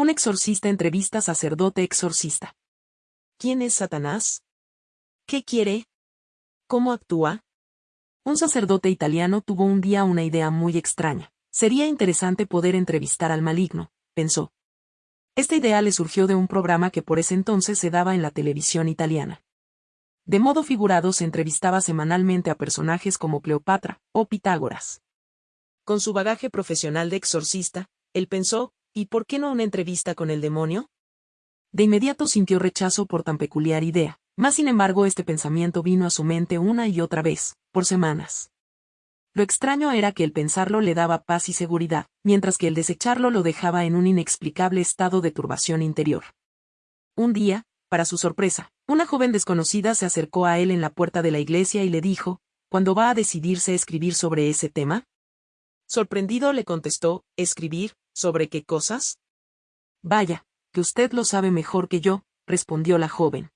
Un exorcista entrevista sacerdote exorcista. ¿Quién es Satanás? ¿Qué quiere? ¿Cómo actúa? Un sacerdote italiano tuvo un día una idea muy extraña. Sería interesante poder entrevistar al maligno, pensó. Esta idea le surgió de un programa que por ese entonces se daba en la televisión italiana. De modo figurado se entrevistaba semanalmente a personajes como Cleopatra o Pitágoras. Con su bagaje profesional de exorcista, él pensó, ¿y por qué no una entrevista con el demonio? De inmediato sintió rechazo por tan peculiar idea, mas sin embargo este pensamiento vino a su mente una y otra vez, por semanas. Lo extraño era que el pensarlo le daba paz y seguridad, mientras que el desecharlo lo dejaba en un inexplicable estado de turbación interior. Un día, para su sorpresa, una joven desconocida se acercó a él en la puerta de la iglesia y le dijo, ¿cuándo va a decidirse escribir sobre ese tema? Sorprendido le contestó, ¿escribir? ¿Sobre qué cosas? Vaya, que usted lo sabe mejor que yo, respondió la joven.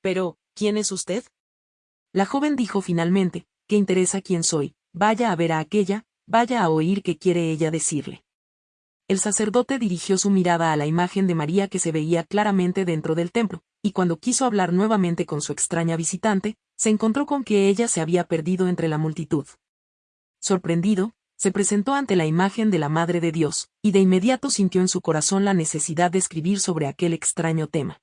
Pero, ¿quién es usted? La joven dijo finalmente, ¿qué interesa quién soy? Vaya a ver a aquella, vaya a oír qué quiere ella decirle. El sacerdote dirigió su mirada a la imagen de María que se veía claramente dentro del templo, y cuando quiso hablar nuevamente con su extraña visitante, se encontró con que ella se había perdido entre la multitud. Sorprendido, se presentó ante la imagen de la Madre de Dios, y de inmediato sintió en su corazón la necesidad de escribir sobre aquel extraño tema.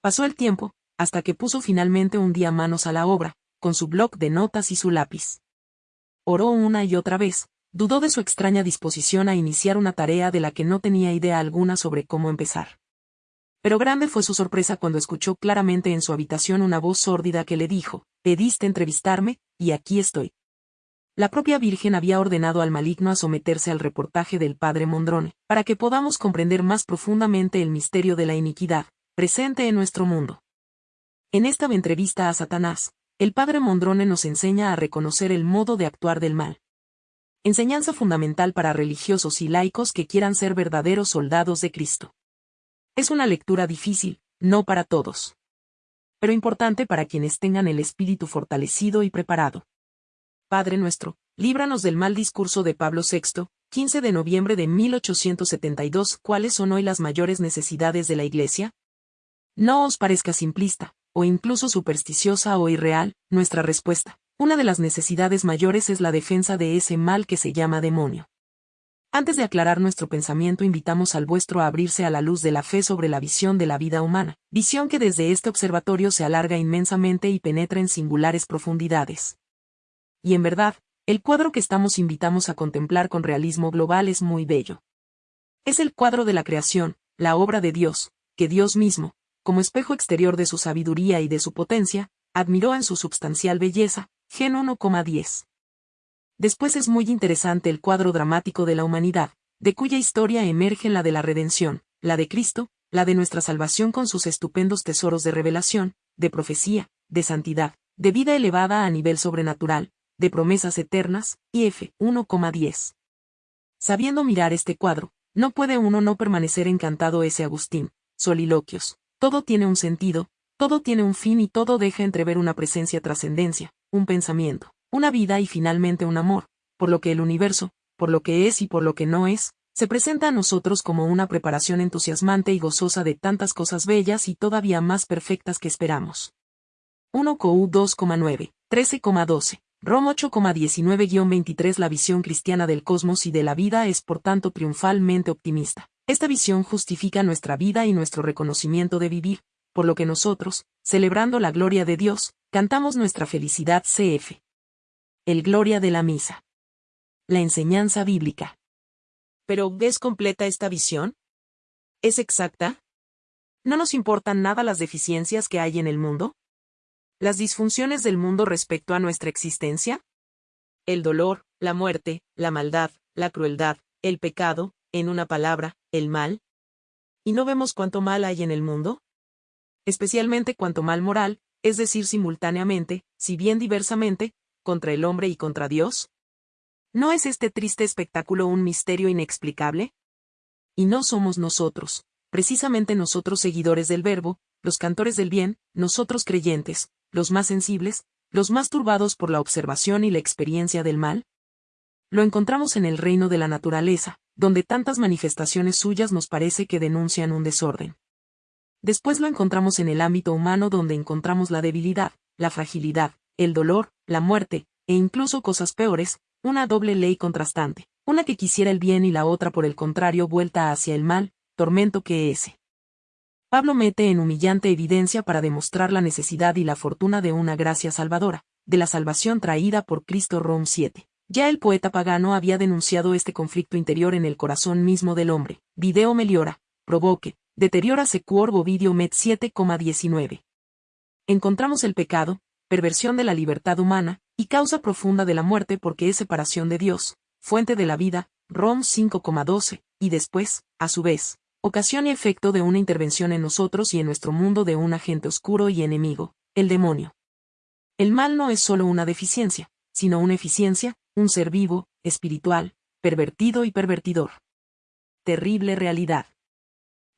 Pasó el tiempo, hasta que puso finalmente un día manos a la obra, con su bloc de notas y su lápiz. Oró una y otra vez, dudó de su extraña disposición a iniciar una tarea de la que no tenía idea alguna sobre cómo empezar. Pero grande fue su sorpresa cuando escuchó claramente en su habitación una voz sórdida que le dijo, pediste entrevistarme, y aquí estoy. La propia Virgen había ordenado al maligno a someterse al reportaje del padre Mondrone, para que podamos comprender más profundamente el misterio de la iniquidad, presente en nuestro mundo. En esta entrevista a Satanás, el padre Mondrone nos enseña a reconocer el modo de actuar del mal. Enseñanza fundamental para religiosos y laicos que quieran ser verdaderos soldados de Cristo. Es una lectura difícil, no para todos. Pero importante para quienes tengan el espíritu fortalecido y preparado. Padre nuestro, líbranos del mal discurso de Pablo VI, 15 de noviembre de 1872. ¿Cuáles son hoy las mayores necesidades de la Iglesia? No os parezca simplista, o incluso supersticiosa o irreal, nuestra respuesta. Una de las necesidades mayores es la defensa de ese mal que se llama demonio. Antes de aclarar nuestro pensamiento invitamos al vuestro a abrirse a la luz de la fe sobre la visión de la vida humana, visión que desde este observatorio se alarga inmensamente y penetra en singulares profundidades y en verdad, el cuadro que estamos invitamos a contemplar con realismo global es muy bello. Es el cuadro de la creación, la obra de Dios, que Dios mismo, como espejo exterior de su sabiduría y de su potencia, admiró en su substancial belleza, Gen 1,10. Después es muy interesante el cuadro dramático de la humanidad, de cuya historia emerge la de la redención, la de Cristo, la de nuestra salvación con sus estupendos tesoros de revelación, de profecía, de santidad, de vida elevada a nivel sobrenatural, de promesas eternas, y F. 1,10. Sabiendo mirar este cuadro, no puede uno no permanecer encantado ese Agustín, soliloquios. Todo tiene un sentido, todo tiene un fin y todo deja entrever una presencia trascendencia, un pensamiento, una vida y finalmente un amor, por lo que el universo, por lo que es y por lo que no es, se presenta a nosotros como una preparación entusiasmante y gozosa de tantas cosas bellas y todavía más perfectas que esperamos. 1 COU 2,9, 13,12. Rom 8,19-23 La visión cristiana del cosmos y de la vida es por tanto triunfalmente optimista. Esta visión justifica nuestra vida y nuestro reconocimiento de vivir, por lo que nosotros, celebrando la gloria de Dios, cantamos nuestra felicidad CF. El Gloria de la Misa. La enseñanza bíblica. Pero, ¿ves completa esta visión? ¿Es exacta? ¿No nos importan nada las deficiencias que hay en el mundo? Las disfunciones del mundo respecto a nuestra existencia? El dolor, la muerte, la maldad, la crueldad, el pecado, en una palabra, el mal. ¿Y no vemos cuánto mal hay en el mundo? Especialmente cuánto mal moral, es decir, simultáneamente, si bien diversamente, contra el hombre y contra Dios. ¿No es este triste espectáculo un misterio inexplicable? Y no somos nosotros, precisamente nosotros seguidores del Verbo, los cantores del bien, nosotros creyentes, los más sensibles, los más turbados por la observación y la experiencia del mal? Lo encontramos en el reino de la naturaleza, donde tantas manifestaciones suyas nos parece que denuncian un desorden. Después lo encontramos en el ámbito humano donde encontramos la debilidad, la fragilidad, el dolor, la muerte, e incluso cosas peores, una doble ley contrastante, una que quisiera el bien y la otra por el contrario vuelta hacia el mal, tormento que ese. Pablo mete en humillante evidencia para demostrar la necesidad y la fortuna de una gracia salvadora, de la salvación traída por Cristo Rom 7. Ya el poeta pagano había denunciado este conflicto interior en el corazón mismo del hombre. Video meliora, provoque, deteriora secuor bovidio met 7,19. Encontramos el pecado, perversión de la libertad humana, y causa profunda de la muerte porque es separación de Dios, fuente de la vida, Rom 5,12, y después, a su vez, ocasión y efecto de una intervención en nosotros y en nuestro mundo de un agente oscuro y enemigo, el demonio. El mal no es solo una deficiencia, sino una eficiencia, un ser vivo, espiritual, pervertido y pervertidor. Terrible realidad.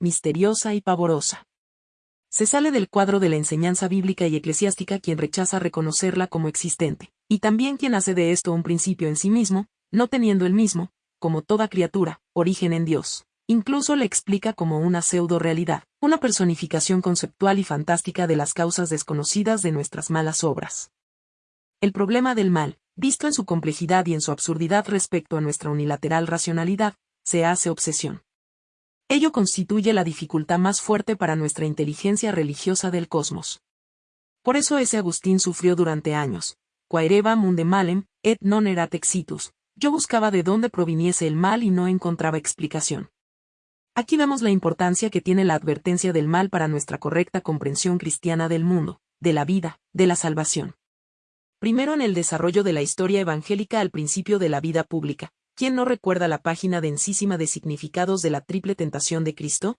Misteriosa y pavorosa. Se sale del cuadro de la enseñanza bíblica y eclesiástica quien rechaza reconocerla como existente, y también quien hace de esto un principio en sí mismo, no teniendo el mismo, como toda criatura, origen en Dios. Incluso le explica como una pseudo-realidad, una personificación conceptual y fantástica de las causas desconocidas de nuestras malas obras. El problema del mal, visto en su complejidad y en su absurdidad respecto a nuestra unilateral racionalidad, se hace obsesión. Ello constituye la dificultad más fuerte para nuestra inteligencia religiosa del cosmos. Por eso ese Agustín sufrió durante años. Quaereva munde malem, et non erat exitus. Yo buscaba de dónde proviniese el mal y no encontraba explicación. Aquí vemos la importancia que tiene la advertencia del mal para nuestra correcta comprensión cristiana del mundo, de la vida, de la salvación. Primero en el desarrollo de la historia evangélica al principio de la vida pública. ¿Quién no recuerda la página densísima de significados de la triple tentación de Cristo?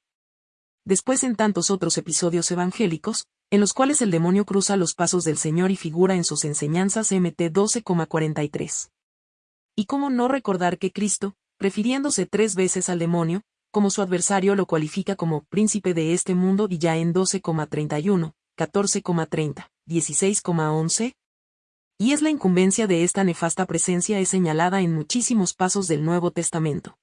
Después en tantos otros episodios evangélicos, en los cuales el demonio cruza los pasos del Señor y figura en sus enseñanzas MT 12,43. ¿Y cómo no recordar que Cristo, refiriéndose tres veces al demonio, como su adversario lo cualifica como príncipe de este mundo y ya en 12,31, 14,30, 16,11? Y es la incumbencia de esta nefasta presencia es señalada en muchísimos pasos del Nuevo Testamento.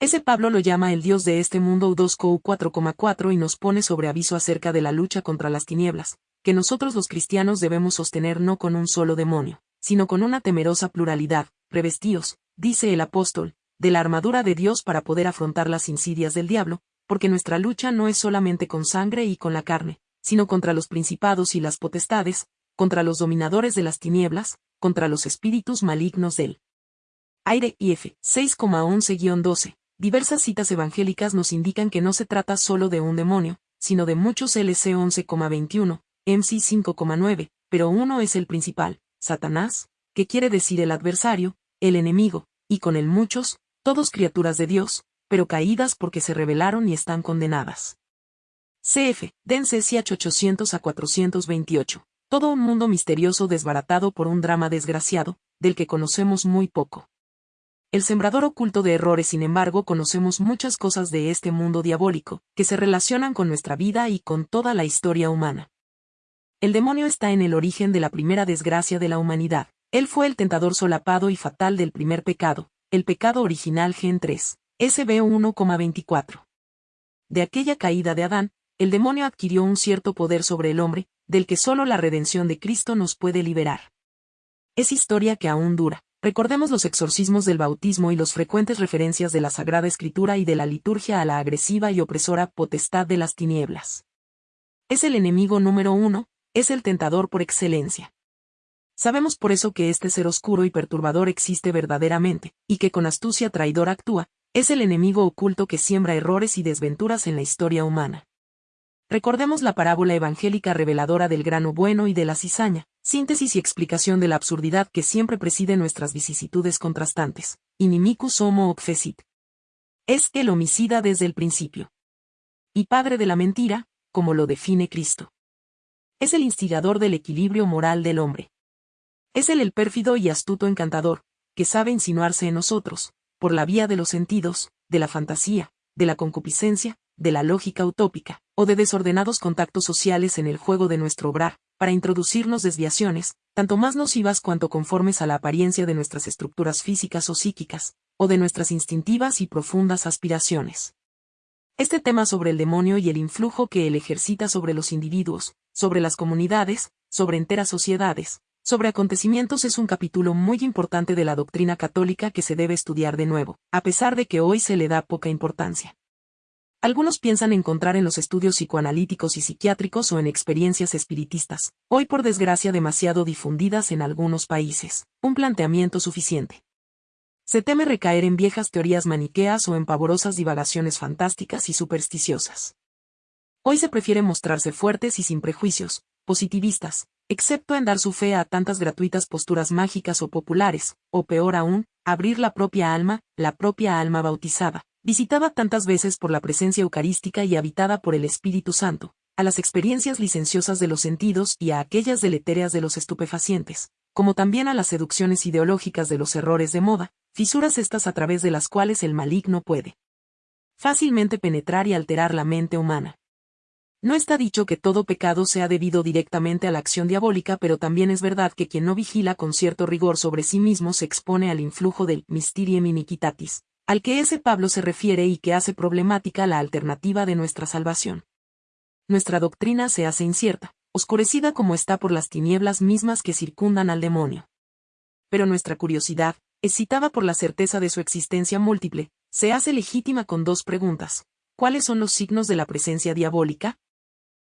Ese Pablo lo llama el Dios de este mundo 2 4,4 y nos pone sobre aviso acerca de la lucha contra las tinieblas, que nosotros los cristianos debemos sostener no con un solo demonio, sino con una temerosa pluralidad, revestíos, dice el apóstol, de la armadura de Dios para poder afrontar las insidias del diablo, porque nuestra lucha no es solamente con sangre y con la carne, sino contra los principados y las potestades, contra los dominadores de las tinieblas, contra los espíritus malignos del aire y F 6,11-12. Diversas citas evangélicas nos indican que no se trata solo de un demonio, sino de muchos LC 11,21, MC 5,9, pero uno es el principal, Satanás, que quiere decir el adversario, el enemigo, y con él muchos, todos criaturas de Dios, pero caídas porque se rebelaron y están condenadas. CF, Dense 800 a 428. Todo un mundo misterioso desbaratado por un drama desgraciado, del que conocemos muy poco. El sembrador oculto de errores, sin embargo, conocemos muchas cosas de este mundo diabólico, que se relacionan con nuestra vida y con toda la historia humana. El demonio está en el origen de la primera desgracia de la humanidad. Él fue el tentador solapado y fatal del primer pecado, el pecado original Gen 3, SB 1,24. De aquella caída de Adán, el demonio adquirió un cierto poder sobre el hombre, del que solo la redención de Cristo nos puede liberar. Es historia que aún dura. Recordemos los exorcismos del bautismo y los frecuentes referencias de la Sagrada Escritura y de la liturgia a la agresiva y opresora potestad de las tinieblas. Es el enemigo número uno, es el tentador por excelencia. Sabemos por eso que este ser oscuro y perturbador existe verdaderamente, y que con astucia traidora actúa, es el enemigo oculto que siembra errores y desventuras en la historia humana. Recordemos la parábola evangélica reveladora del grano bueno y de la cizaña, síntesis y explicación de la absurdidad que siempre preside nuestras vicisitudes contrastantes. Inimicus homo obfecit. Es el homicida desde el principio. Y padre de la mentira, como lo define Cristo. Es el instigador del equilibrio moral del hombre. Es él el pérfido y astuto encantador, que sabe insinuarse en nosotros, por la vía de los sentidos, de la fantasía, de la concupiscencia, de la lógica utópica, o de desordenados contactos sociales en el juego de nuestro obrar, para introducirnos desviaciones, tanto más nocivas cuanto conformes a la apariencia de nuestras estructuras físicas o psíquicas, o de nuestras instintivas y profundas aspiraciones. Este tema sobre el demonio y el influjo que él ejercita sobre los individuos, sobre las comunidades, sobre enteras sociedades, sobre acontecimientos es un capítulo muy importante de la doctrina católica que se debe estudiar de nuevo, a pesar de que hoy se le da poca importancia. Algunos piensan encontrar en los estudios psicoanalíticos y psiquiátricos o en experiencias espiritistas, hoy por desgracia demasiado difundidas en algunos países, un planteamiento suficiente. Se teme recaer en viejas teorías maniqueas o en pavorosas divagaciones fantásticas y supersticiosas. Hoy se prefiere mostrarse fuertes y sin prejuicios, positivistas, excepto en dar su fe a tantas gratuitas posturas mágicas o populares, o peor aún, abrir la propia alma, la propia alma bautizada, visitada tantas veces por la presencia eucarística y habitada por el Espíritu Santo, a las experiencias licenciosas de los sentidos y a aquellas deletéreas de los estupefacientes, como también a las seducciones ideológicas de los errores de moda, fisuras estas a través de las cuales el maligno puede fácilmente penetrar y alterar la mente humana. No está dicho que todo pecado sea debido directamente a la acción diabólica, pero también es verdad que quien no vigila con cierto rigor sobre sí mismo se expone al influjo del mysterium iniquitatis, al que ese Pablo se refiere y que hace problemática la alternativa de nuestra salvación. Nuestra doctrina se hace incierta, oscurecida como está por las tinieblas mismas que circundan al demonio. Pero nuestra curiosidad, excitada por la certeza de su existencia múltiple, se hace legítima con dos preguntas. ¿Cuáles son los signos de la presencia diabólica?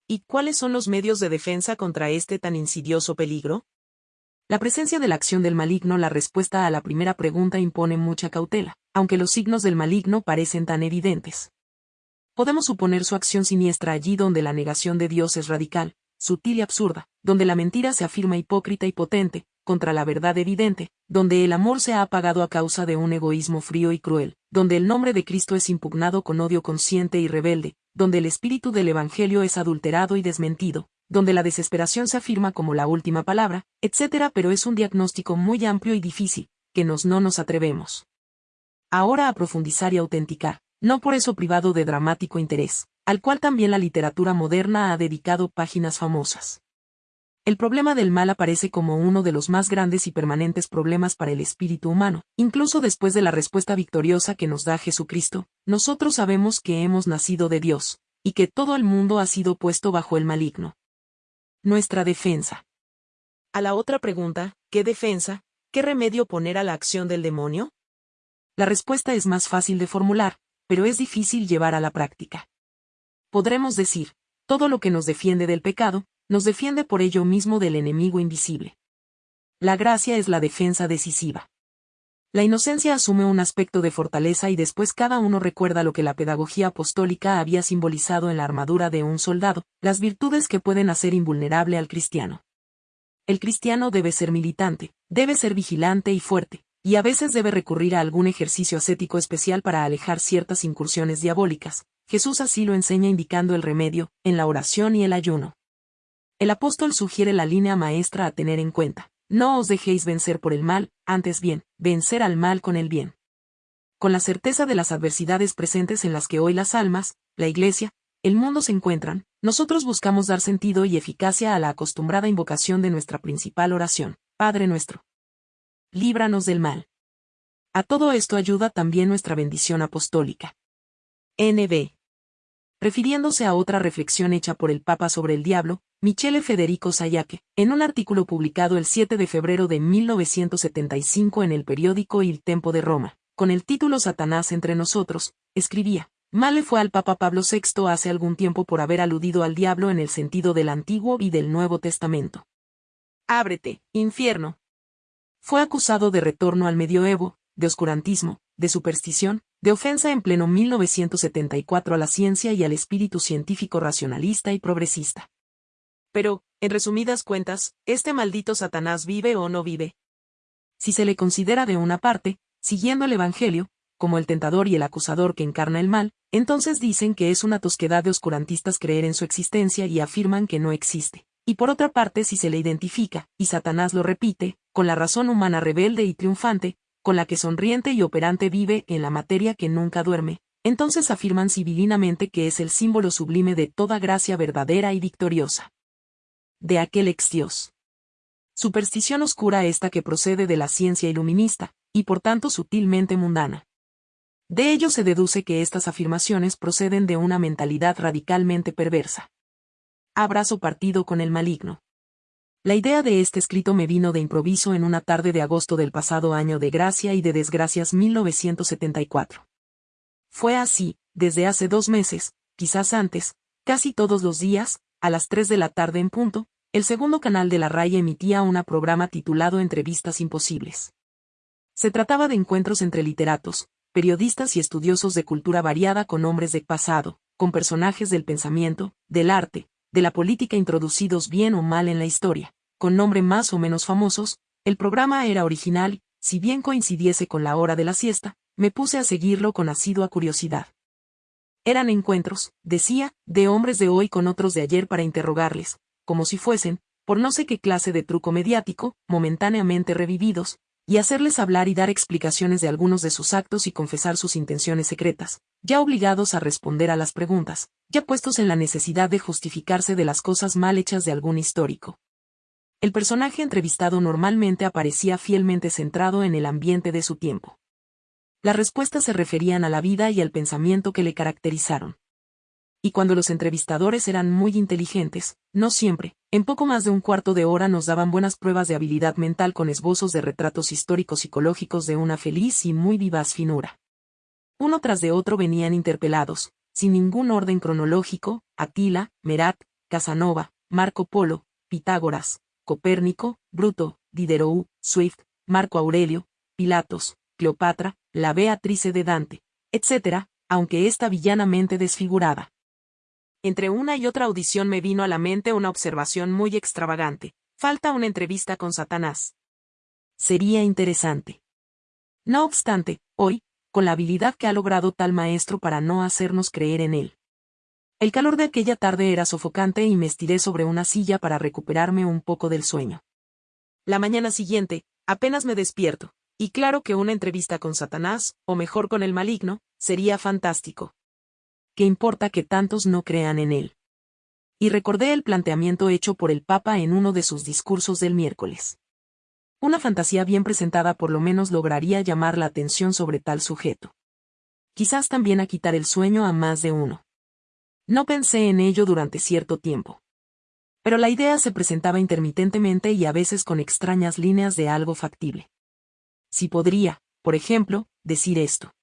¿Y cuáles son los medios de defensa contra este tan insidioso peligro? La presencia de la acción del maligno La respuesta a la primera pregunta impone mucha cautela, aunque los signos del maligno parecen tan evidentes. Podemos suponer su acción siniestra allí donde la negación de Dios es radical, sutil y absurda, donde la mentira se afirma hipócrita y potente, contra la verdad evidente, donde el amor se ha apagado a causa de un egoísmo frío y cruel, donde el nombre de Cristo es impugnado con odio consciente y rebelde, donde el espíritu del Evangelio es adulterado y desmentido, donde la desesperación se afirma como la última palabra, etc. Pero es un diagnóstico muy amplio y difícil, que nos no nos atrevemos. Ahora a profundizar y autenticar, no por eso privado de dramático interés, al cual también la literatura moderna ha dedicado páginas famosas. El problema del mal aparece como uno de los más grandes y permanentes problemas para el espíritu humano. Incluso después de la respuesta victoriosa que nos da Jesucristo, nosotros sabemos que hemos nacido de Dios, y que todo el mundo ha sido puesto bajo el maligno. Nuestra defensa. A la otra pregunta, ¿qué defensa? ¿Qué remedio poner a la acción del demonio? La respuesta es más fácil de formular, pero es difícil llevar a la práctica. Podremos decir, todo lo que nos defiende del pecado, nos defiende por ello mismo del enemigo invisible. La gracia es la defensa decisiva. La inocencia asume un aspecto de fortaleza y después cada uno recuerda lo que la pedagogía apostólica había simbolizado en la armadura de un soldado, las virtudes que pueden hacer invulnerable al cristiano. El cristiano debe ser militante, debe ser vigilante y fuerte, y a veces debe recurrir a algún ejercicio ascético especial para alejar ciertas incursiones diabólicas. Jesús así lo enseña indicando el remedio, en la oración y el ayuno. El apóstol sugiere la línea maestra a tener en cuenta. No os dejéis vencer por el mal, antes bien, vencer al mal con el bien. Con la certeza de las adversidades presentes en las que hoy las almas, la Iglesia, el mundo se encuentran, nosotros buscamos dar sentido y eficacia a la acostumbrada invocación de nuestra principal oración, Padre nuestro. Líbranos del mal. A todo esto ayuda también nuestra bendición apostólica. NB. Refiriéndose a otra reflexión hecha por el Papa sobre el diablo, Michele Federico Sayake, en un artículo publicado el 7 de febrero de 1975 en el periódico Il Tempo de Roma, con el título Satanás entre nosotros, escribía, Mal le fue al Papa Pablo VI hace algún tiempo por haber aludido al diablo en el sentido del Antiguo y del Nuevo Testamento. Ábrete, infierno. Fue acusado de retorno al medioevo, de oscurantismo, de superstición, de ofensa en pleno 1974 a la ciencia y al espíritu científico racionalista y progresista. Pero, en resumidas cuentas, ¿este maldito Satanás vive o no vive? Si se le considera de una parte, siguiendo el Evangelio, como el tentador y el acusador que encarna el mal, entonces dicen que es una tosquedad de oscurantistas creer en su existencia y afirman que no existe. Y por otra parte si se le identifica, y Satanás lo repite, con la razón humana rebelde y triunfante, con la que sonriente y operante vive en la materia que nunca duerme, entonces afirman civilinamente que es el símbolo sublime de toda gracia verdadera y victoriosa de aquel ex Dios. Superstición oscura esta que procede de la ciencia iluminista, y por tanto sutilmente mundana. De ello se deduce que estas afirmaciones proceden de una mentalidad radicalmente perversa. Abrazo partido con el maligno. La idea de este escrito me vino de improviso en una tarde de agosto del pasado año de gracia y de desgracias 1974. Fue así, desde hace dos meses, quizás antes, casi todos los días, a las 3 de la tarde en punto, el segundo canal de la RAI emitía un programa titulado Entrevistas Imposibles. Se trataba de encuentros entre literatos, periodistas y estudiosos de cultura variada con hombres de pasado, con personajes del pensamiento, del arte, de la política introducidos bien o mal en la historia, con nombre más o menos famosos, el programa era original, si bien coincidiese con la hora de la siesta, me puse a seguirlo con asidua curiosidad. Eran encuentros, decía, de hombres de hoy con otros de ayer para interrogarles, como si fuesen, por no sé qué clase de truco mediático, momentáneamente revividos, y hacerles hablar y dar explicaciones de algunos de sus actos y confesar sus intenciones secretas, ya obligados a responder a las preguntas, ya puestos en la necesidad de justificarse de las cosas mal hechas de algún histórico. El personaje entrevistado normalmente aparecía fielmente centrado en el ambiente de su tiempo. Las respuestas se referían a la vida y al pensamiento que le caracterizaron y cuando los entrevistadores eran muy inteligentes, no siempre, en poco más de un cuarto de hora nos daban buenas pruebas de habilidad mental con esbozos de retratos históricos psicológicos de una feliz y muy vivaz finura. Uno tras de otro venían interpelados, sin ningún orden cronológico, Atila, Merat, Casanova, Marco Polo, Pitágoras, Copérnico, Bruto, Diderot, Swift, Marco Aurelio, Pilatos, Cleopatra, la Beatrice de Dante, etc., aunque esta villanamente desfigurada. Entre una y otra audición me vino a la mente una observación muy extravagante. Falta una entrevista con Satanás. Sería interesante. No obstante, hoy, con la habilidad que ha logrado tal maestro para no hacernos creer en él. El calor de aquella tarde era sofocante y me estiré sobre una silla para recuperarme un poco del sueño. La mañana siguiente, apenas me despierto, y claro que una entrevista con Satanás, o mejor con el maligno, sería fantástico. ¿Qué importa que tantos no crean en él? Y recordé el planteamiento hecho por el Papa en uno de sus discursos del miércoles. Una fantasía bien presentada por lo menos lograría llamar la atención sobre tal sujeto. Quizás también a quitar el sueño a más de uno. No pensé en ello durante cierto tiempo. Pero la idea se presentaba intermitentemente y a veces con extrañas líneas de algo factible. Si podría, por ejemplo, decir esto.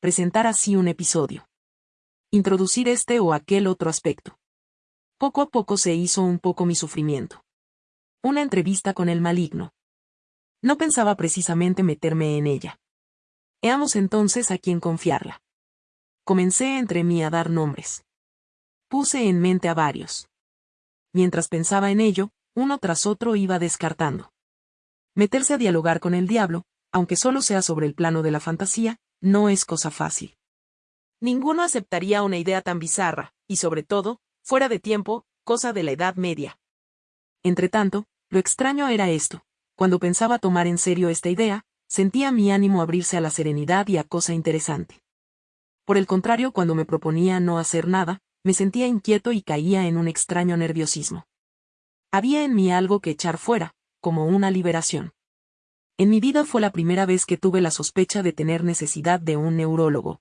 Presentar así un episodio introducir este o aquel otro aspecto. Poco a poco se hizo un poco mi sufrimiento. Una entrevista con el maligno. No pensaba precisamente meterme en ella. Veamos entonces a quién confiarla. Comencé entre mí a dar nombres. Puse en mente a varios. Mientras pensaba en ello, uno tras otro iba descartando. Meterse a dialogar con el diablo, aunque solo sea sobre el plano de la fantasía, no es cosa fácil. Ninguno aceptaría una idea tan bizarra, y sobre todo, fuera de tiempo, cosa de la Edad Media. Entretanto, lo extraño era esto. Cuando pensaba tomar en serio esta idea, sentía mi ánimo abrirse a la serenidad y a cosa interesante. Por el contrario, cuando me proponía no hacer nada, me sentía inquieto y caía en un extraño nerviosismo. Había en mí algo que echar fuera, como una liberación. En mi vida fue la primera vez que tuve la sospecha de tener necesidad de un neurólogo.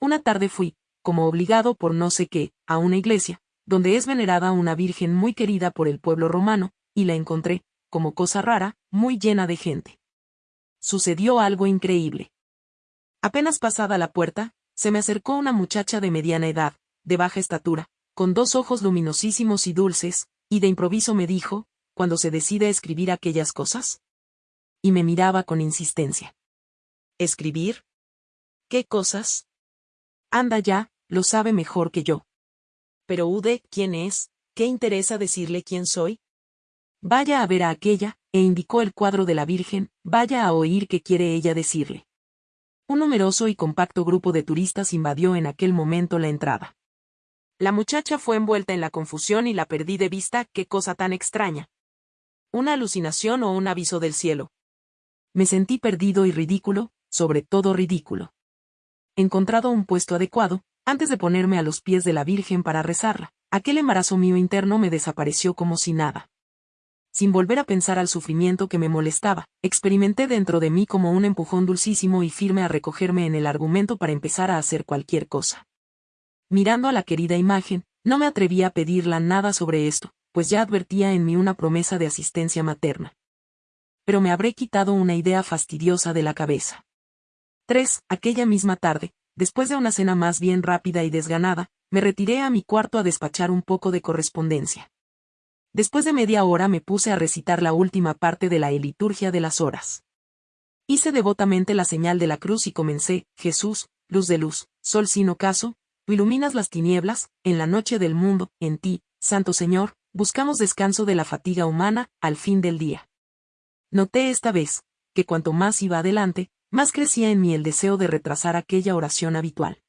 Una tarde fui, como obligado por no sé qué, a una iglesia, donde es venerada una virgen muy querida por el pueblo romano, y la encontré, como cosa rara, muy llena de gente. Sucedió algo increíble. Apenas pasada la puerta, se me acercó una muchacha de mediana edad, de baja estatura, con dos ojos luminosísimos y dulces, y de improviso me dijo, cuando se decide a escribir aquellas cosas. Y me miraba con insistencia. ¿Escribir? ¿Qué cosas? Anda ya, lo sabe mejor que yo. Pero Ude, ¿quién es? ¿Qué interesa decirle quién soy? Vaya a ver a aquella, e indicó el cuadro de la Virgen, vaya a oír qué quiere ella decirle. Un numeroso y compacto grupo de turistas invadió en aquel momento la entrada. La muchacha fue envuelta en la confusión y la perdí de vista, qué cosa tan extraña. ¿Una alucinación o un aviso del cielo? Me sentí perdido y ridículo, sobre todo ridículo encontrado un puesto adecuado, antes de ponerme a los pies de la Virgen para rezarla, aquel embarazo mío interno me desapareció como si nada. sin volver a pensar al sufrimiento que me molestaba, experimenté dentro de mí como un empujón dulcísimo y firme a recogerme en el argumento para empezar a hacer cualquier cosa. Mirando a la querida imagen, no me atreví a pedirla nada sobre esto, pues ya advertía en mí una promesa de asistencia materna. Pero me habré quitado una idea fastidiosa de la cabeza. 3. Aquella misma tarde, después de una cena más bien rápida y desganada, me retiré a mi cuarto a despachar un poco de correspondencia. Después de media hora me puse a recitar la última parte de la liturgia de las horas. Hice devotamente la señal de la cruz y comencé, Jesús, luz de luz, sol sin ocaso, tú iluminas las tinieblas, en la noche del mundo, en ti, Santo Señor, buscamos descanso de la fatiga humana, al fin del día. Noté esta vez, que cuanto más iba adelante, más crecía en mí el deseo de retrasar aquella oración habitual.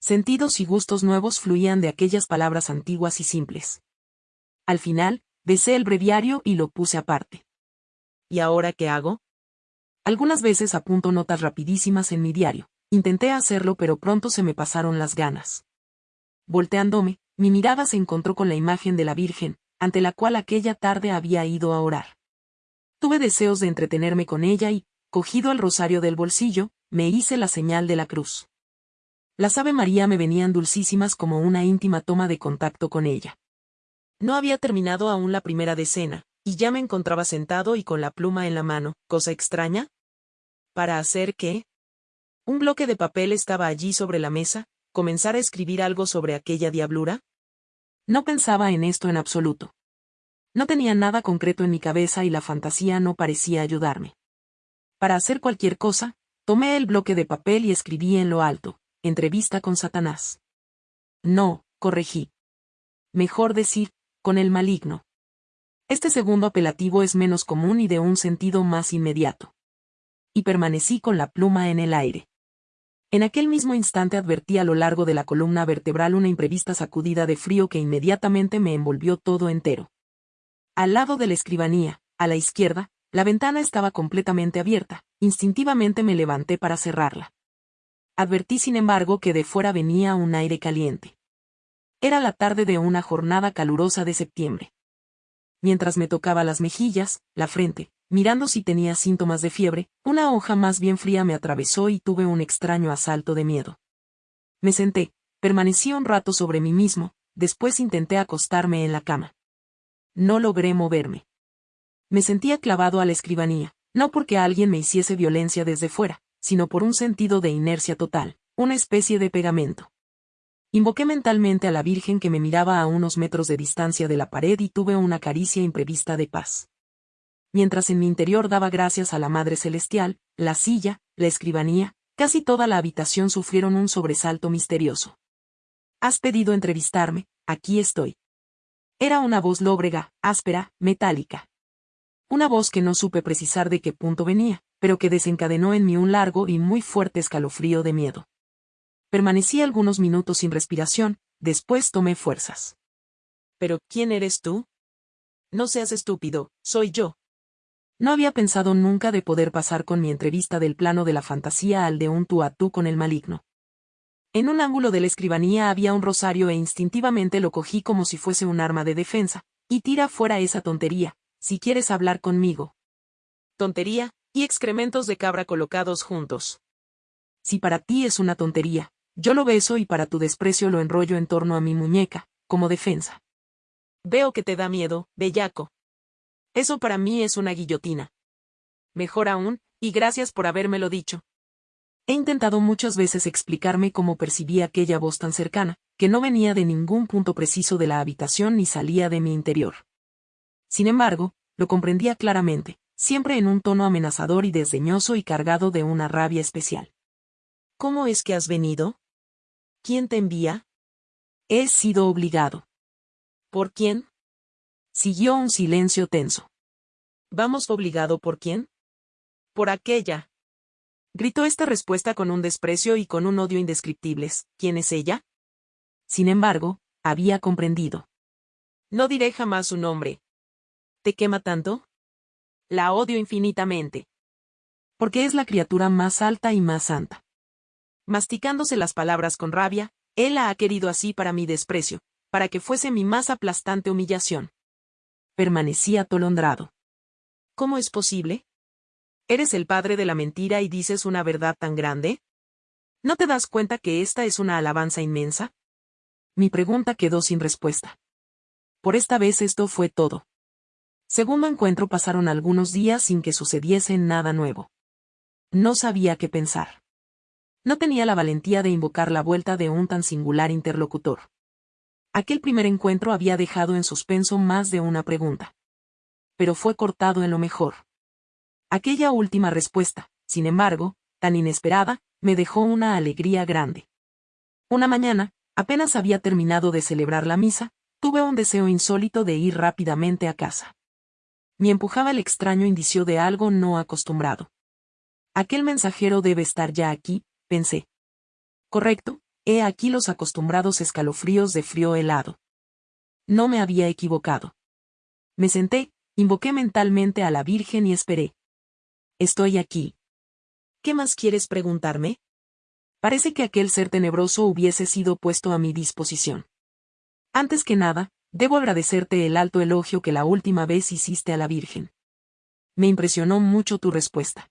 Sentidos y gustos nuevos fluían de aquellas palabras antiguas y simples. Al final, besé el breviario y lo puse aparte. ¿Y ahora qué hago? Algunas veces apunto notas rapidísimas en mi diario. Intenté hacerlo pero pronto se me pasaron las ganas. Volteándome, mi mirada se encontró con la imagen de la Virgen, ante la cual aquella tarde había ido a orar. Tuve deseos de entretenerme con ella y, cogido el rosario del bolsillo, me hice la señal de la cruz. Las Ave María me venían dulcísimas como una íntima toma de contacto con ella. No había terminado aún la primera decena, y ya me encontraba sentado y con la pluma en la mano, cosa extraña. ¿Para hacer qué? Un bloque de papel estaba allí sobre la mesa, comenzar a escribir algo sobre aquella diablura. No pensaba en esto en absoluto. No tenía nada concreto en mi cabeza y la fantasía no parecía ayudarme. Para hacer cualquier cosa, tomé el bloque de papel y escribí en lo alto, entrevista con Satanás. No, corregí. Mejor decir, con el maligno. Este segundo apelativo es menos común y de un sentido más inmediato. Y permanecí con la pluma en el aire. En aquel mismo instante advertí a lo largo de la columna vertebral una imprevista sacudida de frío que inmediatamente me envolvió todo entero. Al lado de la escribanía, a la izquierda, la ventana estaba completamente abierta, instintivamente me levanté para cerrarla. Advertí sin embargo que de fuera venía un aire caliente. Era la tarde de una jornada calurosa de septiembre. Mientras me tocaba las mejillas, la frente, mirando si tenía síntomas de fiebre, una hoja más bien fría me atravesó y tuve un extraño asalto de miedo. Me senté, permanecí un rato sobre mí mismo, después intenté acostarme en la cama. No logré moverme. Me sentía clavado a la escribanía, no porque alguien me hiciese violencia desde fuera, sino por un sentido de inercia total, una especie de pegamento. Invoqué mentalmente a la Virgen que me miraba a unos metros de distancia de la pared y tuve una caricia imprevista de paz. Mientras en mi interior daba gracias a la Madre Celestial, la silla, la escribanía, casi toda la habitación sufrieron un sobresalto misterioso. Has pedido entrevistarme, aquí estoy. Era una voz lóbrega, áspera, metálica. Una voz que no supe precisar de qué punto venía, pero que desencadenó en mí un largo y muy fuerte escalofrío de miedo. Permanecí algunos minutos sin respiración, después tomé fuerzas. ¿Pero quién eres tú? No seas estúpido, soy yo. No había pensado nunca de poder pasar con mi entrevista del plano de la fantasía al de un tú a tú con el maligno. En un ángulo de la escribanía había un rosario e instintivamente lo cogí como si fuese un arma de defensa, y tira fuera esa tontería, si quieres hablar conmigo. Tontería, y excrementos de cabra colocados juntos. Si para ti es una tontería, yo lo beso y para tu desprecio lo enrollo en torno a mi muñeca, como defensa. Veo que te da miedo, bellaco. Eso para mí es una guillotina. Mejor aún, y gracias por habérmelo dicho. He intentado muchas veces explicarme cómo percibí aquella voz tan cercana, que no venía de ningún punto preciso de la habitación ni salía de mi interior. Sin embargo, lo comprendía claramente, siempre en un tono amenazador y desdeñoso y cargado de una rabia especial. ¿Cómo es que has venido? ¿Quién te envía? He sido obligado. ¿Por quién? Siguió un silencio tenso. ¿Vamos obligado por quién? Por aquella. Gritó esta respuesta con un desprecio y con un odio indescriptibles. ¿Quién es ella? Sin embargo, había comprendido. No diré jamás su nombre. ¿Te quema tanto? La odio infinitamente. Porque es la criatura más alta y más santa. Masticándose las palabras con rabia, él la ha querido así para mi desprecio, para que fuese mi más aplastante humillación. permanecí atolondrado. ¿Cómo es posible? ¿Eres el padre de la mentira y dices una verdad tan grande? ¿No te das cuenta que esta es una alabanza inmensa? Mi pregunta quedó sin respuesta. Por esta vez esto fue todo. Segundo encuentro pasaron algunos días sin que sucediese nada nuevo. No sabía qué pensar. No tenía la valentía de invocar la vuelta de un tan singular interlocutor. Aquel primer encuentro había dejado en suspenso más de una pregunta. Pero fue cortado en lo mejor. Aquella última respuesta, sin embargo, tan inesperada, me dejó una alegría grande. Una mañana, apenas había terminado de celebrar la misa, tuve un deseo insólito de ir rápidamente a casa. Me empujaba el extraño indicio de algo no acostumbrado. Aquel mensajero debe estar ya aquí, pensé. Correcto, he aquí los acostumbrados escalofríos de frío helado. No me había equivocado. Me senté, invoqué mentalmente a la Virgen y esperé. Estoy aquí. ¿Qué más quieres preguntarme? Parece que aquel ser tenebroso hubiese sido puesto a mi disposición. Antes que nada, debo agradecerte el alto elogio que la última vez hiciste a la Virgen. Me impresionó mucho tu respuesta.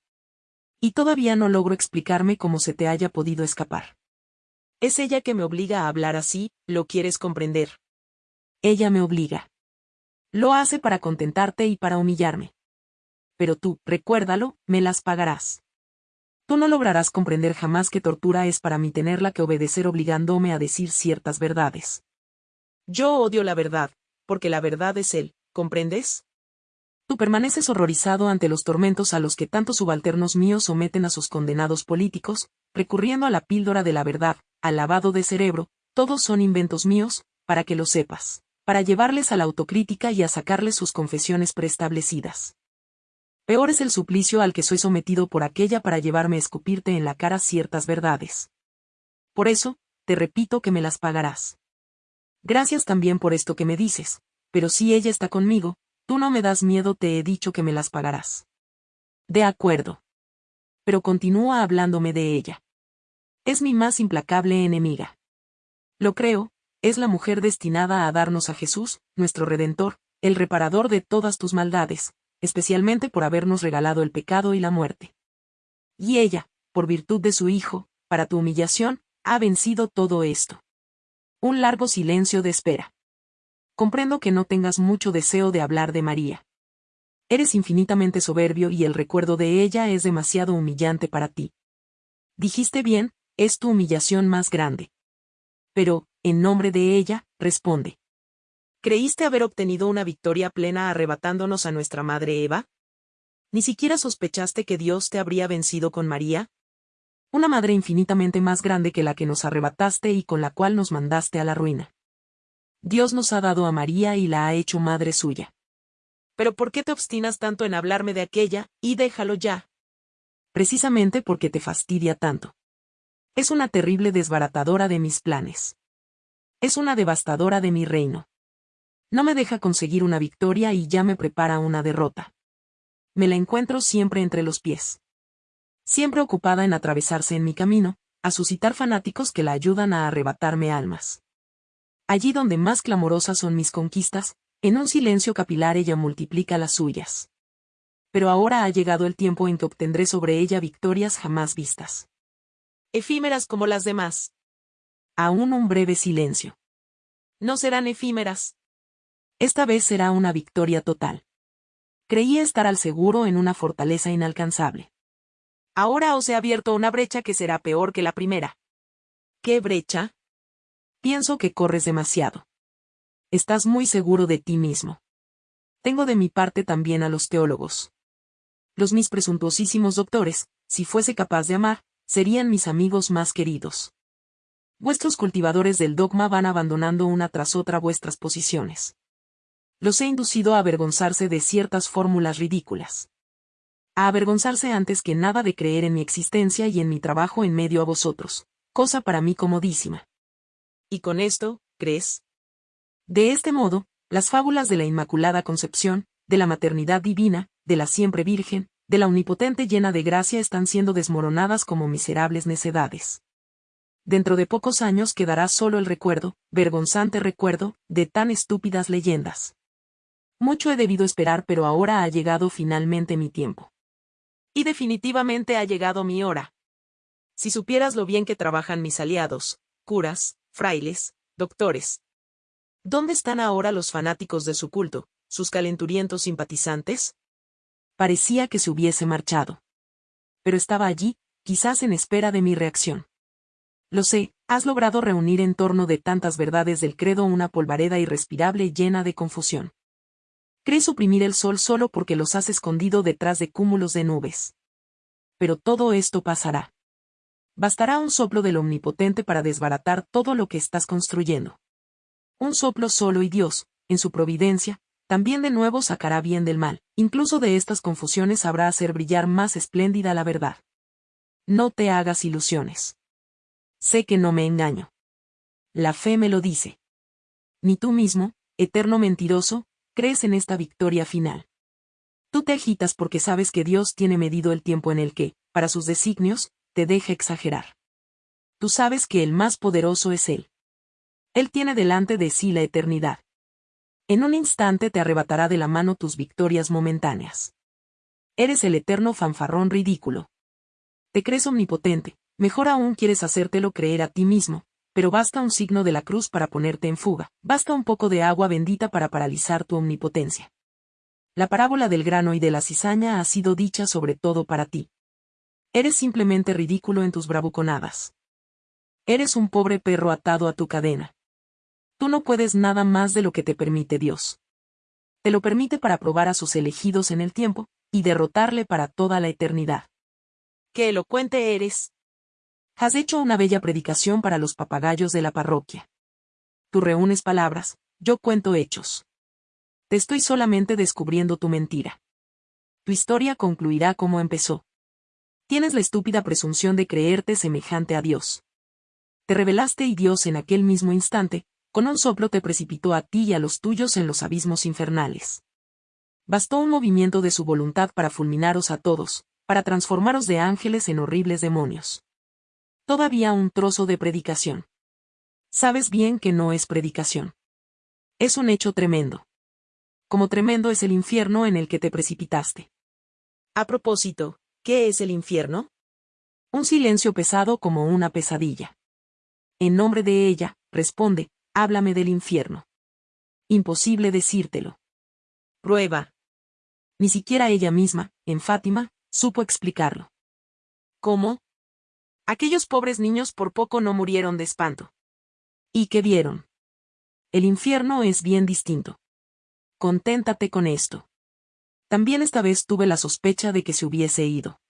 Y todavía no logro explicarme cómo se te haya podido escapar. Es ella que me obliga a hablar así, ¿lo quieres comprender? Ella me obliga. Lo hace para contentarte y para humillarme. Pero tú, recuérdalo, me las pagarás. Tú no lograrás comprender jamás que tortura es para mí tenerla que obedecer obligándome a decir ciertas verdades. Yo odio la verdad, porque la verdad es él, ¿comprendes? Tú permaneces horrorizado ante los tormentos a los que tantos subalternos míos someten a sus condenados políticos, recurriendo a la píldora de la verdad, al lavado de cerebro, todos son inventos míos, para que lo sepas, para llevarles a la autocrítica y a sacarles sus confesiones preestablecidas. Peor es el suplicio al que soy sometido por aquella para llevarme a escupirte en la cara ciertas verdades. Por eso, te repito que me las pagarás. Gracias también por esto que me dices, pero si ella está conmigo, tú no me das miedo, te he dicho que me las pagarás. De acuerdo. Pero continúa hablándome de ella. Es mi más implacable enemiga. Lo creo, es la mujer destinada a darnos a Jesús, nuestro Redentor, el reparador de todas tus maldades, especialmente por habernos regalado el pecado y la muerte. Y ella, por virtud de su Hijo, para tu humillación, ha vencido todo esto. Un largo silencio de espera. Comprendo que no tengas mucho deseo de hablar de María. Eres infinitamente soberbio y el recuerdo de ella es demasiado humillante para ti. Dijiste bien, es tu humillación más grande. Pero, en nombre de ella, responde. ¿Creíste haber obtenido una victoria plena arrebatándonos a nuestra madre Eva? ¿Ni siquiera sospechaste que Dios te habría vencido con María? Una madre infinitamente más grande que la que nos arrebataste y con la cual nos mandaste a la ruina. Dios nos ha dado a María y la ha hecho madre suya. Pero ¿por qué te obstinas tanto en hablarme de aquella, y déjalo ya? Precisamente porque te fastidia tanto. Es una terrible desbaratadora de mis planes. Es una devastadora de mi reino. No me deja conseguir una victoria y ya me prepara una derrota. Me la encuentro siempre entre los pies siempre ocupada en atravesarse en mi camino, a suscitar fanáticos que la ayudan a arrebatarme almas. Allí donde más clamorosas son mis conquistas, en un silencio capilar ella multiplica las suyas. Pero ahora ha llegado el tiempo en que obtendré sobre ella victorias jamás vistas. Efímeras como las demás. Aún un breve silencio. No serán efímeras. Esta vez será una victoria total. Creía estar al seguro en una fortaleza inalcanzable. Ahora os he abierto una brecha que será peor que la primera. ¿Qué brecha? Pienso que corres demasiado. Estás muy seguro de ti mismo. Tengo de mi parte también a los teólogos. Los mis presuntuosísimos doctores, si fuese capaz de amar, serían mis amigos más queridos. Vuestros cultivadores del dogma van abandonando una tras otra vuestras posiciones. Los he inducido a avergonzarse de ciertas fórmulas ridículas a avergonzarse antes que nada de creer en mi existencia y en mi trabajo en medio a vosotros, cosa para mí comodísima. ¿Y con esto, crees? De este modo, las fábulas de la Inmaculada Concepción, de la maternidad divina, de la siempre Virgen, de la omnipotente llena de gracia están siendo desmoronadas como miserables necedades. Dentro de pocos años quedará solo el recuerdo, vergonzante recuerdo, de tan estúpidas leyendas. Mucho he debido esperar pero ahora ha llegado finalmente mi tiempo. Y definitivamente ha llegado mi hora. Si supieras lo bien que trabajan mis aliados, curas, frailes, doctores. ¿Dónde están ahora los fanáticos de su culto, sus calenturientos simpatizantes? Parecía que se hubiese marchado. Pero estaba allí, quizás en espera de mi reacción. Lo sé, has logrado reunir en torno de tantas verdades del credo una polvareda irrespirable llena de confusión. Crees suprimir el sol solo porque los has escondido detrás de cúmulos de nubes. Pero todo esto pasará. Bastará un soplo del Omnipotente para desbaratar todo lo que estás construyendo. Un soplo solo y Dios, en su providencia, también de nuevo sacará bien del mal, incluso de estas confusiones sabrá hacer brillar más espléndida la verdad. No te hagas ilusiones. Sé que no me engaño. La fe me lo dice. Ni tú mismo, eterno mentiroso, crees en esta victoria final. Tú te agitas porque sabes que Dios tiene medido el tiempo en el que, para sus designios, te deja exagerar. Tú sabes que el más poderoso es Él. Él tiene delante de sí la eternidad. En un instante te arrebatará de la mano tus victorias momentáneas. Eres el eterno fanfarrón ridículo. Te crees omnipotente, mejor aún quieres hacértelo creer a ti mismo, pero basta un signo de la cruz para ponerte en fuga, basta un poco de agua bendita para paralizar tu omnipotencia. La parábola del grano y de la cizaña ha sido dicha sobre todo para ti. Eres simplemente ridículo en tus bravuconadas. Eres un pobre perro atado a tu cadena. Tú no puedes nada más de lo que te permite Dios. Te lo permite para probar a sus elegidos en el tiempo, y derrotarle para toda la eternidad. ¡Qué elocuente eres! Has hecho una bella predicación para los papagayos de la parroquia. Tú reúnes palabras, yo cuento hechos. Te estoy solamente descubriendo tu mentira. Tu historia concluirá como empezó. Tienes la estúpida presunción de creerte semejante a Dios. Te revelaste y Dios en aquel mismo instante, con un soplo te precipitó a ti y a los tuyos en los abismos infernales. Bastó un movimiento de su voluntad para fulminaros a todos, para transformaros de ángeles en horribles demonios. Todavía un trozo de predicación. Sabes bien que no es predicación. Es un hecho tremendo. Como tremendo es el infierno en el que te precipitaste. A propósito, ¿Qué es el infierno? Un silencio pesado como una pesadilla. En nombre de ella, responde, háblame del infierno. Imposible decírtelo. Prueba. Ni siquiera ella misma, en Fátima, supo explicarlo. ¿Cómo? Aquellos pobres niños por poco no murieron de espanto. ¿Y qué vieron? El infierno es bien distinto. Conténtate con esto. También esta vez tuve la sospecha de que se hubiese ido.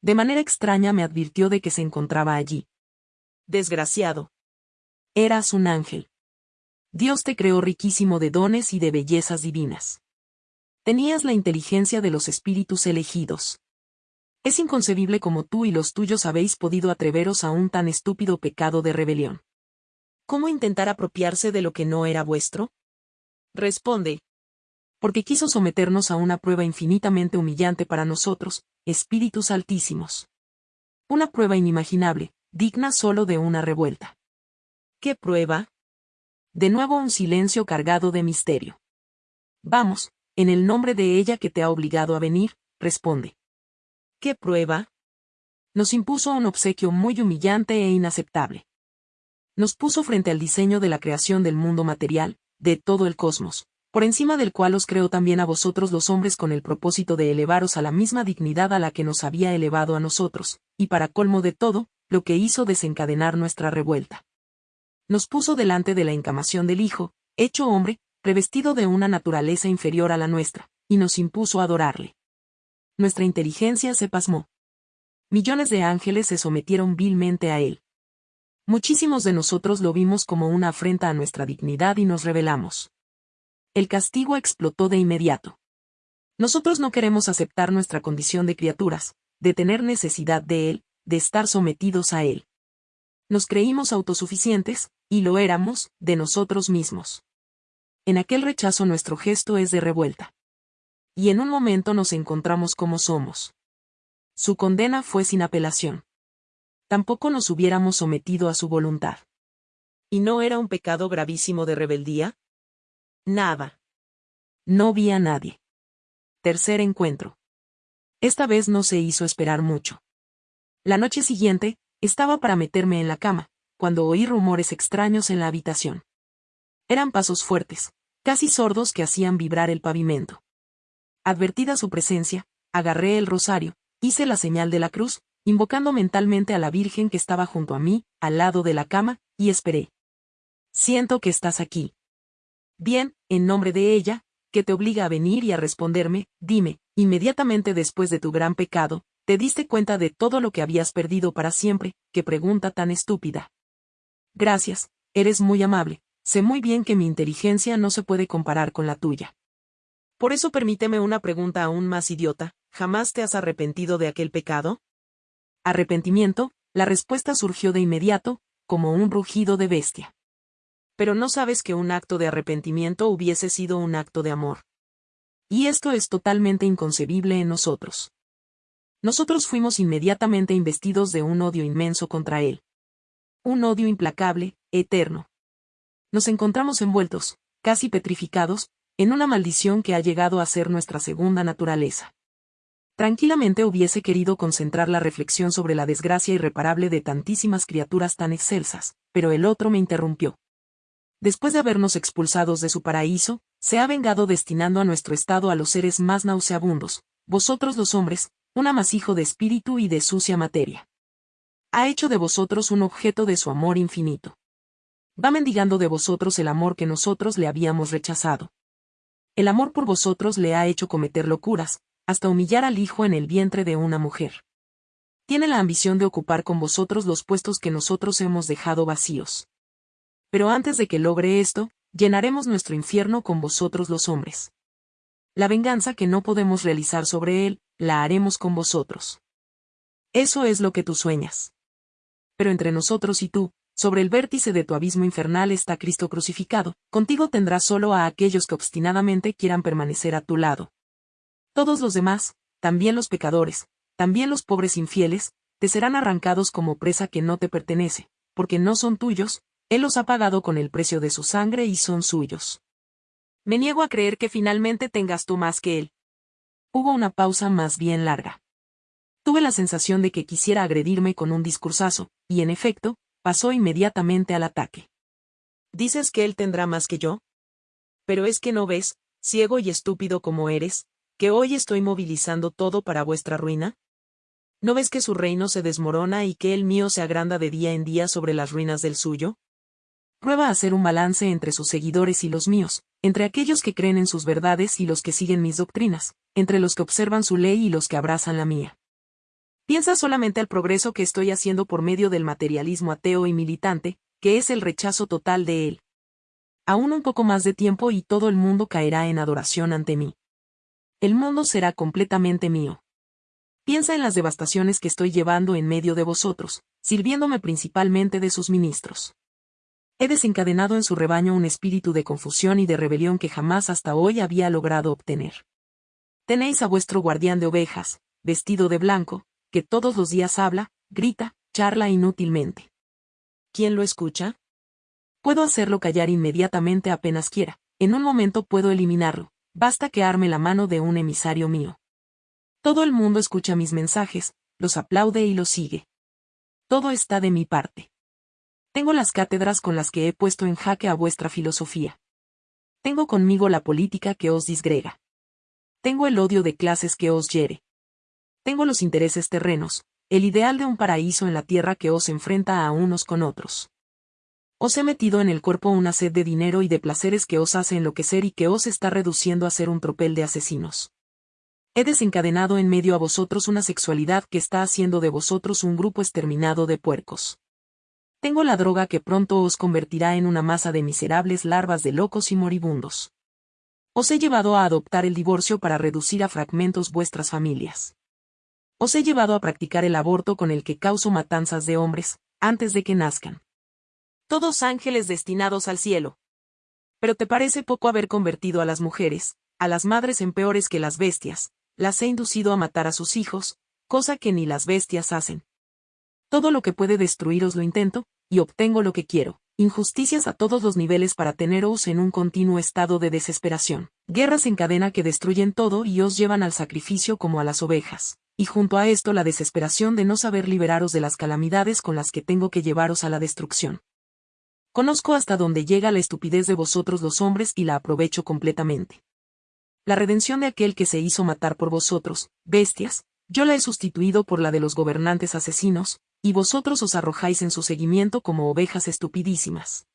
De manera extraña me advirtió de que se encontraba allí. Desgraciado. Eras un ángel. Dios te creó riquísimo de dones y de bellezas divinas. Tenías la inteligencia de los espíritus elegidos. Es inconcebible como tú y los tuyos habéis podido atreveros a un tan estúpido pecado de rebelión. ¿Cómo intentar apropiarse de lo que no era vuestro? Responde, porque quiso someternos a una prueba infinitamente humillante para nosotros, espíritus altísimos. Una prueba inimaginable, digna solo de una revuelta. ¿Qué prueba? De nuevo un silencio cargado de misterio. Vamos, en el nombre de ella que te ha obligado a venir, responde. ¿Qué prueba? Nos impuso un obsequio muy humillante e inaceptable. Nos puso frente al diseño de la creación del mundo material, de todo el cosmos, por encima del cual os creo también a vosotros los hombres con el propósito de elevaros a la misma dignidad a la que nos había elevado a nosotros, y para colmo de todo, lo que hizo desencadenar nuestra revuelta. Nos puso delante de la encamación del Hijo, hecho hombre, revestido de una naturaleza inferior a la nuestra, y nos impuso adorarle. Nuestra inteligencia se pasmó. Millones de ángeles se sometieron vilmente a él. Muchísimos de nosotros lo vimos como una afrenta a nuestra dignidad y nos rebelamos el castigo explotó de inmediato. Nosotros no queremos aceptar nuestra condición de criaturas, de tener necesidad de Él, de estar sometidos a Él. Nos creímos autosuficientes, y lo éramos, de nosotros mismos. En aquel rechazo nuestro gesto es de revuelta. Y en un momento nos encontramos como somos. Su condena fue sin apelación. Tampoco nos hubiéramos sometido a su voluntad. ¿Y no era un pecado gravísimo de rebeldía? Nada. No vi a nadie. Tercer encuentro. Esta vez no se hizo esperar mucho. La noche siguiente, estaba para meterme en la cama, cuando oí rumores extraños en la habitación. Eran pasos fuertes, casi sordos que hacían vibrar el pavimento. Advertida su presencia, agarré el rosario, hice la señal de la cruz, invocando mentalmente a la Virgen que estaba junto a mí, al lado de la cama, y esperé. Siento que estás aquí. Bien, en nombre de ella, que te obliga a venir y a responderme, dime, inmediatamente después de tu gran pecado, te diste cuenta de todo lo que habías perdido para siempre, qué pregunta tan estúpida. Gracias, eres muy amable, sé muy bien que mi inteligencia no se puede comparar con la tuya. Por eso permíteme una pregunta aún más idiota, ¿jamás te has arrepentido de aquel pecado? Arrepentimiento, la respuesta surgió de inmediato, como un rugido de bestia. Pero no sabes que un acto de arrepentimiento hubiese sido un acto de amor. Y esto es totalmente inconcebible en nosotros. Nosotros fuimos inmediatamente investidos de un odio inmenso contra él. Un odio implacable, eterno. Nos encontramos envueltos, casi petrificados, en una maldición que ha llegado a ser nuestra segunda naturaleza. Tranquilamente hubiese querido concentrar la reflexión sobre la desgracia irreparable de tantísimas criaturas tan excelsas, pero el otro me interrumpió. Después de habernos expulsados de su paraíso, se ha vengado destinando a nuestro estado a los seres más nauseabundos, vosotros los hombres, un amasijo de espíritu y de sucia materia. Ha hecho de vosotros un objeto de su amor infinito. Va mendigando de vosotros el amor que nosotros le habíamos rechazado. El amor por vosotros le ha hecho cometer locuras, hasta humillar al hijo en el vientre de una mujer. Tiene la ambición de ocupar con vosotros los puestos que nosotros hemos dejado vacíos. Pero antes de que logre esto, llenaremos nuestro infierno con vosotros los hombres. La venganza que no podemos realizar sobre él, la haremos con vosotros. Eso es lo que tú sueñas. Pero entre nosotros y tú, sobre el vértice de tu abismo infernal está Cristo crucificado, contigo tendrás solo a aquellos que obstinadamente quieran permanecer a tu lado. Todos los demás, también los pecadores, también los pobres infieles, te serán arrancados como presa que no te pertenece, porque no son tuyos, Él los ha pagado con el precio de su sangre y son suyos. Me niego a creer que finalmente tengas tú más que Él. Hubo una pausa más bien larga. Tuve la sensación de que quisiera agredirme con un discursazo, y en efecto, pasó inmediatamente al ataque. ¿Dices que él tendrá más que yo? Pero es que no ves, ciego y estúpido como eres, que hoy estoy movilizando todo para vuestra ruina? ¿No ves que su reino se desmorona y que el mío se agranda de día en día sobre las ruinas del suyo? Prueba a hacer un balance entre sus seguidores y los míos, entre aquellos que creen en sus verdades y los que siguen mis doctrinas, entre los que observan su ley y los que abrazan la mía. Piensa solamente al progreso que estoy haciendo por medio del materialismo ateo y militante, que es el rechazo total de él. Aún un poco más de tiempo y todo el mundo caerá en adoración ante mí. El mundo será completamente mío. Piensa en las devastaciones que estoy llevando en medio de vosotros, sirviéndome principalmente de sus ministros. He desencadenado en su rebaño un espíritu de confusión y de rebelión que jamás hasta hoy había logrado obtener. Tenéis a vuestro guardián de ovejas, vestido de blanco, que todos los días habla, grita, charla inútilmente. ¿Quién lo escucha? Puedo hacerlo callar inmediatamente apenas quiera, en un momento puedo eliminarlo, basta que arme la mano de un emisario mío. Todo el mundo escucha mis mensajes, los aplaude y los sigue. Todo está de mi parte. Tengo las cátedras con las que he puesto en jaque a vuestra filosofía. Tengo conmigo la política que os disgrega. Tengo el odio de clases que os hiere. Tengo los intereses terrenos, el ideal de un paraíso en la tierra que os enfrenta a unos con otros. Os he metido en el cuerpo una sed de dinero y de placeres que os hace enloquecer y que os está reduciendo a ser un tropel de asesinos. He desencadenado en medio a vosotros una sexualidad que está haciendo de vosotros un grupo exterminado de puercos. Tengo la droga que pronto os convertirá en una masa de miserables larvas de locos y moribundos. Os he llevado a adoptar el divorcio para reducir a fragmentos vuestras familias. Os he llevado a practicar el aborto con el que causo matanzas de hombres, antes de que nazcan. Todos ángeles destinados al cielo. Pero te parece poco haber convertido a las mujeres, a las madres en peores que las bestias, las he inducido a matar a sus hijos, cosa que ni las bestias hacen. Todo lo que puede destruiros lo intento, y obtengo lo que quiero, injusticias a todos los niveles para teneros en un continuo estado de desesperación, guerras en cadena que destruyen todo y os llevan al sacrificio como a las ovejas, y junto a esto la desesperación de no saber liberaros de las calamidades con las que tengo que llevaros a la destrucción. Conozco hasta dónde llega la estupidez de vosotros los hombres y la aprovecho completamente. La redención de aquel que se hizo matar por vosotros, bestias, yo la he sustituido por la de los gobernantes asesinos, y vosotros os arrojáis en su seguimiento como ovejas estupidísimas.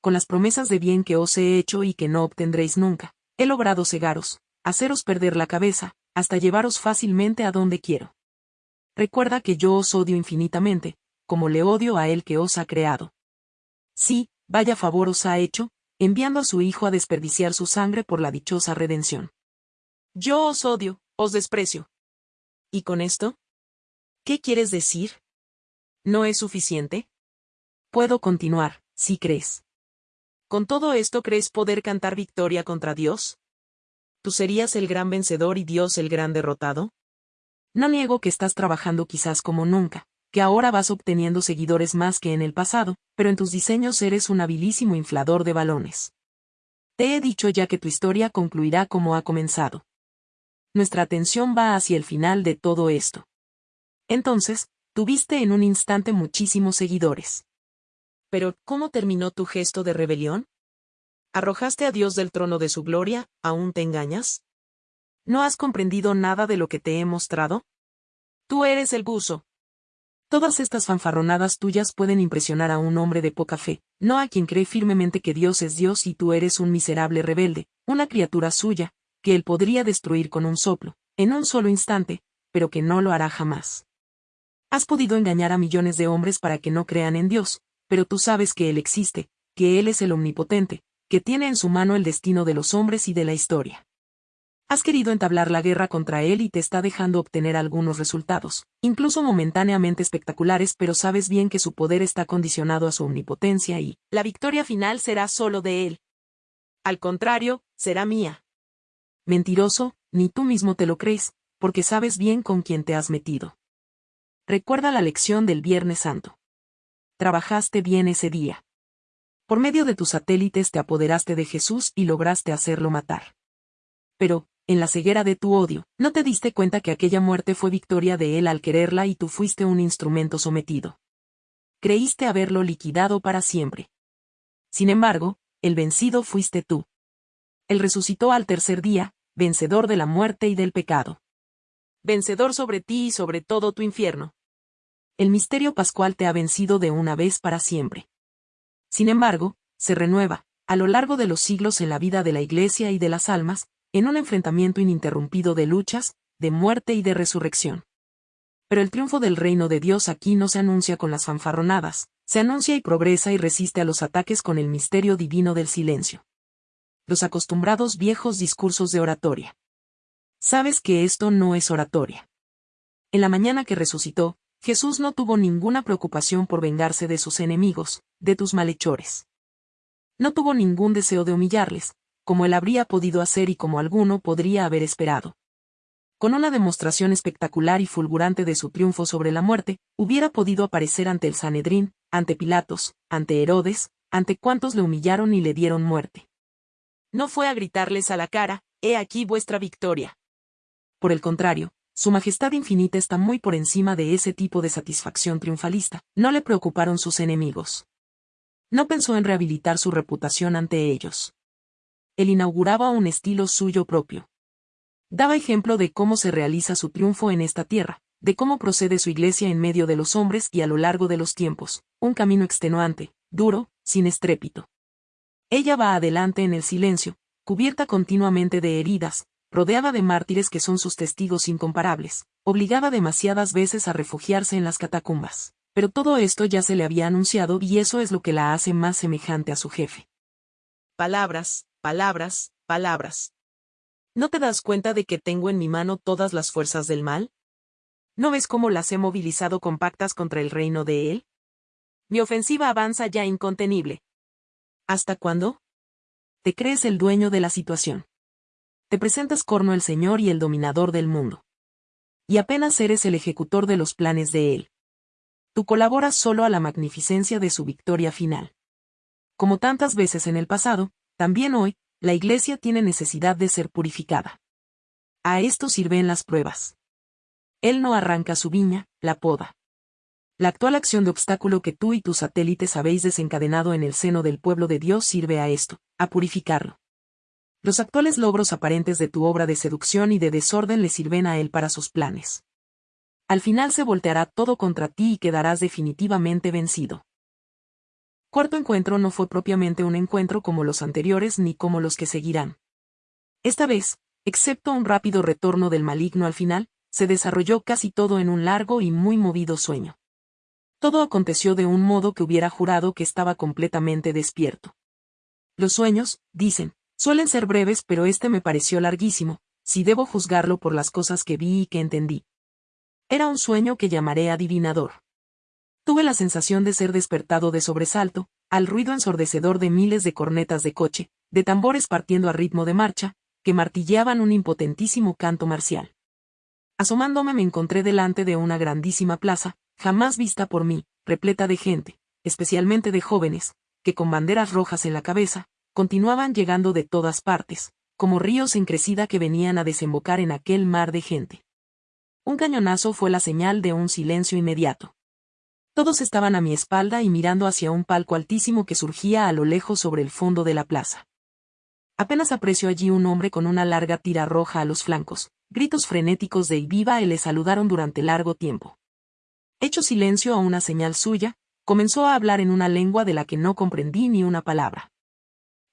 Con las promesas de bien que os he hecho y que no obtendréis nunca, he logrado cegaros, haceros perder la cabeza, hasta llevaros fácilmente a donde quiero. Recuerda que yo os odio infinitamente, como le odio a él que os ha creado. Sí, vaya favor os ha hecho, enviando a su Hijo a desperdiciar su sangre por la dichosa redención. Yo os odio, os desprecio, ¿Y con esto? ¿Qué quieres decir? ¿No es suficiente? Puedo continuar, si crees. ¿Con todo esto crees poder cantar victoria contra Dios? ¿Tú serías el gran vencedor y Dios el gran derrotado? No niego que estás trabajando quizás como nunca, que ahora vas obteniendo seguidores más que en el pasado, pero en tus diseños eres un habilísimo inflador de balones. Te he dicho ya que tu historia concluirá como ha comenzado nuestra atención va hacia el final de todo esto. Entonces, tuviste en un instante muchísimos seguidores. Pero, ¿cómo terminó tu gesto de rebelión? ¿Arrojaste a Dios del trono de su gloria, aún te engañas? ¿No has comprendido nada de lo que te he mostrado? Tú eres el buzo. Todas estas fanfarronadas tuyas pueden impresionar a un hombre de poca fe, no a quien cree firmemente que Dios es Dios y tú eres un miserable rebelde, una criatura suya, que él podría destruir con un soplo, en un solo instante, pero que no lo hará jamás. Has podido engañar a millones de hombres para que no crean en Dios, pero tú sabes que Él existe, que Él es el omnipotente, que tiene en su mano el destino de los hombres y de la historia. Has querido entablar la guerra contra Él y te está dejando obtener algunos resultados, incluso momentáneamente espectaculares, pero sabes bien que su poder está condicionado a su omnipotencia y la victoria final será solo de Él. Al contrario, será mía. Mentiroso, ni tú mismo te lo crees, porque sabes bien con quién te has metido. Recuerda la lección del Viernes Santo. Trabajaste bien ese día. Por medio de tus satélites te apoderaste de Jesús y lograste hacerlo matar. Pero, en la ceguera de tu odio, no te diste cuenta que aquella muerte fue victoria de él al quererla y tú fuiste un instrumento sometido. Creíste haberlo liquidado para siempre. Sin embargo, el vencido fuiste tú. Él resucitó al tercer día, vencedor de la muerte y del pecado. Vencedor sobre ti y sobre todo tu infierno. El misterio pascual te ha vencido de una vez para siempre. Sin embargo, se renueva, a lo largo de los siglos en la vida de la Iglesia y de las almas, en un enfrentamiento ininterrumpido de luchas, de muerte y de resurrección. Pero el triunfo del reino de Dios aquí no se anuncia con las fanfarronadas, se anuncia y progresa y resiste a los ataques con el misterio divino del silencio los acostumbrados viejos discursos de oratoria. Sabes que esto no es oratoria. En la mañana que resucitó, Jesús no tuvo ninguna preocupación por vengarse de sus enemigos, de tus malhechores. No tuvo ningún deseo de humillarles, como él habría podido hacer y como alguno podría haber esperado. Con una demostración espectacular y fulgurante de su triunfo sobre la muerte, hubiera podido aparecer ante el Sanedrín, ante Pilatos, ante Herodes, ante cuantos le humillaron y le dieron muerte no fue a gritarles a la cara, he aquí vuestra victoria. Por el contrario, su Majestad Infinita está muy por encima de ese tipo de satisfacción triunfalista, no le preocuparon sus enemigos. No pensó en rehabilitar su reputación ante ellos. Él inauguraba un estilo suyo propio. Daba ejemplo de cómo se realiza su triunfo en esta tierra, de cómo procede su iglesia en medio de los hombres y a lo largo de los tiempos, un camino extenuante, duro, sin estrépito. Ella va adelante en el silencio, cubierta continuamente de heridas, rodeada de mártires que son sus testigos incomparables, obligada demasiadas veces a refugiarse en las catacumbas. Pero todo esto ya se le había anunciado y eso es lo que la hace más semejante a su jefe. Palabras, palabras, palabras. ¿No te das cuenta de que tengo en mi mano todas las fuerzas del mal? ¿No ves cómo las he movilizado compactas contra el reino de él? Mi ofensiva avanza ya incontenible, ¿Hasta cuándo? Te crees el dueño de la situación. Te presentas corno el Señor y el dominador del mundo. Y apenas eres el ejecutor de los planes de Él. Tú colaboras solo a la magnificencia de su victoria final. como tantas veces en el pasado, también hoy, la Iglesia tiene necesidad de ser purificada. A esto sirven las pruebas. Él no arranca su viña, la poda. La actual acción de obstáculo que tú y tus satélites habéis desencadenado en el seno del pueblo de Dios sirve a esto, a purificarlo. Los actuales logros aparentes de tu obra de seducción y de desorden le sirven a él para sus planes. Al final se volteará todo contra ti y quedarás definitivamente vencido. Cuarto encuentro no fue propiamente un encuentro como los anteriores ni como los que seguirán. Esta vez, excepto un rápido retorno del maligno al final, se desarrolló casi todo en un largo y muy movido sueño. Todo aconteció de un modo que hubiera jurado que estaba completamente despierto. Los sueños, dicen, suelen ser breves pero este me pareció larguísimo, si debo juzgarlo por las cosas que vi y que entendí. Era un sueño que llamaré adivinador. Tuve la sensación de ser despertado de sobresalto, al ruido ensordecedor de miles de cornetas de coche, de tambores partiendo a ritmo de marcha, que martilleaban un impotentísimo canto marcial. Asomándome me encontré delante de una grandísima plaza, jamás vista por mí, repleta de gente, especialmente de jóvenes, que con banderas rojas en la cabeza, continuaban llegando de todas partes, como ríos en crecida que venían a desembocar en aquel mar de gente. Un cañonazo fue la señal de un silencio inmediato. Todos estaban a mi espalda y mirando hacia un palco altísimo que surgía a lo lejos sobre el fondo de la plaza. Apenas aprecio allí un hombre con una larga tira roja a los flancos, gritos frenéticos de viva y le saludaron durante largo tiempo. Hecho silencio a una señal suya, comenzó a hablar en una lengua de la que no comprendí ni una palabra.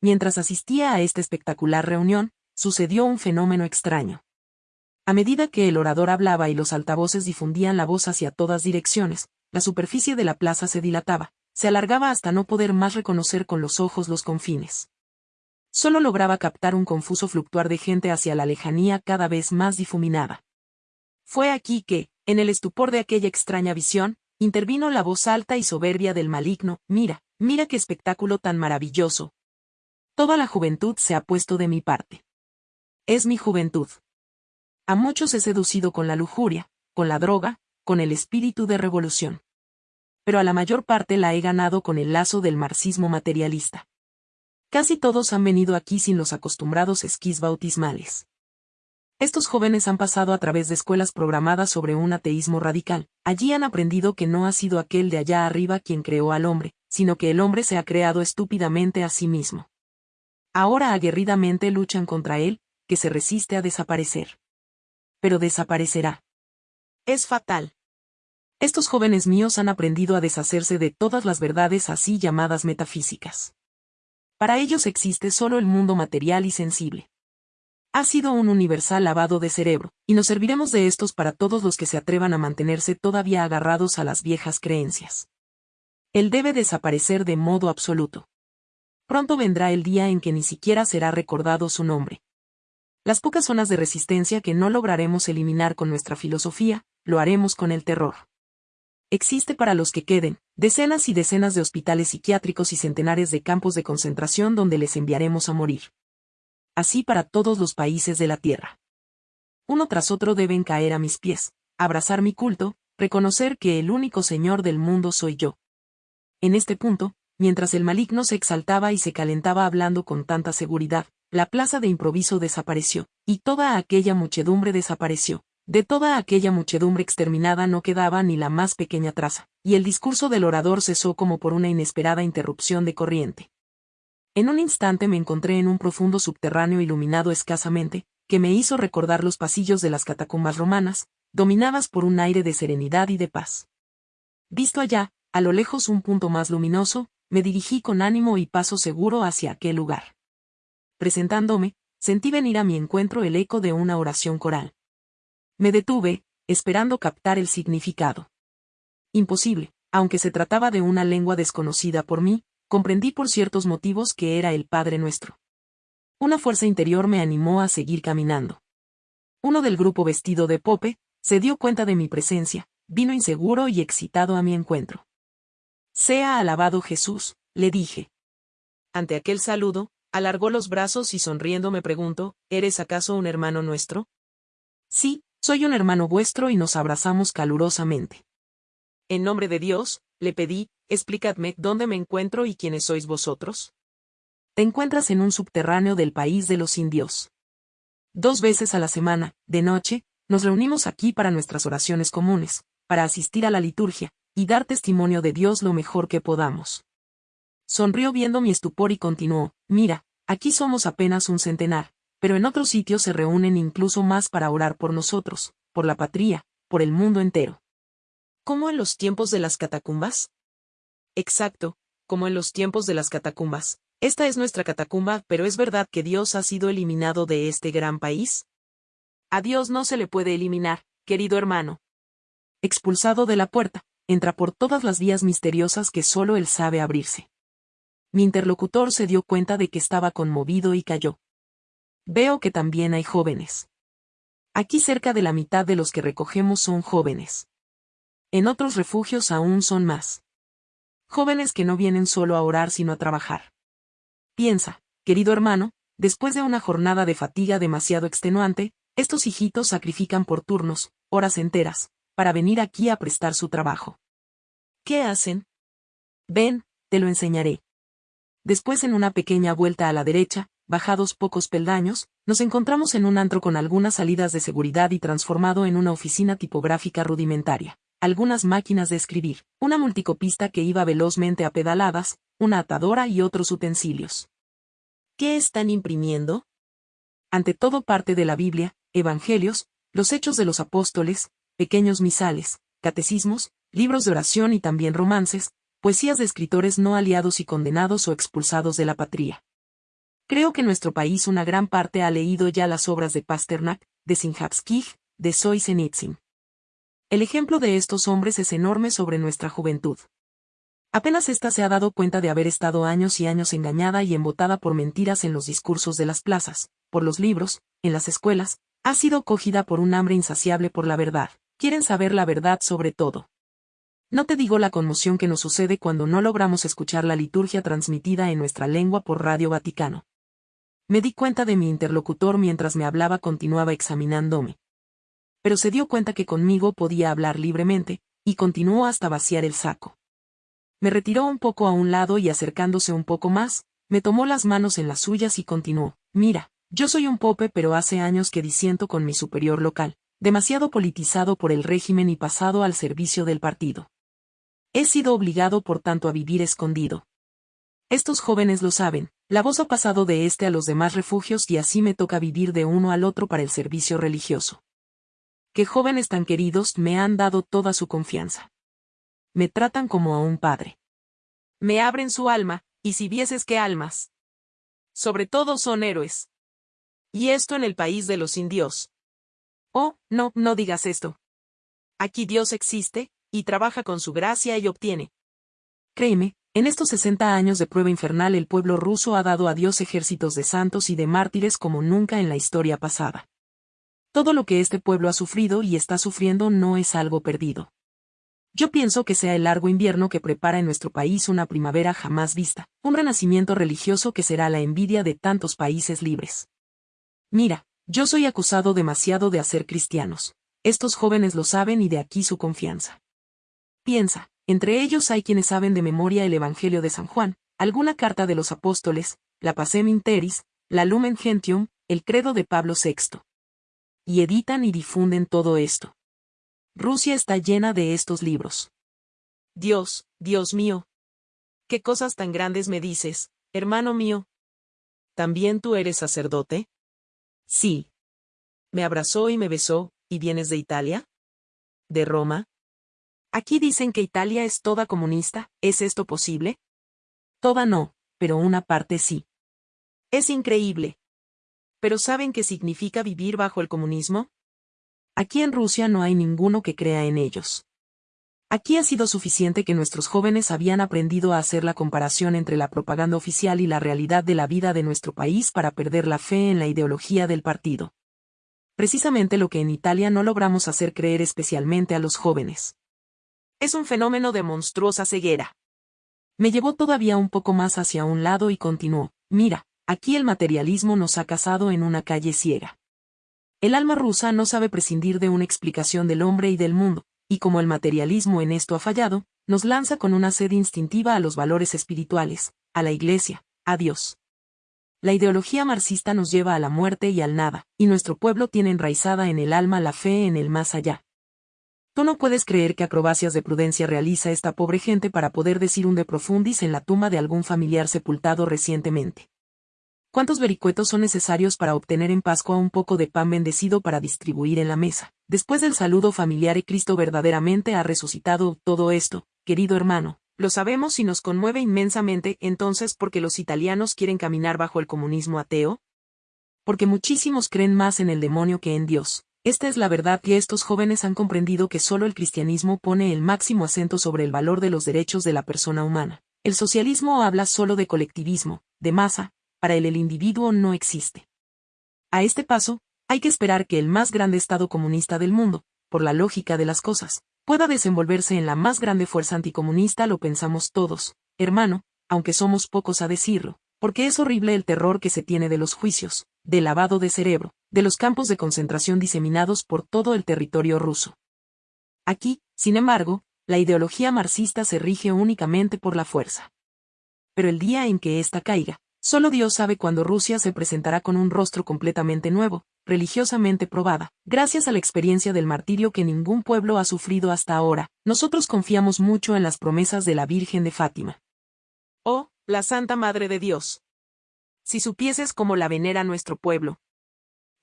Mientras asistía a esta espectacular reunión, sucedió un fenómeno extraño. A medida que el orador hablaba y los altavoces difundían la voz hacia todas direcciones, la superficie de la plaza se dilataba, se alargaba hasta no poder más reconocer con los ojos los confines. Solo lograba captar un confuso fluctuar de gente hacia la lejanía cada vez más difuminada. Fue aquí que, en el estupor de aquella extraña visión, intervino la voz alta y soberbia del maligno, mira, mira qué espectáculo tan maravilloso. Toda la juventud se ha puesto de mi parte. Es mi juventud. A muchos he seducido con la lujuria, con la droga, con el espíritu de revolución. Pero a la mayor parte la he ganado con el lazo del marxismo materialista. Casi todos han venido aquí sin los acostumbrados esquís bautismales. Estos jóvenes han pasado a través de escuelas programadas sobre un ateísmo radical. Allí han aprendido que no ha sido aquel de allá arriba quien creó al hombre, sino que el hombre se ha creado estúpidamente a sí mismo. Ahora aguerridamente luchan contra él, que se resiste a desaparecer. Pero desaparecerá. Es fatal. Estos jóvenes míos han aprendido a deshacerse de todas las verdades así llamadas metafísicas. Para ellos existe solo el mundo material y sensible ha sido un universal lavado de cerebro, y nos serviremos de estos para todos los que se atrevan a mantenerse todavía agarrados a las viejas creencias. Él debe desaparecer de modo absoluto. Pronto vendrá el día en que ni siquiera será recordado su nombre. Las pocas zonas de resistencia que no lograremos eliminar con nuestra filosofía, lo haremos con el terror. Existe para los que queden, decenas y decenas de hospitales psiquiátricos y centenares de campos de concentración donde les enviaremos a morir así para todos los países de la tierra. Uno tras otro deben caer a mis pies, abrazar mi culto, reconocer que el único Señor del mundo soy yo. En este punto, mientras el maligno se exaltaba y se calentaba hablando con tanta seguridad, la plaza de improviso desapareció, y toda aquella muchedumbre desapareció. De toda aquella muchedumbre exterminada no quedaba ni la más pequeña traza, y el discurso del orador cesó como por una inesperada interrupción de corriente. En un instante me encontré en un profundo subterráneo iluminado escasamente, que me hizo recordar los pasillos de las catacumbas romanas, dominadas por un aire de serenidad y de paz. Visto allá, a lo lejos un punto más luminoso, me dirigí con ánimo y paso seguro hacia aquel lugar. Presentándome, sentí venir a mi encuentro el eco de una oración coral. Me detuve, esperando captar el significado. Imposible, aunque se trataba de una lengua desconocida por mí, comprendí por ciertos motivos que era el Padre nuestro. Una fuerza interior me animó a seguir caminando. Uno del grupo vestido de pope, se dio cuenta de mi presencia, vino inseguro y excitado a mi encuentro. Sea alabado Jesús, le dije. Ante aquel saludo, alargó los brazos y sonriendo me preguntó, ¿eres acaso un hermano nuestro? Sí, soy un hermano vuestro y nos abrazamos calurosamente. En nombre de Dios, le pedí, explicadme dónde me encuentro y quiénes sois vosotros. Te encuentras en un subterráneo del país de los indios. Dos veces a la semana, de noche, nos reunimos aquí para nuestras oraciones comunes, para asistir a la liturgia, y dar testimonio de Dios lo mejor que podamos. Sonrió viendo mi estupor y continuó, mira, aquí somos apenas un centenar, pero en otros sitios se reúnen incluso más para orar por nosotros, por la patria, por el mundo entero. ¿Cómo en los tiempos de las catacumbas? Exacto, como en los tiempos de las catacumbas. Esta es nuestra catacumba, pero ¿es verdad que Dios ha sido eliminado de este gran país? A Dios no se le puede eliminar, querido hermano. Expulsado de la puerta, entra por todas las vías misteriosas que solo él sabe abrirse. Mi interlocutor se dio cuenta de que estaba conmovido y cayó. Veo que también hay jóvenes. Aquí cerca de la mitad de los que recogemos son jóvenes. En otros refugios aún son más. Jóvenes que no vienen solo a orar sino a trabajar. Piensa, querido hermano, después de una jornada de fatiga demasiado extenuante, estos hijitos sacrifican por turnos, horas enteras, para venir aquí a prestar su trabajo. ¿Qué hacen? Ven, te lo enseñaré. Después en una pequeña vuelta a la derecha, bajados pocos peldaños, nos encontramos en un antro con algunas salidas de seguridad y transformado en una oficina tipográfica rudimentaria, algunas máquinas de escribir, una multicopista que iba velozmente a pedaladas, una atadora y otros utensilios. ¿Qué están imprimiendo? Ante todo parte de la Biblia, evangelios, los hechos de los apóstoles, pequeños misales, catecismos, libros de oración y también romances, poesías de escritores no aliados y condenados o expulsados de la patria. Creo que nuestro país una gran parte ha leído ya las obras de Pasternak, de Sinjapskij, de Soisenitsyn. El ejemplo de estos hombres es enorme sobre nuestra juventud. Apenas ésta se ha dado cuenta de haber estado años y años engañada y embotada por mentiras en los discursos de las plazas, por los libros, en las escuelas, ha sido cogida por un hambre insaciable por la verdad. Quieren saber la verdad sobre todo. No te digo la conmoción que nos sucede cuando no logramos escuchar la liturgia transmitida en nuestra lengua por Radio Vaticano. Me di cuenta de mi interlocutor mientras me hablaba continuaba examinándome. Pero se dio cuenta que conmigo podía hablar libremente, y continuó hasta vaciar el saco. Me retiró un poco a un lado y acercándose un poco más, me tomó las manos en las suyas y continuó, mira, yo soy un pope pero hace años que disiento con mi superior local, demasiado politizado por el régimen y pasado al servicio del partido. He sido obligado por tanto a vivir escondido. Estos jóvenes lo saben, la voz ha pasado de este a los demás refugios y así me toca vivir de uno al otro para el servicio religioso. Qué jóvenes tan queridos me han dado toda su confianza. Me tratan como a un padre. Me abren su alma, y si vieses qué almas. Sobre todo son héroes. Y esto en el país de los indios. Oh, no, no digas esto. Aquí Dios existe, y trabaja con su gracia y obtiene. Créeme, en estos 60 años de prueba infernal el pueblo ruso ha dado a Dios ejércitos de santos y de mártires como nunca en la historia pasada. Todo lo que este pueblo ha sufrido y está sufriendo no es algo perdido. Yo pienso que sea el largo invierno que prepara en nuestro país una primavera jamás vista, un renacimiento religioso que será la envidia de tantos países libres. Mira, yo soy acusado demasiado de hacer cristianos. Estos jóvenes lo saben y de aquí su confianza. Piensa, entre ellos hay quienes saben de memoria el Evangelio de San Juan, alguna carta de los apóstoles, la Pacem Interis, la Lumen Gentium, el credo de Pablo VI. Y editan y difunden todo esto. Rusia está llena de estos libros. Dios, Dios mío. ¿Qué cosas tan grandes me dices, hermano mío? ¿También tú eres sacerdote? Sí. Me abrazó y me besó, ¿y vienes de Italia? ¿De Roma? Aquí dicen que Italia es toda comunista, ¿es esto posible? Toda no, pero una parte sí. Es increíble. ¿Pero saben qué significa vivir bajo el comunismo? Aquí en Rusia no hay ninguno que crea en ellos. Aquí ha sido suficiente que nuestros jóvenes habían aprendido a hacer la comparación entre la propaganda oficial y la realidad de la vida de nuestro país para perder la fe en la ideología del partido. Precisamente lo que en Italia no logramos hacer creer especialmente a los jóvenes. Es un fenómeno de monstruosa ceguera. Me llevó todavía un poco más hacia un lado y continuó, mira, aquí el materialismo nos ha casado en una calle ciega. El alma rusa no sabe prescindir de una explicación del hombre y del mundo, y como el materialismo en esto ha fallado, nos lanza con una sed instintiva a los valores espirituales, a la Iglesia, a Dios. La ideología marxista nos lleva a la muerte y al nada, y nuestro pueblo tiene enraizada en el alma la fe en el más allá. Tú no puedes creer que acrobacias de prudencia realiza esta pobre gente para poder decir un de profundis en la tumba de algún familiar sepultado recientemente. ¿Cuántos vericuetos son necesarios para obtener en Pascua un poco de pan bendecido para distribuir en la mesa? Después del saludo familiar y Cristo verdaderamente ha resucitado todo esto, querido hermano, lo sabemos y nos conmueve inmensamente entonces porque los italianos quieren caminar bajo el comunismo ateo. Porque muchísimos creen más en el demonio que en Dios, esta es la verdad que estos jóvenes han comprendido que solo el cristianismo pone el máximo acento sobre el valor de los derechos de la persona humana. El socialismo habla solo de colectivismo, de masa, para él el individuo no existe. A este paso, hay que esperar que el más grande Estado comunista del mundo, por la lógica de las cosas, pueda desenvolverse en la más grande fuerza anticomunista lo pensamos todos, hermano, aunque somos pocos a decirlo, porque es horrible el terror que se tiene de los juicios, del lavado de cerebro, de los campos de concentración diseminados por todo el territorio ruso. Aquí, sin embargo, la ideología marxista se rige únicamente por la fuerza. Pero el día en que ésta caiga, solo Dios sabe cuándo Rusia se presentará con un rostro completamente nuevo, religiosamente probada, gracias a la experiencia del martirio que ningún pueblo ha sufrido hasta ahora, nosotros confiamos mucho en las promesas de la Virgen de Fátima. Oh, la Santa Madre de Dios, si supieses cómo la venera nuestro pueblo.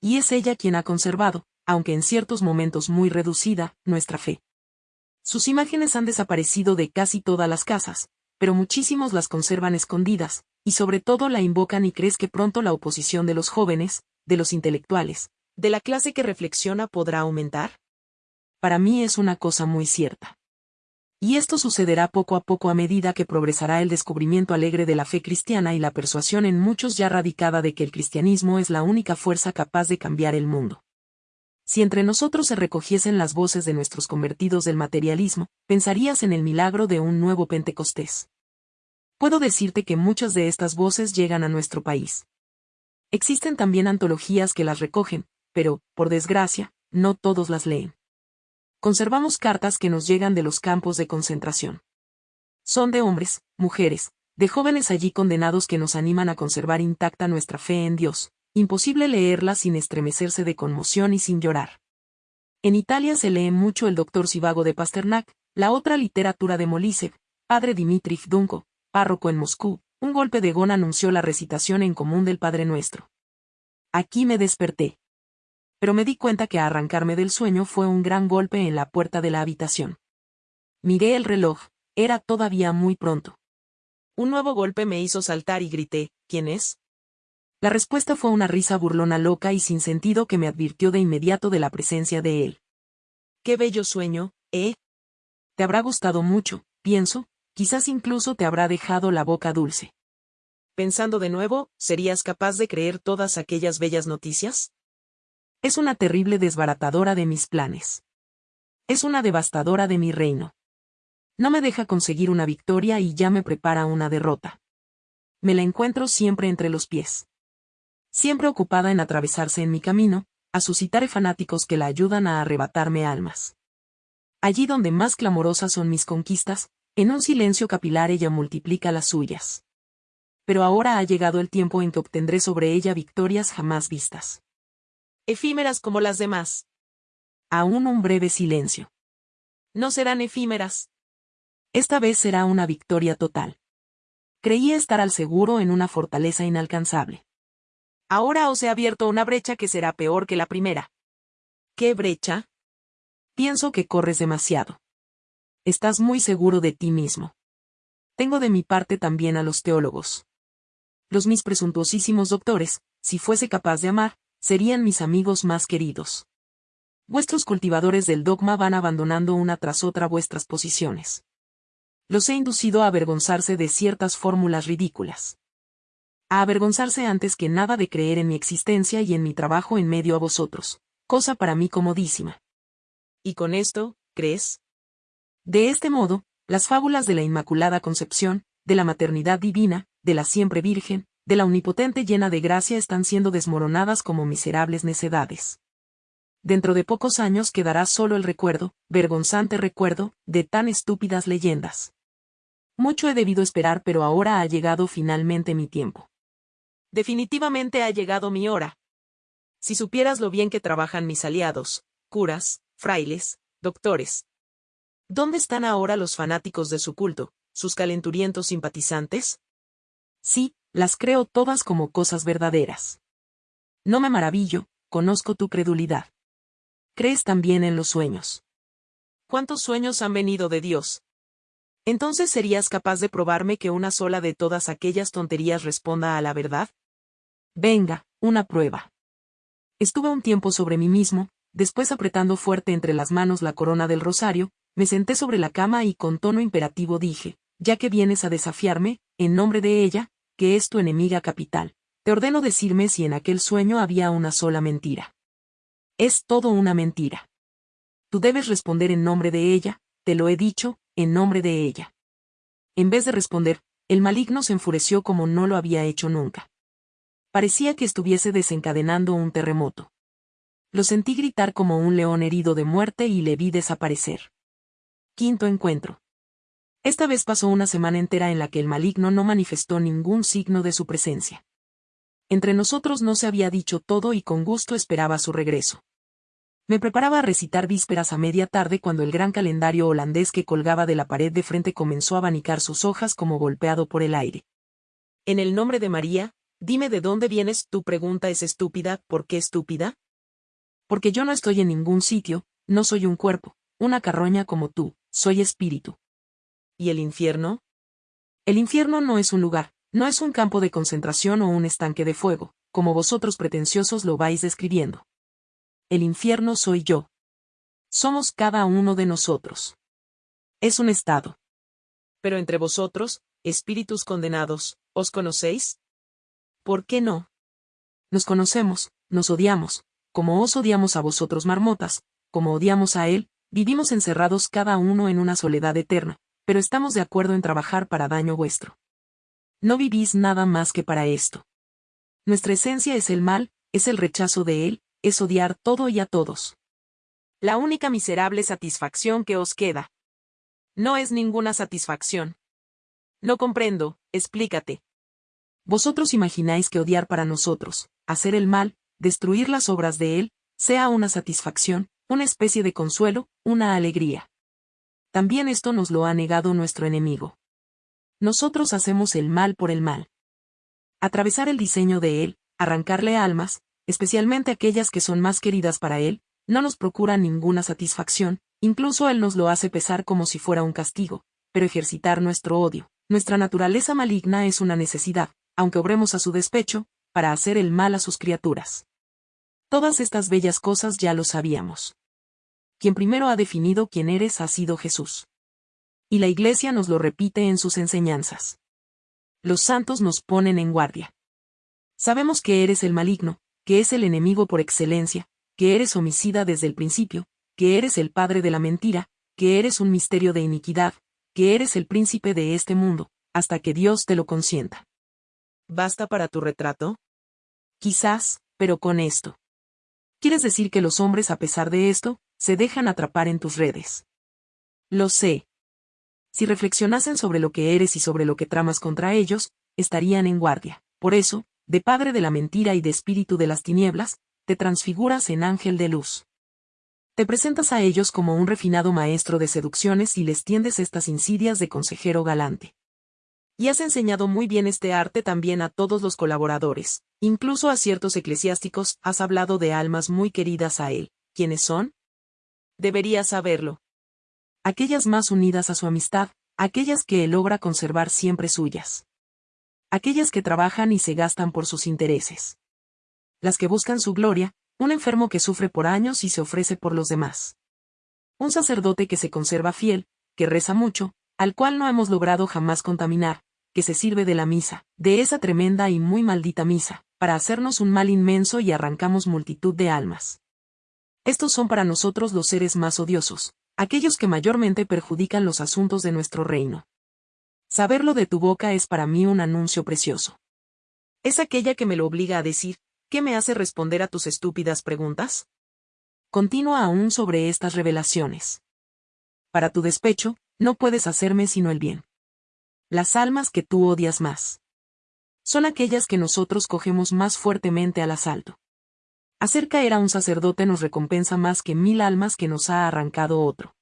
Y es ella quien ha conservado, aunque en ciertos momentos muy reducida, nuestra fe. Sus imágenes han desaparecido de casi todas las casas, pero muchísimos las conservan escondidas, y sobre todo la invocan y crees que pronto la oposición de los jóvenes, de los intelectuales, de la clase que reflexiona podrá aumentar? Para mí es una cosa muy cierta. Y esto sucederá poco a poco a medida que progresará el descubrimiento alegre de la fe cristiana y la persuasión en muchos ya radicada de que el cristianismo es la única fuerza capaz de cambiar el mundo. Si entre nosotros se recogiesen las voces de nuestros convertidos del materialismo, pensarías en el milagro de un nuevo Pentecostés. Puedo decirte que muchas de estas voces llegan a nuestro país. Existen también antologías que las recogen, pero, por desgracia, no todos las leen conservamos cartas que nos llegan de los campos de concentración. Son de hombres, mujeres, de jóvenes allí condenados que nos animan a conservar intacta nuestra fe en Dios, imposible leerlas sin estremecerse de conmoción y sin llorar. En Italia se lee mucho el doctor Sivago de Pasternak, la otra literatura de Molisev, padre Dmitri Dunko, párroco en Moscú, un golpe de gona anunció la recitación en común del Padre Nuestro. Aquí me desperté pero me di cuenta que arrancarme del sueño fue un gran golpe en la puerta de la habitación. Miré el reloj, era todavía muy pronto. Un nuevo golpe me hizo saltar y grité, ¿quién es? La respuesta fue una risa burlona loca y sin sentido que me advirtió de inmediato de la presencia de él. Qué bello sueño, ¿eh? Te habrá gustado mucho, pienso, quizás incluso te habrá dejado la boca dulce. Pensando de nuevo, ¿serías capaz de creer todas aquellas bellas noticias? Es una terrible desbaratadora de mis planes. Es una devastadora de mi reino. No me deja conseguir una victoria y ya me prepara una derrota. Me la encuentro siempre entre los pies. Siempre ocupada en atravesarse en mi camino, a suscitar fanáticos que la ayudan a arrebatarme almas. Allí donde más clamorosas son mis conquistas, en un silencio capilar ella multiplica las suyas. Pero ahora ha llegado el tiempo en que obtendré sobre ella victorias jamás vistas efímeras como las demás. Aún un breve silencio. No serán efímeras. Esta vez será una victoria total. Creía estar al seguro en una fortaleza inalcanzable. Ahora os he abierto una brecha que será peor que la primera. ¿Qué brecha? Pienso que corres demasiado. Estás muy seguro de ti mismo. Tengo de mi parte también a los teólogos. Los mis presuntuosísimos doctores, si fuese capaz de amar, serían mis amigos más queridos. Vuestros cultivadores del dogma van abandonando una tras otra vuestras posiciones. Los he inducido a avergonzarse de ciertas fórmulas ridículas. A avergonzarse antes que nada de creer en mi existencia y en mi trabajo en medio a vosotros, cosa para mí comodísima. ¿Y con esto, crees? De este modo, las fábulas de la Inmaculada Concepción, de la maternidad divina, de la siempre Virgen, de la omnipotente llena de gracia están siendo desmoronadas como miserables necedades. dentro de pocos años quedará solo el recuerdo, vergonzante recuerdo, de tan estúpidas leyendas. Mucho he debido esperar pero ahora ha llegado finalmente mi tiempo. Definitivamente ha llegado mi hora. Si supieras lo bien que trabajan mis aliados, curas, frailes, doctores. ¿Dónde están ahora los fanáticos de su culto, sus calenturientos simpatizantes? Sí, las creo todas como cosas verdaderas. No me maravillo, conozco tu credulidad. Crees también en los sueños. ¿Cuántos sueños han venido de Dios? Entonces serías capaz de probarme que una sola de todas aquellas tonterías responda a la verdad? Venga, una prueba. Estuve un tiempo sobre mí mismo, después apretando fuerte entre las manos la corona del rosario, me senté sobre la cama y con tono imperativo dije, ya que vienes a desafiarme, en nombre de ella, que es tu enemiga capital, te ordeno decirme si en aquel sueño había una sola mentira. Es todo una mentira. Tú debes responder en nombre de ella, te lo he dicho, en nombre de ella. En vez de responder, el maligno se enfureció como no lo había hecho nunca. Parecía que estuviese desencadenando un terremoto. Lo sentí gritar como un león herido de muerte y le vi desaparecer. Quinto encuentro. Esta vez pasó una semana entera en la que el maligno no manifestó ningún signo de su presencia. Entre nosotros no se había dicho todo y con gusto esperaba su regreso. Me preparaba a recitar vísperas a media tarde cuando el gran calendario holandés que colgaba de la pared de frente comenzó a abanicar sus hojas como golpeado por el aire. En el nombre de María, dime de dónde vienes, tu pregunta es estúpida, ¿por qué estúpida? Porque yo no estoy en ningún sitio, no soy un cuerpo, una carroña como tú, soy espíritu. ¿Y el infierno? El infierno no es un lugar, no es un campo de concentración o un estanque de fuego, como vosotros pretenciosos lo vais describiendo el infierno soy yo. Somos cada uno de nosotros. Es un estado. Pero entre vosotros, espíritus condenados, ¿os conocéis? ¿Por qué no? Nos conocemos, nos odiamos, como os odiamos a vosotros marmotas, como odiamos a él, vivimos encerrados cada uno en una soledad eterna, pero estamos de acuerdo en trabajar para daño vuestro. No vivís nada más que para esto. Nuestra esencia es el mal, es el rechazo de él, es odiar todo y a todos. La única miserable satisfacción que os queda. No es ninguna satisfacción. No comprendo, explícate. Vosotros imagináis que odiar para nosotros, hacer el mal, destruir las obras de él, sea una satisfacción, una especie de consuelo, una alegría. También esto nos lo ha negado nuestro enemigo. Nosotros hacemos el mal por el mal. Atravesar el diseño de él, arrancarle almas, especialmente aquellas que son más queridas para él, no nos procura ninguna satisfacción, incluso él nos lo hace pesar como si fuera un castigo, pero ejercitar nuestro odio, nuestra naturaleza maligna es una necesidad, aunque obremos a su despecho, para hacer el mal a sus criaturas. Todas estas bellas cosas ya lo sabíamos. Quien primero ha definido quién eres ha sido Jesús. Y la Iglesia nos lo repite en sus enseñanzas. Los santos nos ponen en guardia. Sabemos que eres el maligno, que es el enemigo por excelencia, que eres homicida desde el principio, que eres el padre de la mentira, que eres un misterio de iniquidad, que eres el príncipe de este mundo, hasta que Dios te lo consienta. ¿Basta para tu retrato? Quizás, pero con esto. ¿Quieres decir que los hombres, a pesar de esto, se dejan atrapar en tus redes? Lo sé. Si reflexionasen sobre lo que eres y sobre lo que tramas contra ellos, estarían en guardia. Por eso, de padre de la mentira y de espíritu de las tinieblas, te transfiguras en ángel de luz. Te presentas a ellos como un refinado maestro de seducciones y les tiendes estas insidias de consejero galante. Y has enseñado muy bien este arte también a todos los colaboradores, incluso a ciertos eclesiásticos has hablado de almas muy queridas a él. ¿Quiénes son? Deberías saberlo. Aquellas más unidas a su amistad, aquellas que él logra conservar siempre suyas aquellas que trabajan y se gastan por sus intereses. Las que buscan su gloria, un enfermo que sufre por años y se ofrece por los demás. Un sacerdote que se conserva fiel, que reza mucho, al cual no hemos logrado jamás contaminar, que se sirve de la misa, de esa tremenda y muy maldita misa, para hacernos un mal inmenso y arrancamos multitud de almas. Estos son para nosotros los seres más odiosos, aquellos que mayormente perjudican los asuntos de nuestro reino. Saberlo de tu boca es para mí un anuncio precioso. Es aquella que me lo obliga a decir, ¿qué me hace responder a tus estúpidas preguntas? Continúa aún sobre estas revelaciones. Para tu despecho, no puedes hacerme sino el bien. Las almas que tú odias más. Son aquellas que nosotros cogemos más fuertemente al asalto. Hacer caer a un sacerdote nos recompensa más que mil almas que nos ha arrancado otro.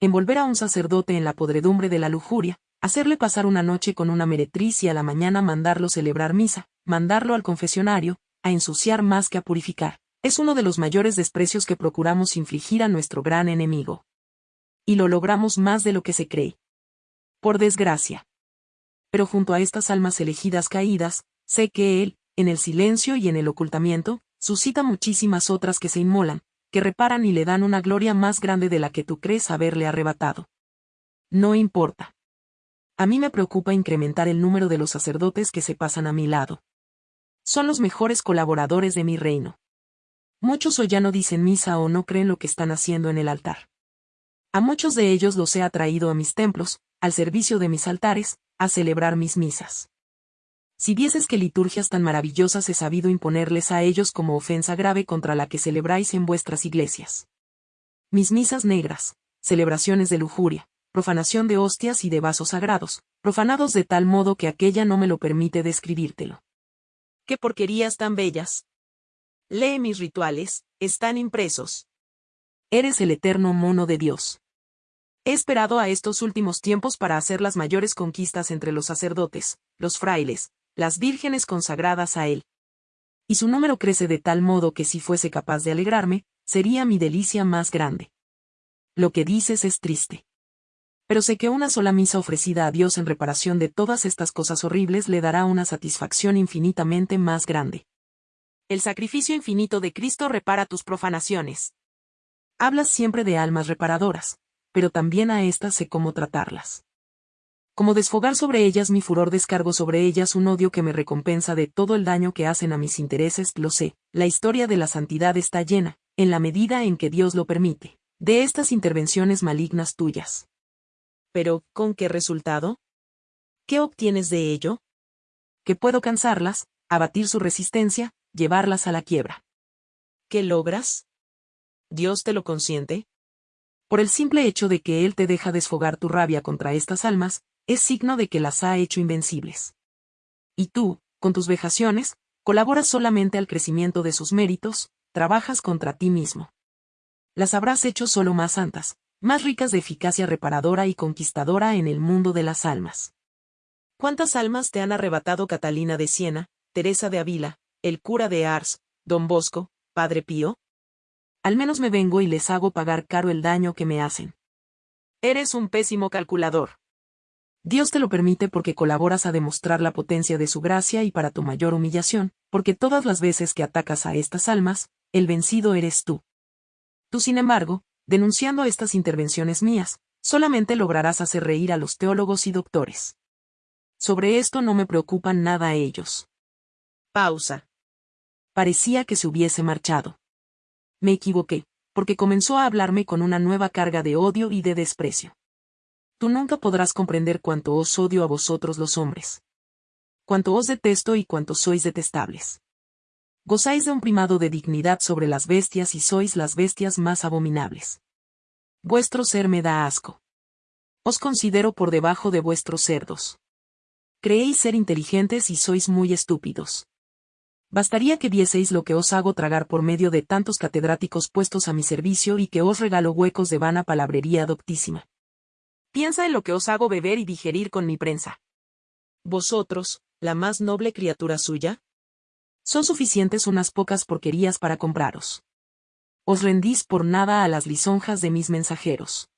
Envolver a un sacerdote en la podredumbre de la lujuria, hacerle pasar una noche con una meretriz y a la mañana mandarlo celebrar misa, mandarlo al confesionario, a ensuciar más que a purificar, es uno de los mayores desprecios que procuramos infligir a nuestro gran enemigo. Y lo logramos más de lo que se cree. Por desgracia. Pero junto a estas almas elegidas caídas, sé que Él, en el silencio y en el ocultamiento, suscita muchísimas otras que se inmolan, que reparan y le dan una gloria más grande de la que tú crees haberle arrebatado. No importa. A mí me preocupa incrementar el número de los sacerdotes que se pasan a mi lado. Son los mejores colaboradores de mi reino. Muchos o ya no dicen misa o no creen lo que están haciendo en el altar. A muchos de ellos los he atraído a mis templos, al servicio de mis altares, a celebrar mis misas. Si vieses que liturgias tan maravillosas he sabido imponerles a ellos como ofensa grave contra la que celebráis en vuestras iglesias. Mis misas negras, celebraciones de lujuria, profanación de hostias y de vasos sagrados, profanados de tal modo que aquella no me lo permite describírtelo. ¡Qué porquerías tan bellas! Lee mis rituales, están impresos. Eres el eterno mono de Dios. He esperado a estos últimos tiempos para hacer las mayores conquistas entre los sacerdotes, los frailes, las vírgenes consagradas a él. Y su número crece de tal modo que si fuese capaz de alegrarme, sería mi delicia más grande. Lo que dices es triste. Pero sé que una sola misa ofrecida a Dios en reparación de todas estas cosas horribles le dará una satisfacción infinitamente más grande. El sacrificio infinito de Cristo repara tus profanaciones. Hablas siempre de almas reparadoras, pero también a éstas sé cómo tratarlas. Como desfogar sobre ellas mi furor descargo sobre ellas un odio que me recompensa de todo el daño que hacen a mis intereses, lo sé, la historia de la santidad está llena, en la medida en que Dios lo permite, de estas intervenciones malignas tuyas. Pero, ¿con qué resultado? ¿Qué obtienes de ello? Que puedo cansarlas, abatir su resistencia, llevarlas a la quiebra. ¿Qué logras? ¿Dios te lo consiente? Por el simple hecho de que Él te deja desfogar tu rabia contra estas almas, es signo de que las ha hecho invencibles. Y tú, con tus vejaciones, colaboras solamente al crecimiento de sus méritos, trabajas contra ti mismo. Las habrás hecho solo más santas, más ricas de eficacia reparadora y conquistadora en el mundo de las almas. ¿Cuántas almas te han arrebatado Catalina de Siena, Teresa de Avila, el cura de Ars, Don Bosco, Padre Pío? Al menos me vengo y les hago pagar caro el daño que me hacen. Eres un pésimo calculador. Dios te lo permite porque colaboras a demostrar la potencia de su gracia y para tu mayor humillación, porque todas las veces que atacas a estas almas, el vencido eres tú. Tú, sin embargo, denunciando estas intervenciones mías, solamente lograrás hacer reír a los teólogos y doctores. Sobre esto no me preocupan nada ellos. Pausa. Parecía que se hubiese marchado. Me equivoqué, porque comenzó a hablarme con una nueva carga de odio y de desprecio tú nunca podrás comprender cuánto os odio a vosotros los hombres. Cuánto os detesto y cuánto sois detestables. Gozáis de un primado de dignidad sobre las bestias y sois las bestias más abominables. Vuestro ser me da asco. Os considero por debajo de vuestros cerdos. Creéis ser inteligentes y sois muy estúpidos. Bastaría que vieseis lo que os hago tragar por medio de tantos catedráticos puestos a mi servicio y que os regalo huecos de vana palabrería doctísima. Piensa en lo que os hago beber y digerir con mi prensa. Vosotros, la más noble criatura suya, son suficientes unas pocas porquerías para compraros. Os rendís por nada a las lisonjas de mis mensajeros.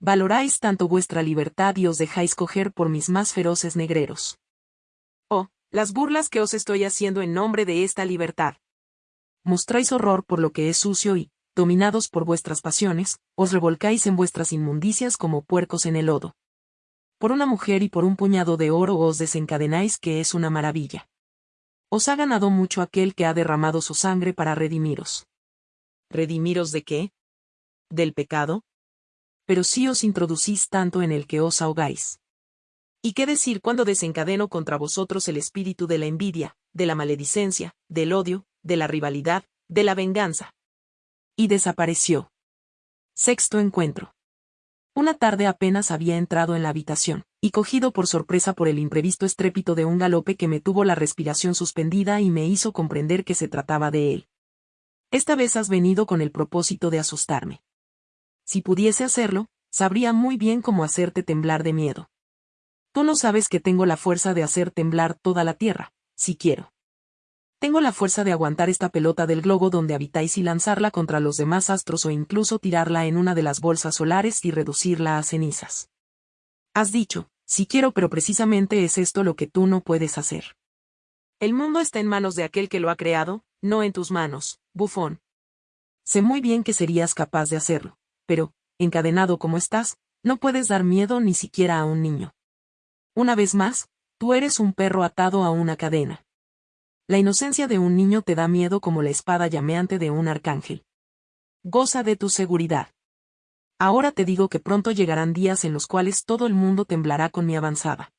Valoráis tanto vuestra libertad y os dejáis coger por mis más feroces negreros. Las burlas que os estoy haciendo en nombre de esta libertad. Mostráis horror por lo que es sucio y, dominados por vuestras pasiones, os revolcáis en vuestras inmundicias como puercos en el lodo. Por una mujer y por un puñado de oro os desencadenáis que es una maravilla. Os ha ganado mucho aquel que ha derramado su sangre para redimiros. ¿Redimiros de qué? ¿Del pecado? Pero si os introducís tanto en el que os ahogáis. ¿Y qué decir cuando desencadeno contra vosotros el espíritu de la envidia, de la maledicencia, del odio, de la rivalidad, de la venganza? Y desapareció. Sexto encuentro. Una tarde apenas había entrado en la habitación, y cogido por sorpresa por el imprevisto estrépito de un galope que me tuvo la respiración suspendida y me hizo comprender que se trataba de él. Esta vez has venido con el propósito de asustarme. Si pudiese hacerlo, sabría muy bien cómo hacerte temblar de miedo. Tú no sabes que tengo la fuerza de hacer temblar toda la Tierra, si quiero. Tengo la fuerza de aguantar esta pelota del globo donde habitáis y lanzarla contra los demás astros o incluso tirarla en una de las bolsas solares y reducirla a cenizas. Has dicho, si quiero pero precisamente es esto lo que tú no puedes hacer. El mundo está en manos de aquel que lo ha creado, no en tus manos, bufón. Sé muy bien que serías capaz de hacerlo, pero, encadenado como estás, no puedes dar miedo ni siquiera a un niño. Una vez más, tú eres un perro atado a una cadena. La inocencia de un niño te da miedo como la espada llameante de un arcángel. Goza de tu seguridad. Ahora te digo que pronto llegarán días en los cuales todo el mundo temblará con mi avanzada.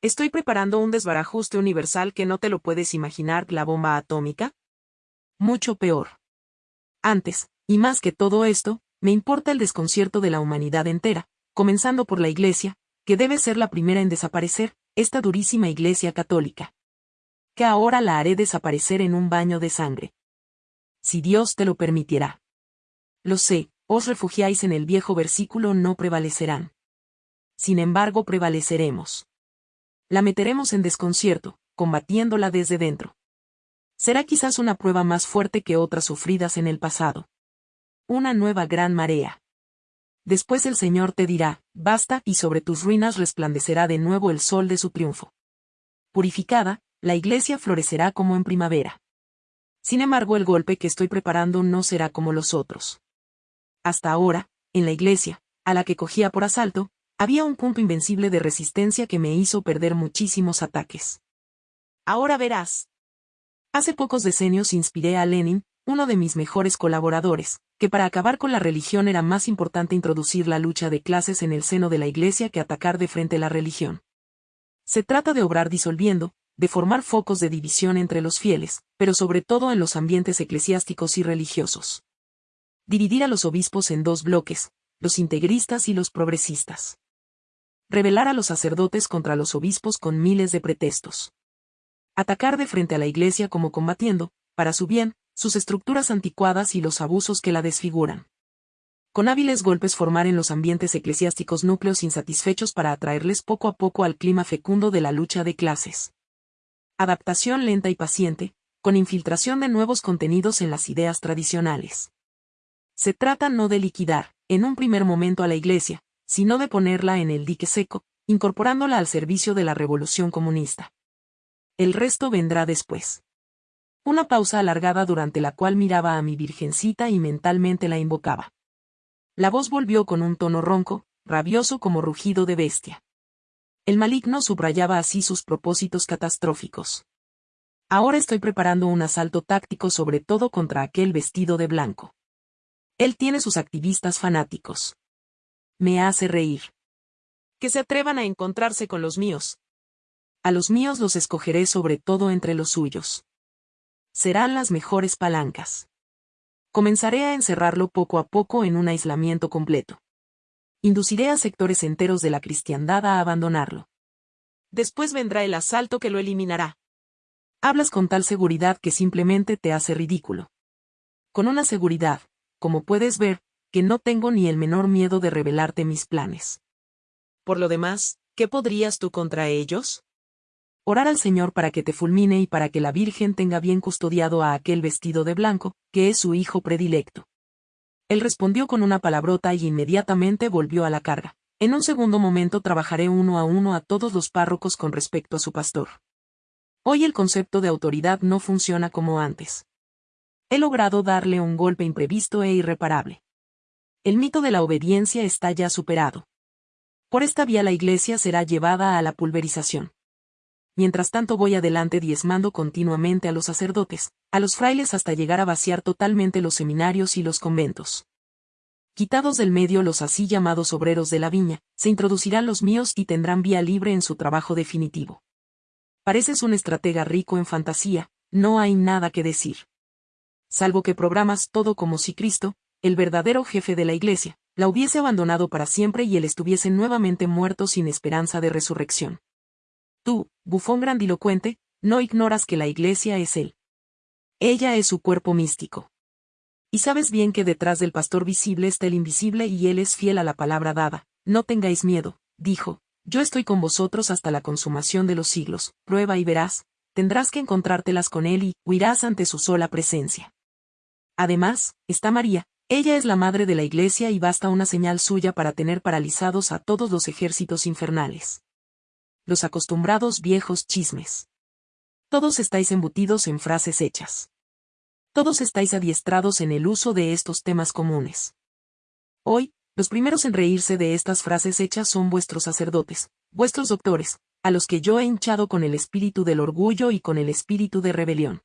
Estoy preparando un desbarajuste universal que no te lo puedes imaginar, la bomba atómica. Mucho peor. Antes, y más que todo esto, me importa el desconcierto de la humanidad entera, comenzando por la Iglesia, que debe ser la primera en desaparecer, esta durísima Iglesia católica que ahora la haré desaparecer en un baño de sangre. Si Dios te lo permitirá. Lo sé, os refugiáis en el viejo versículo no prevalecerán. Sin embargo, prevaleceremos. La meteremos en desconcierto, combatiéndola desde dentro. Será quizás una prueba más fuerte que otras sufridas en el pasado. Una nueva gran marea. Después el Señor te dirá, basta, y sobre tus ruinas resplandecerá de nuevo el sol de su triunfo. Purificada, la iglesia florecerá como en primavera. Sin embargo, el golpe que estoy preparando no será como los otros. Hasta ahora, en la iglesia, a la que cogía por asalto, había un punto invencible de resistencia que me hizo perder muchísimos ataques. Ahora verás. Hace pocos decenios inspiré a Lenin, uno de mis mejores colaboradores, que para acabar con la religión era más importante introducir la lucha de clases en el seno de la Iglesia que atacar de frente la religión. Se trata de obrar disolviendo, de formar focos de división entre los fieles, pero sobre todo en los ambientes eclesiásticos y religiosos. Dividir a los obispos en dos bloques, los integristas y los progresistas. Revelar a los sacerdotes contra los obispos con miles de pretextos. Atacar de frente a la Iglesia como combatiendo, para su bien, sus estructuras anticuadas y los abusos que la desfiguran. Con hábiles golpes formar en los ambientes eclesiásticos núcleos insatisfechos para atraerles poco a poco al clima fecundo de la lucha de clases adaptación lenta y paciente, con infiltración de nuevos contenidos en las ideas tradicionales. Se trata no de liquidar, en un primer momento a la Iglesia, sino de ponerla en el dique seco, incorporándola al servicio de la revolución comunista. El resto vendrá después. Una pausa alargada durante la cual miraba a mi virgencita y mentalmente la invocaba. La voz volvió con un tono ronco, rabioso como rugido de bestia. El maligno subrayaba así sus propósitos catastróficos. Ahora estoy preparando un asalto táctico sobre todo contra aquel vestido de blanco. Él tiene sus activistas fanáticos. Me hace reír. Que se atrevan a encontrarse con los míos. A los míos los escogeré sobre todo entre los suyos. Serán las mejores palancas. Comenzaré a encerrarlo poco a poco en un aislamiento completo induciré a sectores enteros de la cristiandad a abandonarlo. Después vendrá el asalto que lo eliminará. Hablas con tal seguridad que simplemente te hace ridículo. Con una seguridad, como puedes ver, que no tengo ni el menor miedo de revelarte mis planes. Por lo demás, ¿qué podrías tú contra ellos? Orar al Señor para que te fulmine y para que la Virgen tenga bien custodiado a aquel vestido de blanco, que es su hijo predilecto. Él respondió con una palabrota y inmediatamente volvió a la carga. En un segundo momento trabajaré uno a uno a todos los párrocos con respecto a su pastor. Hoy el concepto de autoridad no funciona como antes. He logrado darle un golpe imprevisto e irreparable. El mito de la obediencia está ya superado. Por esta vía la iglesia será llevada a la pulverización mientras tanto voy adelante diezmando continuamente a los sacerdotes, a los frailes hasta llegar a vaciar totalmente los seminarios y los conventos. Quitados del medio los así llamados obreros de la viña, se introducirán los míos y tendrán vía libre en su trabajo definitivo. Pareces un estratega rico en fantasía, no hay nada que decir. salvo que programas todo como si Cristo, el verdadero jefe de la iglesia, la hubiese abandonado para siempre y él estuviese nuevamente muerto sin esperanza de resurrección. Tú, bufón grandilocuente, no ignoras que la iglesia es él. Ella es su cuerpo místico. Y sabes bien que detrás del pastor visible está el invisible y él es fiel a la palabra dada. No tengáis miedo, dijo, yo estoy con vosotros hasta la consumación de los siglos, prueba y verás, tendrás que encontrártelas con él y huirás ante su sola presencia. Además, está María, ella es la madre de la iglesia y basta una señal suya para tener paralizados a todos los ejércitos infernales. Los acostumbrados viejos chismes. Todos estáis embutidos en frases hechas. Todos estáis adiestrados en el uso de estos temas comunes. Hoy, los primeros en reírse de estas frases hechas son vuestros sacerdotes, vuestros doctores, a los que yo he hinchado con el espíritu del orgullo y con el espíritu de rebelión.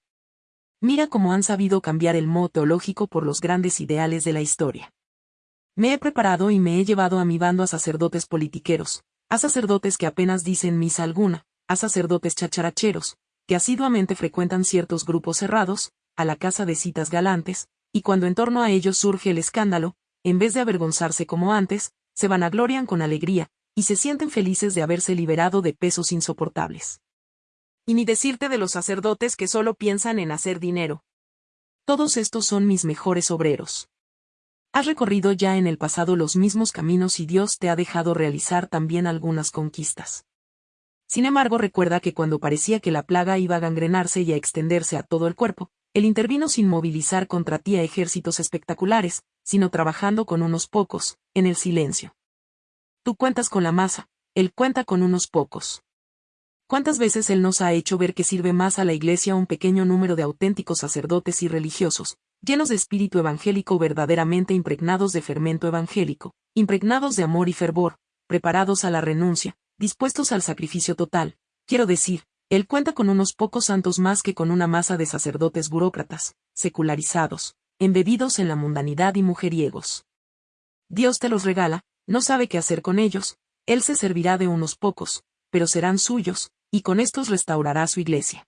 Mira cómo han sabido cambiar el modo teológico por los grandes ideales de la historia. Me he preparado y me he llevado a mi bando a sacerdotes politiqueros, a sacerdotes que apenas dicen misa alguna, a sacerdotes chacharacheros, que asiduamente frecuentan ciertos grupos cerrados, a la casa de citas galantes, y cuando en torno a ellos surge el escándalo, en vez de avergonzarse como antes, se vanaglorian con alegría, y se sienten felices de haberse liberado de pesos insoportables. Y ni decirte de los sacerdotes que solo piensan en hacer dinero. Todos estos son mis mejores obreros. Has recorrido ya en el pasado los mismos caminos y Dios te ha dejado realizar también algunas conquistas. Sin embargo, recuerda que cuando parecía que la plaga iba a gangrenarse y a extenderse a todo el cuerpo, él intervino sin movilizar contra ti a ejércitos espectaculares, sino trabajando con unos pocos, en el silencio. Tú cuentas con la masa, él cuenta con unos pocos. ¿Cuántas veces Él nos ha hecho ver que sirve más a la Iglesia un pequeño número de auténticos sacerdotes y religiosos, llenos de espíritu evangélico verdaderamente impregnados de fermento evangélico, impregnados de amor y fervor, preparados a la renuncia, dispuestos al sacrificio total? Quiero decir, Él cuenta con unos pocos santos más que con una masa de sacerdotes burócratas, secularizados, embebidos en la mundanidad y mujeriegos. Dios te los regala, no sabe qué hacer con ellos, Él se servirá de unos pocos, pero serán suyos, y con estos restaurará su iglesia.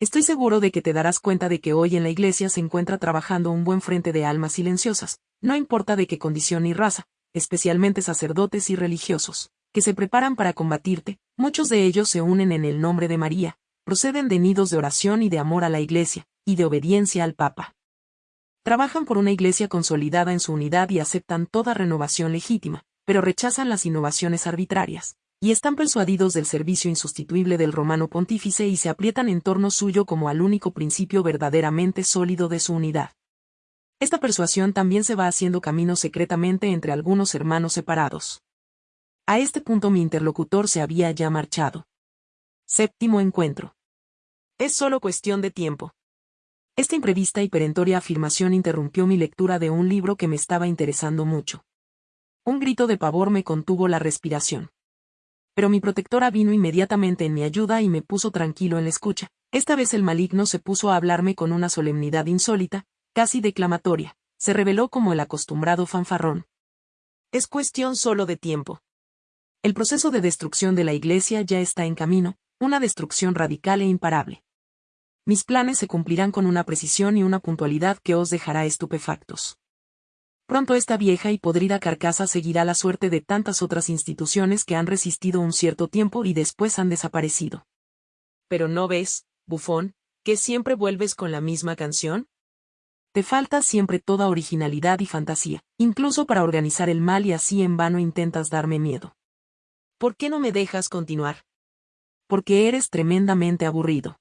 Estoy seguro de que te darás cuenta de que hoy en la iglesia se encuentra trabajando un buen frente de almas silenciosas, no importa de qué condición ni raza, especialmente sacerdotes y religiosos, que se preparan para combatirte, muchos de ellos se unen en el nombre de María, proceden de nidos de oración y de amor a la iglesia, y de obediencia al Papa. Trabajan por una iglesia consolidada en su unidad y aceptan toda renovación legítima, pero rechazan las innovaciones arbitrarias, y están persuadidos del servicio insustituible del romano pontífice y se aprietan en torno suyo como al único principio verdaderamente sólido de su unidad. Esta persuasión también se va haciendo camino secretamente entre algunos hermanos separados. A este punto mi interlocutor se había ya marchado. Séptimo encuentro. Es solo cuestión de tiempo. Esta imprevista y perentoria afirmación interrumpió mi lectura de un libro que me estaba interesando mucho. Un grito de pavor me contuvo la respiración pero mi protectora vino inmediatamente en mi ayuda y me puso tranquilo en la escucha. Esta vez el maligno se puso a hablarme con una solemnidad insólita, casi declamatoria, se reveló como el acostumbrado fanfarrón. Es cuestión solo de tiempo. El proceso de destrucción de la Iglesia ya está en camino, una destrucción radical e imparable. Mis planes se cumplirán con una precisión y una puntualidad que os dejará estupefactos. Pronto esta vieja y podrida carcasa seguirá la suerte de tantas otras instituciones que han resistido un cierto tiempo y después han desaparecido. Pero no ves, bufón, que siempre vuelves con la misma canción? Te falta siempre toda originalidad y fantasía, incluso para organizar el mal y así en vano intentas darme miedo. ¿Por qué no me dejas continuar? Porque eres tremendamente aburrido.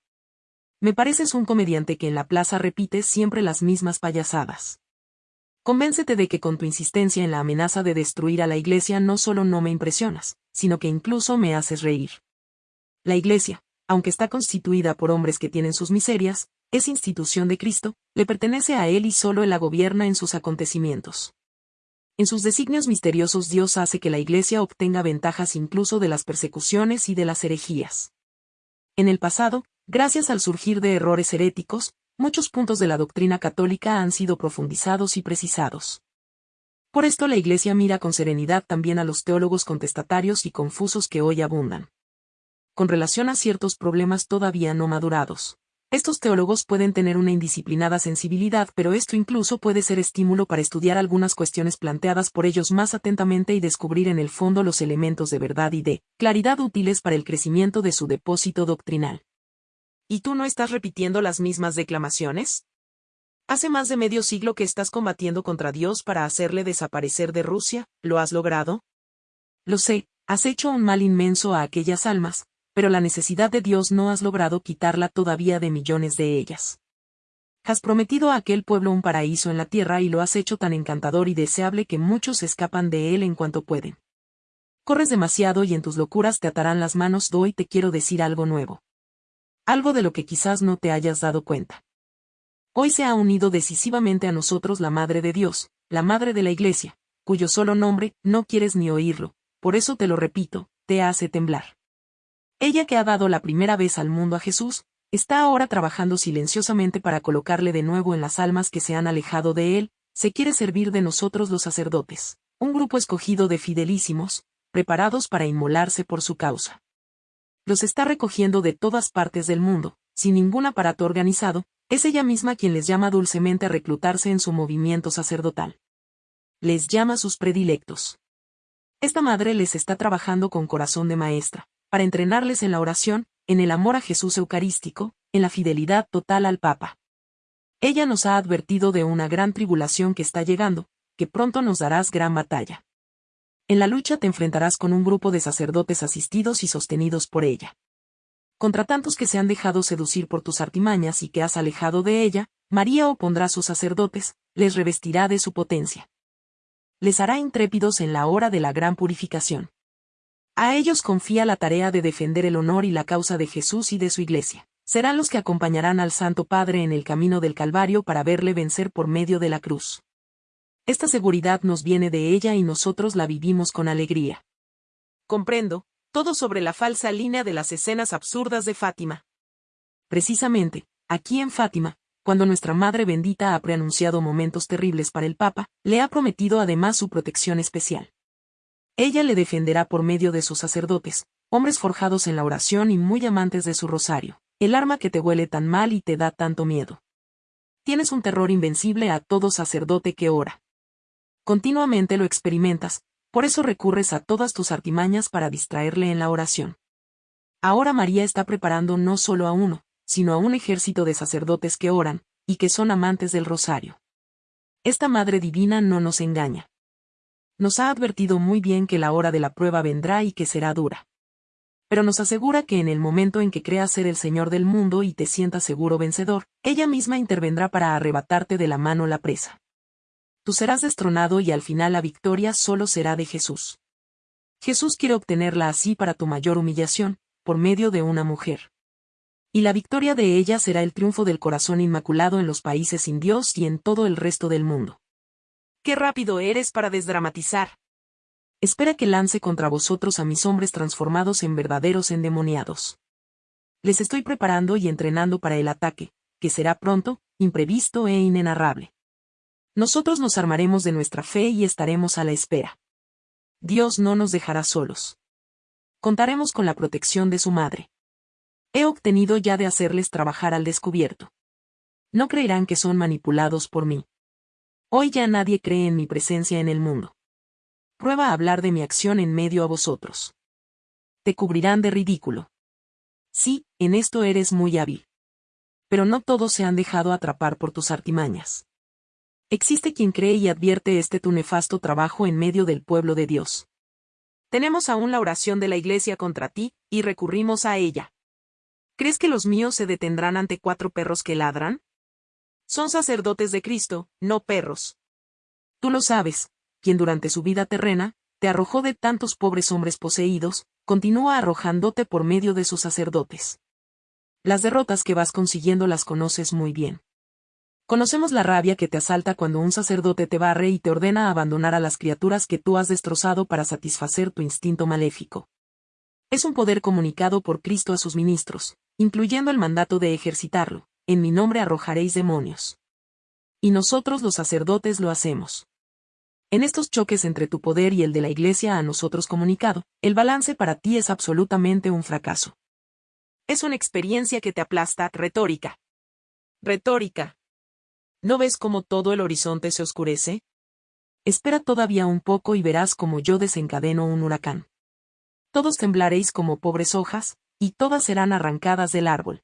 Me pareces un comediante que en la plaza repite siempre las mismas payasadas. Convéncete de que con tu insistencia en la amenaza de destruir a la Iglesia no solo no me impresionas, sino que incluso me haces reír. La Iglesia, aunque está constituida por hombres que tienen sus miserias, es institución de Cristo, le pertenece a Él y solo Él la gobierna en sus acontecimientos. En sus designios misteriosos Dios hace que la Iglesia obtenga ventajas incluso de las persecuciones y de las herejías. En el pasado, gracias al surgir de errores heréticos, muchos puntos de la doctrina católica han sido profundizados y precisados. Por esto la Iglesia mira con serenidad también a los teólogos contestatarios y confusos que hoy abundan. Con relación a ciertos problemas todavía no madurados, Estos teólogos pueden tener una indisciplinada sensibilidad, pero esto incluso puede ser estímulo para estudiar algunas cuestiones planteadas por ellos más atentamente y descubrir en el fondo los elementos de verdad y de claridad útiles para el crecimiento de su depósito doctrinal. ¿Y tú no estás repitiendo las mismas declamaciones? Hace más de medio siglo que estás combatiendo contra Dios para hacerle desaparecer de Rusia, ¿lo has logrado? Lo sé, has hecho un mal inmenso a aquellas almas, pero la necesidad de Dios no has logrado quitarla todavía de millones de ellas. Has prometido a aquel pueblo un paraíso en la tierra y lo has hecho tan encantador y deseable que muchos escapan de él en cuanto pueden. Corres demasiado y en tus locuras te atarán las manos. Doy te quiero decir algo nuevo. Algo de lo que quizás no te hayas dado cuenta. Hoy se ha unido decisivamente a nosotros la Madre de Dios, la Madre de la Iglesia, cuyo solo nombre, no quieres ni oírlo, por eso te lo repito, te hace temblar. Ella que ha dado la primera vez al mundo a Jesús, está ahora trabajando silenciosamente para colocarle de nuevo en las almas que se han alejado de él, se quiere servir de nosotros los sacerdotes, un grupo escogido de fidelísimos, preparados para inmolarse por su causa. Los está recogiendo de todas partes del mundo, sin ningún aparato organizado, es ella misma quien les llama dulcemente a reclutarse en su movimiento sacerdotal. Les llama sus predilectos. Esta madre les está trabajando con corazón de maestra, para entrenarles en la oración, en el amor a Jesús Eucarístico, en la fidelidad total al Papa. Ella nos ha advertido de una gran tribulación que está llegando, que pronto nos darás gran batalla. En la lucha te enfrentarás con un grupo de sacerdotes asistidos y sostenidos por ella. Contra tantos que se han dejado seducir por tus artimañas y que has alejado de ella, María opondrá sus sacerdotes, les revestirá de su potencia. Les hará intrépidos en la hora de la gran purificación. A ellos confía la tarea de defender el honor y la causa de Jesús y de su iglesia. Serán los que acompañarán al Santo Padre en el camino del Calvario para verle vencer por medio de la cruz. Esta seguridad nos viene de ella y nosotros la vivimos con alegría. Comprendo, todo sobre la falsa línea de las escenas absurdas de Fátima. Precisamente, aquí en Fátima, cuando nuestra Madre bendita ha preanunciado momentos terribles para el Papa, le ha prometido además su protección especial. Ella le defenderá por medio de sus sacerdotes, hombres forjados en la oración y muy amantes de su rosario, el arma que te huele tan mal y te da tanto miedo. Tienes un terror invencible a todo sacerdote que ora. Continuamente lo experimentas, por eso recurres a todas tus artimañas para distraerle en la oración. Ahora María está preparando no solo a uno, sino a un ejército de sacerdotes que oran, y que son amantes del rosario. Esta Madre Divina no nos engaña nos ha advertido muy bien que la hora de la prueba vendrá y que será dura. Pero nos asegura que en el momento en que creas ser el Señor del mundo y te sientas seguro vencedor, ella misma intervendrá para arrebatarte de la mano la presa. Tú serás destronado y al final la victoria solo será de Jesús. Jesús quiere obtenerla así para tu mayor humillación, por medio de una mujer. Y la victoria de ella será el triunfo del corazón inmaculado en los países sin Dios y en todo el resto del mundo. Qué rápido eres para desdramatizar. Espera que lance contra vosotros a mis hombres transformados en verdaderos endemoniados. Les estoy preparando y entrenando para el ataque, que será pronto, imprevisto e inenarrable. Nosotros nos armaremos de nuestra fe y estaremos a la espera. Dios no nos dejará solos. Contaremos con la protección de su madre. He obtenido ya de hacerles trabajar al descubierto. No creerán que son manipulados por mí. Hoy ya nadie cree en mi presencia en el mundo. Prueba a hablar de mi acción en medio a vosotros. Te cubrirán de ridículo. Sí, en esto eres muy hábil. Pero no todos se han dejado atrapar por tus artimañas. Existe quien cree y advierte este tu nefasto trabajo en medio del pueblo de Dios. Tenemos aún la oración de la Iglesia contra ti, y recurrimos a ella. ¿Crees que los míos se detendrán ante cuatro perros que ladran? Son sacerdotes de Cristo, no perros. Tú lo sabes, quien durante su vida terrena, te arrojó de tantos pobres hombres poseídos, continúa arrojándote por medio de sus sacerdotes. Las derrotas que vas consiguiendo las conoces muy bien. Conocemos la rabia que te asalta cuando un sacerdote te barre y te ordena abandonar a las criaturas que tú has destrozado para satisfacer tu instinto maléfico. Es un poder comunicado por Cristo a sus ministros, incluyendo el mandato de ejercitarlo, en mi nombre arrojaréis demonios. Y nosotros los sacerdotes lo hacemos. En estos choques entre tu poder y el de la Iglesia a nosotros comunicado, el balance para ti es absolutamente un fracaso. Es una experiencia que te aplasta, retórica. Retórica. ¿No ves cómo todo el horizonte se oscurece? Espera todavía un poco y verás cómo yo desencadeno un huracán. Todos temblaréis como pobres hojas, y todas serán arrancadas del árbol.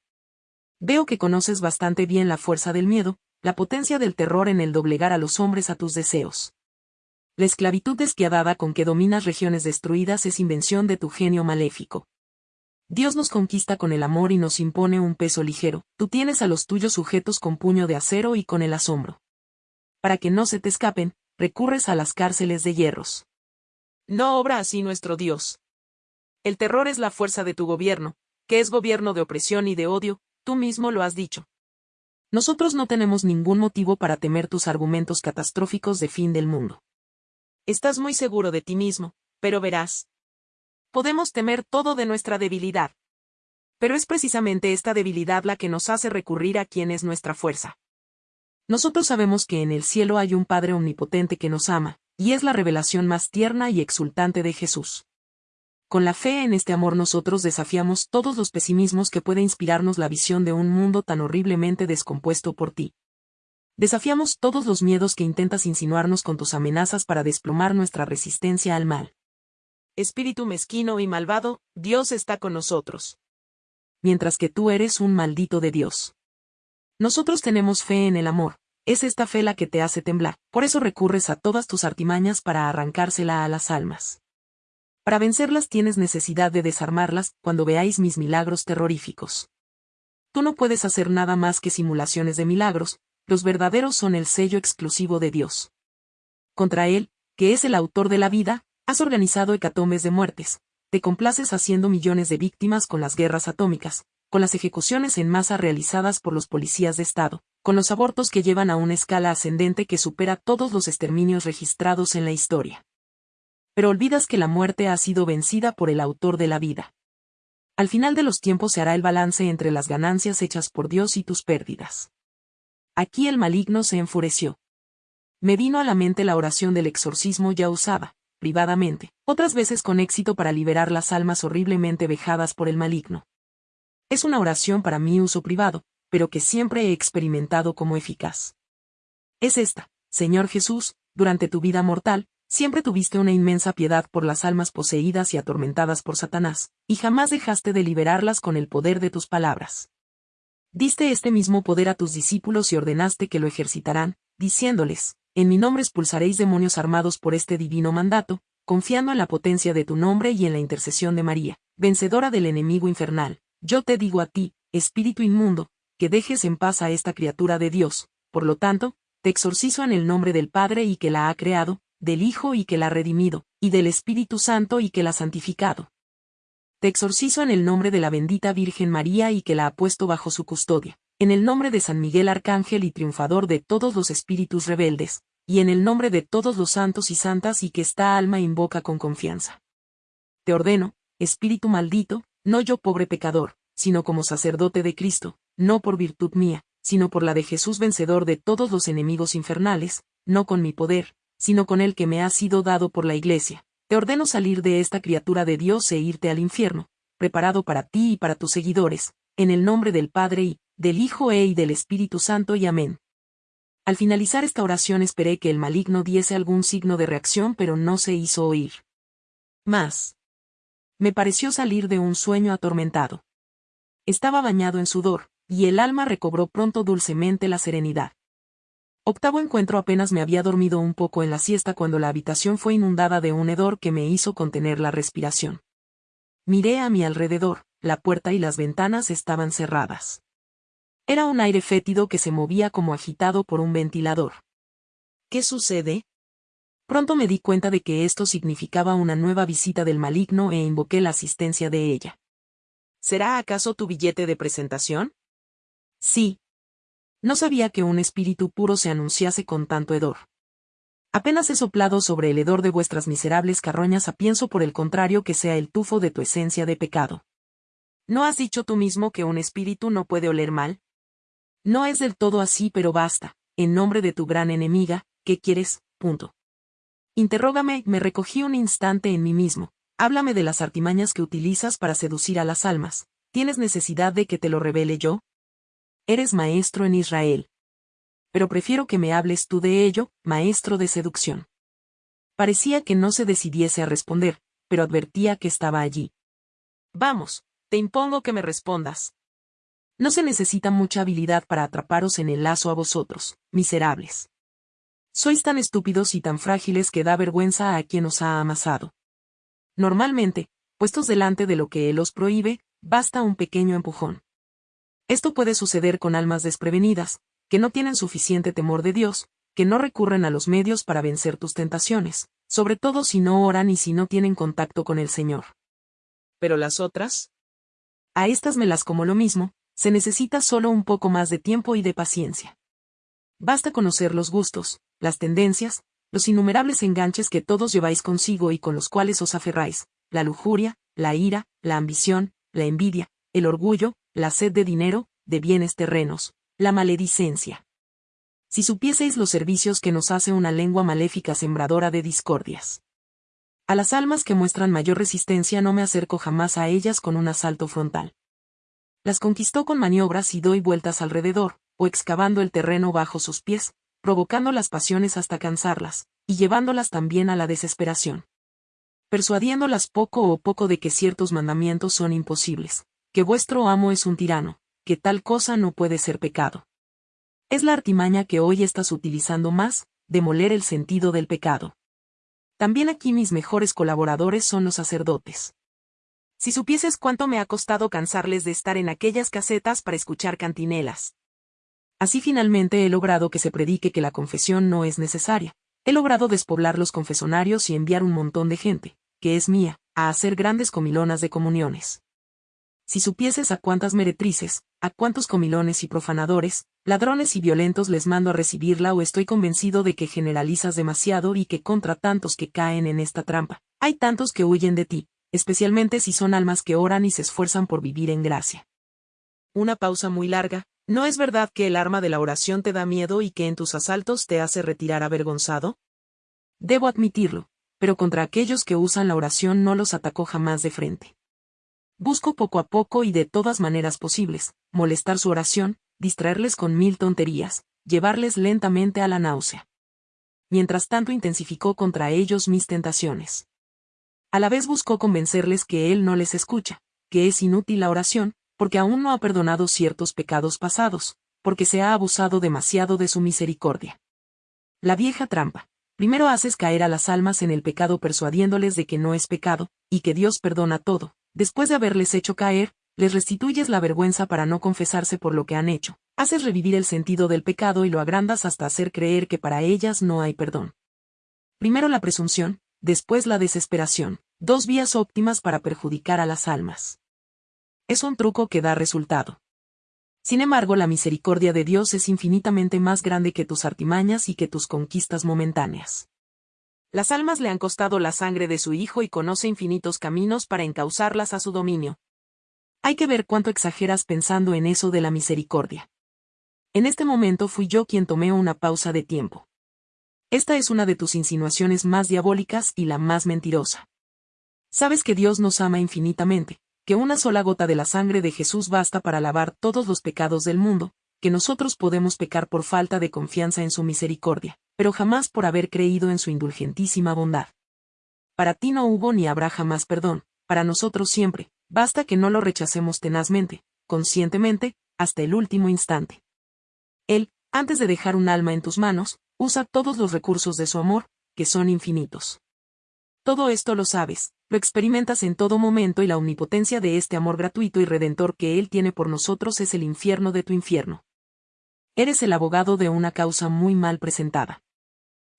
Veo que conoces bastante bien la fuerza del miedo, la potencia del terror en el doblegar a los hombres a tus deseos. La esclavitud despiadada con que dominas regiones destruidas es invención de tu genio maléfico. Dios nos conquista con el amor y nos impone un peso ligero, tú tienes a los tuyos sujetos con puño de acero y con el asombro. Para que no se te escapen, recurres a las cárceles de hierros. No obra así nuestro Dios. El terror es la fuerza de tu gobierno, que es gobierno de opresión y de odio, tú mismo lo has dicho. Nosotros no tenemos ningún motivo para temer tus argumentos catastróficos de fin del mundo. Estás muy seguro de ti mismo, pero verás. Podemos temer todo de nuestra debilidad. Pero es precisamente esta debilidad la que nos hace recurrir a quien es nuestra fuerza. Nosotros sabemos que en el cielo hay un Padre omnipotente que nos ama, y es la revelación más tierna y exultante de Jesús. Con la fe en este amor nosotros desafiamos todos los pesimismos que puede inspirarnos la visión de un mundo tan horriblemente descompuesto por ti. Desafiamos todos los miedos que intentas insinuarnos con tus amenazas para desplomar nuestra resistencia al mal. Espíritu mezquino y malvado, Dios está con nosotros. Mientras que tú eres un maldito de Dios. Nosotros tenemos fe en el amor, es esta fe la que te hace temblar, por eso recurres a todas tus artimañas para arrancársela a las almas. Para vencerlas tienes necesidad de desarmarlas cuando veáis mis milagros terroríficos. Tú no puedes hacer nada más que simulaciones de milagros, los verdaderos son el sello exclusivo de Dios. Contra Él, que es el autor de la vida, has organizado hecatombes de muertes, te complaces haciendo millones de víctimas con las guerras atómicas, con las ejecuciones en masa realizadas por los policías de Estado, con los abortos que llevan a una escala ascendente que supera todos los exterminios registrados en la historia pero olvidas que la muerte ha sido vencida por el autor de la vida. Al final de los tiempos se hará el balance entre las ganancias hechas por Dios y tus pérdidas. Aquí el maligno se enfureció. Me vino a la mente la oración del exorcismo ya usada, privadamente, otras veces con éxito para liberar las almas horriblemente vejadas por el maligno. Es una oración para mi uso privado, pero que siempre he experimentado como eficaz. Es esta, Señor Jesús, durante tu vida mortal, Siempre tuviste una inmensa piedad por las almas poseídas y atormentadas por Satanás, y jamás dejaste de liberarlas con el poder de tus palabras. Diste este mismo poder a tus discípulos y ordenaste que lo ejercitarán, diciéndoles, en mi nombre expulsaréis demonios armados por este divino mandato, confiando en la potencia de tu nombre y en la intercesión de María, vencedora del enemigo infernal. Yo te digo a ti, espíritu inmundo, que dejes en paz a esta criatura de Dios, por lo tanto, te exorcizo en el nombre del Padre y que la ha creado, del Hijo y que la ha redimido, y del Espíritu Santo y que la ha santificado. Te exorcizo en el nombre de la bendita Virgen María y que la ha puesto bajo su custodia, en el nombre de San Miguel Arcángel y triunfador de todos los espíritus rebeldes, y en el nombre de todos los santos y santas y que esta alma invoca con confianza. Te ordeno, espíritu maldito, no yo pobre pecador, sino como sacerdote de Cristo, no por virtud mía, sino por la de Jesús vencedor de todos los enemigos infernales, no con mi poder, sino con el que me ha sido dado por la Iglesia. Te ordeno salir de esta criatura de Dios e irte al infierno, preparado para ti y para tus seguidores, en el nombre del Padre y, del Hijo e y del Espíritu Santo y amén. Al finalizar esta oración esperé que el maligno diese algún signo de reacción pero no se hizo oír. Más. Me pareció salir de un sueño atormentado. Estaba bañado en sudor, y el alma recobró pronto dulcemente la serenidad. Octavo encuentro apenas me había dormido un poco en la siesta cuando la habitación fue inundada de un hedor que me hizo contener la respiración. Miré a mi alrededor, la puerta y las ventanas estaban cerradas. Era un aire fétido que se movía como agitado por un ventilador. ¿Qué sucede? Pronto me di cuenta de que esto significaba una nueva visita del maligno e invoqué la asistencia de ella. ¿Será acaso tu billete de presentación? Sí, no sabía que un espíritu puro se anunciase con tanto hedor. Apenas he soplado sobre el hedor de vuestras miserables carroñas a pienso por el contrario que sea el tufo de tu esencia de pecado. ¿No has dicho tú mismo que un espíritu no puede oler mal? No es del todo así, pero basta, en nombre de tu gran enemiga, ¿qué quieres? Punto. Interrógame, me recogí un instante en mí mismo, háblame de las artimañas que utilizas para seducir a las almas, ¿Tienes necesidad de que te lo revele yo? Eres maestro en Israel. Pero prefiero que me hables tú de ello, maestro de seducción. Parecía que no se decidiese a responder, pero advertía que estaba allí. Vamos, te impongo que me respondas. No se necesita mucha habilidad para atraparos en el lazo a vosotros, miserables. Sois tan estúpidos y tan frágiles que da vergüenza a quien os ha amasado. Normalmente, puestos delante de lo que él os prohíbe, basta un pequeño empujón. Esto puede suceder con almas desprevenidas, que no tienen suficiente temor de Dios, que no recurren a los medios para vencer tus tentaciones, sobre todo si no oran y si no tienen contacto con el Señor. Pero las otras? A estas me las como lo mismo, se necesita solo un poco más de tiempo y de paciencia. Basta conocer los gustos, las tendencias, los innumerables enganches que todos lleváis consigo y con los cuales os aferráis, la lujuria, la ira, la ambición, la envidia, el orgullo, la sed de dinero, de bienes terrenos, la maledicencia. Si supieseis los servicios que nos hace una lengua maléfica sembradora de discordias. A las almas que muestran mayor resistencia no me acerco jamás a ellas con un asalto frontal. Las conquistó con maniobras y doy vueltas alrededor, o excavando el terreno bajo sus pies, provocando las pasiones hasta cansarlas, y llevándolas también a la desesperación persuadiéndolas poco o poco de que ciertos mandamientos son imposibles, que vuestro amo es un tirano, que tal cosa no puede ser pecado. Es la artimaña que hoy estás utilizando más, demoler el sentido del pecado. También aquí mis mejores colaboradores son los sacerdotes. Si supieses cuánto me ha costado cansarles de estar en aquellas casetas para escuchar cantinelas. Así finalmente he logrado que se predique que la confesión no es necesaria. He logrado despoblar los confesonarios y enviar un montón de gente, que es mía, a hacer grandes comilonas de comuniones. Si supieses a cuántas meretrices, a cuántos comilones y profanadores, ladrones y violentos les mando a recibirla o estoy convencido de que generalizas demasiado y que contra tantos que caen en esta trampa, hay tantos que huyen de ti, especialmente si son almas que oran y se esfuerzan por vivir en gracia. Una pausa muy larga, ¿no es verdad que el arma de la oración te da miedo y que en tus asaltos te hace retirar avergonzado? Debo admitirlo, pero contra aquellos que usan la oración no los atacó jamás de frente. Busco poco a poco y de todas maneras posibles, molestar su oración, distraerles con mil tonterías, llevarles lentamente a la náusea. Mientras tanto intensificó contra ellos mis tentaciones. A la vez buscó convencerles que él no les escucha, que es inútil la oración, porque aún no ha perdonado ciertos pecados pasados, porque se ha abusado demasiado de su misericordia. La vieja trampa. Primero haces caer a las almas en el pecado persuadiéndoles de que no es pecado, y que Dios perdona todo. Después de haberles hecho caer, les restituyes la vergüenza para no confesarse por lo que han hecho. Haces revivir el sentido del pecado y lo agrandas hasta hacer creer que para ellas no hay perdón. Primero la presunción, después la desesperación, dos vías óptimas para perjudicar a las almas. Es un truco que da resultado. Sin embargo, la misericordia de Dios es infinitamente más grande que tus artimañas y que tus conquistas momentáneas. Las almas le han costado la sangre de su Hijo y conoce infinitos caminos para encauzarlas a su dominio. Hay que ver cuánto exageras pensando en eso de la misericordia. En este momento fui yo quien tomé una pausa de tiempo. Esta es una de tus insinuaciones más diabólicas y la más mentirosa. Sabes que Dios nos ama infinitamente, que una sola gota de la sangre de Jesús basta para lavar todos los pecados del mundo, que nosotros podemos pecar por falta de confianza en su misericordia, pero jamás por haber creído en su indulgentísima bondad. Para ti no hubo ni habrá jamás perdón, para nosotros siempre, basta que no lo rechacemos tenazmente, conscientemente, hasta el último instante. Él, antes de dejar un alma en tus manos, usa todos los recursos de su amor, que son infinitos. Todo esto lo sabes, lo experimentas en todo momento y la omnipotencia de este amor gratuito y redentor que Él tiene por nosotros es el infierno de tu infierno. Eres el abogado de una causa muy mal presentada.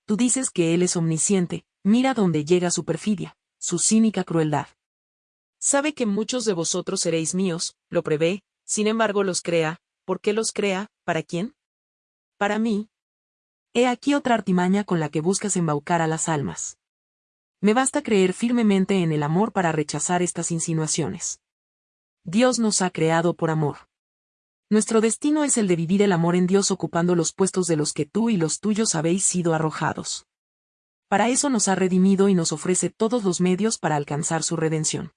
Tú dices que Él es omnisciente, mira dónde llega su perfidia, su cínica crueldad. Sabe que muchos de vosotros seréis míos, lo prevé, sin embargo los crea, ¿por qué los crea? ¿Para quién? Para mí. He aquí otra artimaña con la que buscas embaucar a las almas. Me basta creer firmemente en el amor para rechazar estas insinuaciones. Dios nos ha creado por amor. Nuestro destino es el de vivir el amor en Dios ocupando los puestos de los que tú y los tuyos habéis sido arrojados. Para eso nos ha redimido y nos ofrece todos los medios para alcanzar su redención.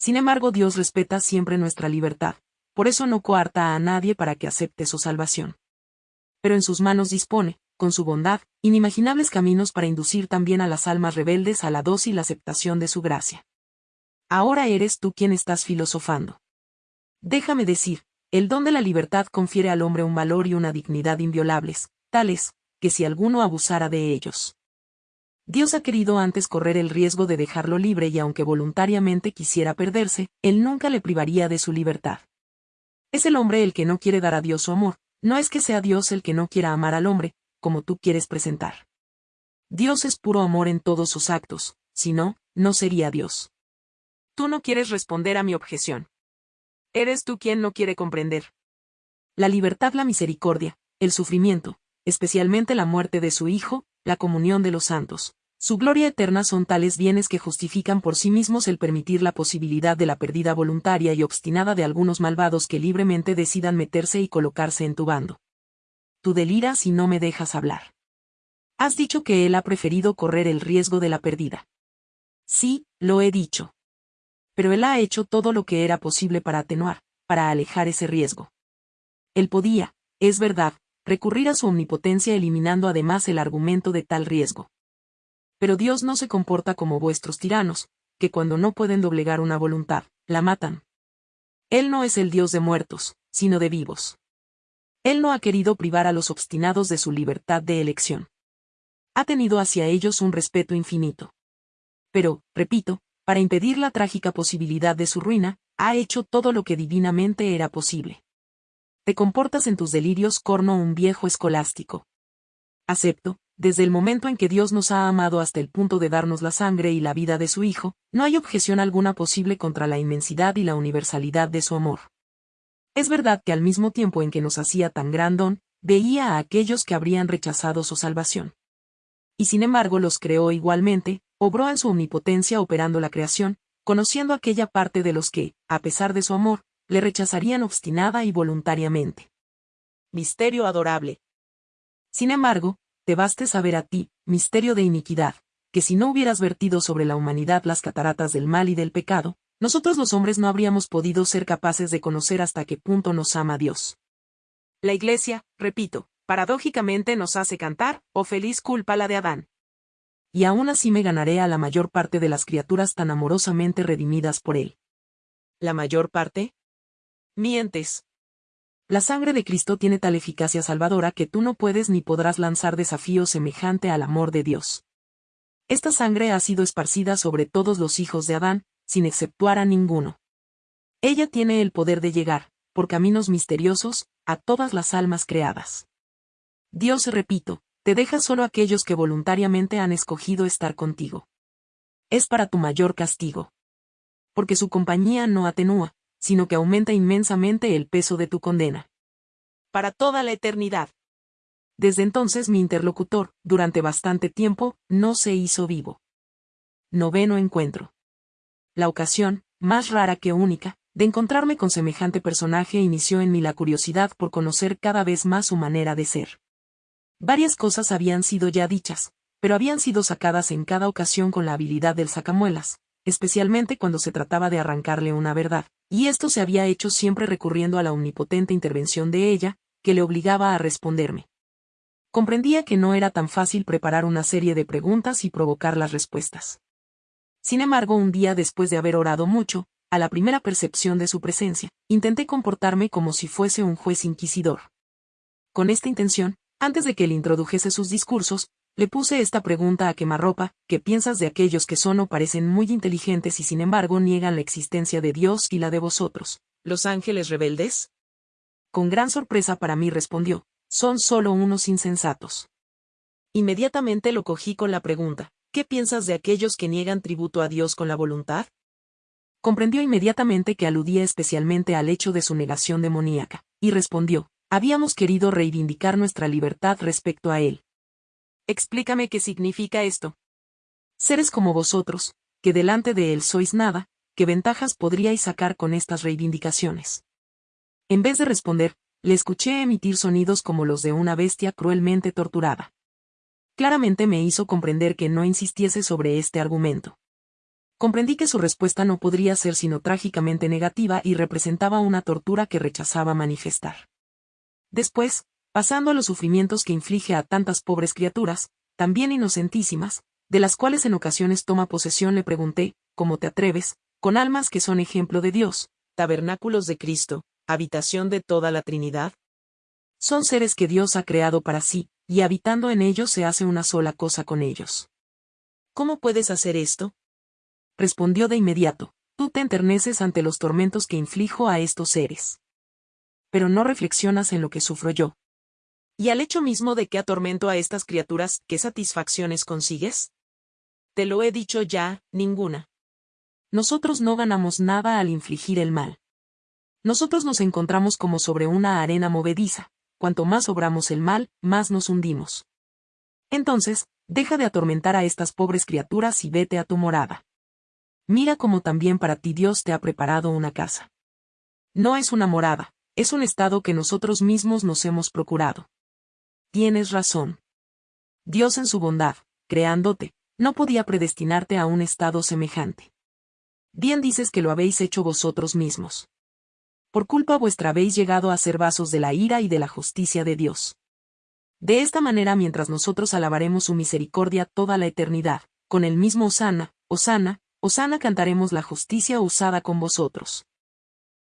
Sin embargo, Dios respeta siempre nuestra libertad, por eso no coarta a nadie para que acepte su salvación. Pero en sus manos dispone, con su bondad, inimaginables caminos para inducir también a las almas rebeldes a la dócil aceptación de su gracia. Ahora eres tú quien estás filosofando. Déjame decir, el don de la libertad confiere al hombre un valor y una dignidad inviolables, tales, que si alguno abusara de ellos. Dios ha querido antes correr el riesgo de dejarlo libre y aunque voluntariamente quisiera perderse, Él nunca le privaría de su libertad. Es el hombre el que no quiere dar a Dios su amor, no es que sea Dios el que no quiera amar al hombre, como tú quieres presentar. Dios es puro amor en todos sus actos, si no, no sería Dios. Tú no quieres responder a mi objeción. Eres tú quien no quiere comprender. La libertad, la misericordia, el sufrimiento, especialmente la muerte de su Hijo, la comunión de los santos, su gloria eterna son tales bienes que justifican por sí mismos el permitir la posibilidad de la pérdida voluntaria y obstinada de algunos malvados que libremente decidan meterse y colocarse en tu bando. Tú deliras y no me dejas hablar. Has dicho que él ha preferido correr el riesgo de la pérdida. Sí, lo he dicho. Pero él ha hecho todo lo que era posible para atenuar, para alejar ese riesgo. Él podía, es verdad, recurrir a su omnipotencia eliminando además el argumento de tal riesgo. Pero Dios no se comporta como vuestros tiranos, que cuando no pueden doblegar una voluntad, la matan. Él no es el Dios de muertos, sino de vivos. Él no ha querido privar a los obstinados de su libertad de elección. Ha tenido hacia ellos un respeto infinito. Pero, repito, para impedir la trágica posibilidad de su ruina, ha hecho todo lo que divinamente era posible. Te comportas en tus delirios corno un viejo escolástico. Acepto, desde el momento en que Dios nos ha amado hasta el punto de darnos la sangre y la vida de su Hijo, no hay objeción alguna posible contra la inmensidad y la universalidad de su amor. Es verdad que al mismo tiempo en que nos hacía tan gran don, veía a aquellos que habrían rechazado su salvación. Y sin embargo los creó igualmente, obró en su omnipotencia operando la creación, conociendo aquella parte de los que, a pesar de su amor, le rechazarían obstinada y voluntariamente. Misterio adorable. Sin embargo, te baste saber a ti, misterio de iniquidad, que si no hubieras vertido sobre la humanidad las cataratas del mal y del pecado, nosotros los hombres no habríamos podido ser capaces de conocer hasta qué punto nos ama Dios. La Iglesia, repito, paradójicamente nos hace cantar, oh feliz culpa la de Adán. Y aún así me ganaré a la mayor parte de las criaturas tan amorosamente redimidas por él. ¿La mayor parte? Mientes, la sangre de Cristo tiene tal eficacia salvadora que tú no puedes ni podrás lanzar desafío semejante al amor de Dios. Esta sangre ha sido esparcida sobre todos los hijos de Adán, sin exceptuar a ninguno. Ella tiene el poder de llegar, por caminos misteriosos, a todas las almas creadas. Dios, repito, te deja solo aquellos que voluntariamente han escogido estar contigo. Es para tu mayor castigo. Porque su compañía no atenúa, sino que aumenta inmensamente el peso de tu condena. Para toda la eternidad. Desde entonces mi interlocutor, durante bastante tiempo, no se hizo vivo. Noveno encuentro. La ocasión, más rara que única, de encontrarme con semejante personaje inició en mí la curiosidad por conocer cada vez más su manera de ser. Varias cosas habían sido ya dichas, pero habían sido sacadas en cada ocasión con la habilidad del sacamuelas, especialmente cuando se trataba de arrancarle una verdad, y esto se había hecho siempre recurriendo a la omnipotente intervención de ella, que le obligaba a responderme. Comprendía que no era tan fácil preparar una serie de preguntas y provocar las respuestas. Sin embargo, un día después de haber orado mucho, a la primera percepción de su presencia, intenté comportarme como si fuese un juez inquisidor. Con esta intención, antes de que él introdujese sus discursos, le puse esta pregunta a quemarropa, ¿qué piensas de aquellos que son o parecen muy inteligentes y sin embargo niegan la existencia de Dios y la de vosotros, los ángeles rebeldes? Con gran sorpresa para mí respondió, son solo unos insensatos. Inmediatamente lo cogí con la pregunta, ¿qué piensas de aquellos que niegan tributo a Dios con la voluntad? Comprendió inmediatamente que aludía especialmente al hecho de su negación demoníaca, y respondió, habíamos querido reivindicar nuestra libertad respecto a él. Explícame qué significa esto. Seres como vosotros, que delante de él sois nada, ¿qué ventajas podríais sacar con estas reivindicaciones? En vez de responder, le escuché emitir sonidos como los de una bestia cruelmente torturada. Claramente me hizo comprender que no insistiese sobre este argumento. Comprendí que su respuesta no podría ser sino trágicamente negativa y representaba una tortura que rechazaba manifestar. Después, pasando a los sufrimientos que inflige a tantas pobres criaturas, también inocentísimas, de las cuales en ocasiones toma posesión le pregunté, ¿cómo te atreves, con almas que son ejemplo de Dios, tabernáculos de Cristo, habitación de toda la Trinidad? Son seres que Dios ha creado para sí, y habitando en ellos se hace una sola cosa con ellos. ¿Cómo puedes hacer esto? Respondió de inmediato, tú te enterneces ante los tormentos que inflijo a estos seres. Pero no reflexionas en lo que sufro yo. ¿Y al hecho mismo de que atormento a estas criaturas, qué satisfacciones consigues? Te lo he dicho ya, ninguna. Nosotros no ganamos nada al infligir el mal. Nosotros nos encontramos como sobre una arena movediza, cuanto más obramos el mal, más nos hundimos. Entonces, deja de atormentar a estas pobres criaturas y vete a tu morada. Mira cómo también para ti Dios te ha preparado una casa. No es una morada, es un estado que nosotros mismos nos hemos procurado. Tienes razón. Dios en su bondad, creándote, no podía predestinarte a un estado semejante. Bien dices que lo habéis hecho vosotros mismos por culpa vuestra habéis llegado a ser vasos de la ira y de la justicia de Dios. De esta manera mientras nosotros alabaremos su misericordia toda la eternidad, con el mismo Osana, Osana, Osana cantaremos la justicia usada con vosotros.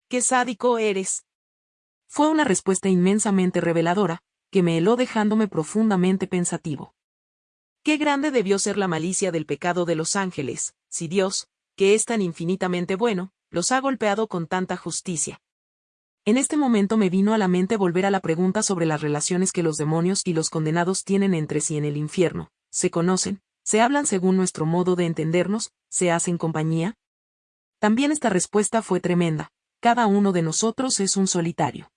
¡Qué sádico eres! Fue una respuesta inmensamente reveladora, que me heló dejándome profundamente pensativo. Qué grande debió ser la malicia del pecado de los ángeles, si Dios, que es tan infinitamente bueno, los ha golpeado con tanta justicia. En este momento me vino a la mente volver a la pregunta sobre las relaciones que los demonios y los condenados tienen entre sí en el infierno. ¿Se conocen? ¿Se hablan según nuestro modo de entendernos? ¿Se hacen compañía? También esta respuesta fue tremenda. Cada uno de nosotros es un solitario.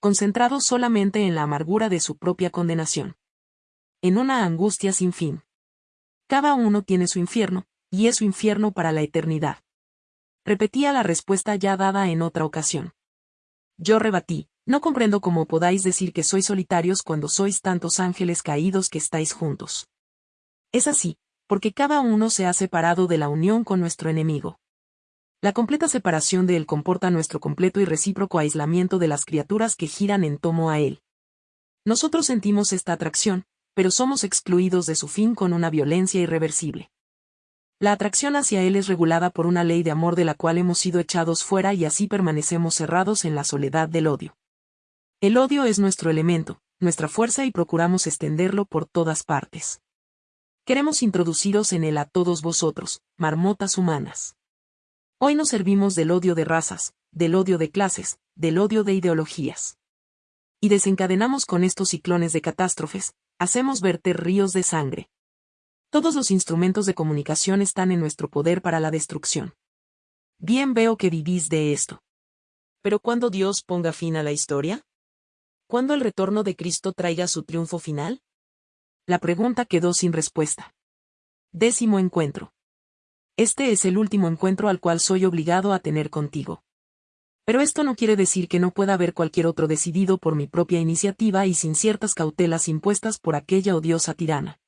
Concentrado solamente en la amargura de su propia condenación. En una angustia sin fin. Cada uno tiene su infierno, y es su infierno para la eternidad. Repetía la respuesta ya dada en otra ocasión. Yo rebatí, no comprendo cómo podáis decir que sois solitarios cuando sois tantos ángeles caídos que estáis juntos. Es así, porque cada uno se ha separado de la unión con nuestro enemigo. La completa separación de él comporta nuestro completo y recíproco aislamiento de las criaturas que giran en tomo a él. Nosotros sentimos esta atracción, pero somos excluidos de su fin con una violencia irreversible. La atracción hacia Él es regulada por una ley de amor de la cual hemos sido echados fuera y así permanecemos cerrados en la soledad del odio. El odio es nuestro elemento, nuestra fuerza y procuramos extenderlo por todas partes. Queremos introduciros en él a todos vosotros, marmotas humanas. Hoy nos servimos del odio de razas, del odio de clases, del odio de ideologías. Y desencadenamos con estos ciclones de catástrofes, hacemos verter ríos de sangre, todos los instrumentos de comunicación están en nuestro poder para la destrucción. Bien veo que vivís de esto. Pero ¿cuándo Dios ponga fin a la historia? ¿Cuándo el retorno de Cristo traiga su triunfo final? La pregunta quedó sin respuesta. Décimo encuentro. Este es el último encuentro al cual soy obligado a tener contigo. Pero esto no quiere decir que no pueda haber cualquier otro decidido por mi propia iniciativa y sin ciertas cautelas impuestas por aquella odiosa tirana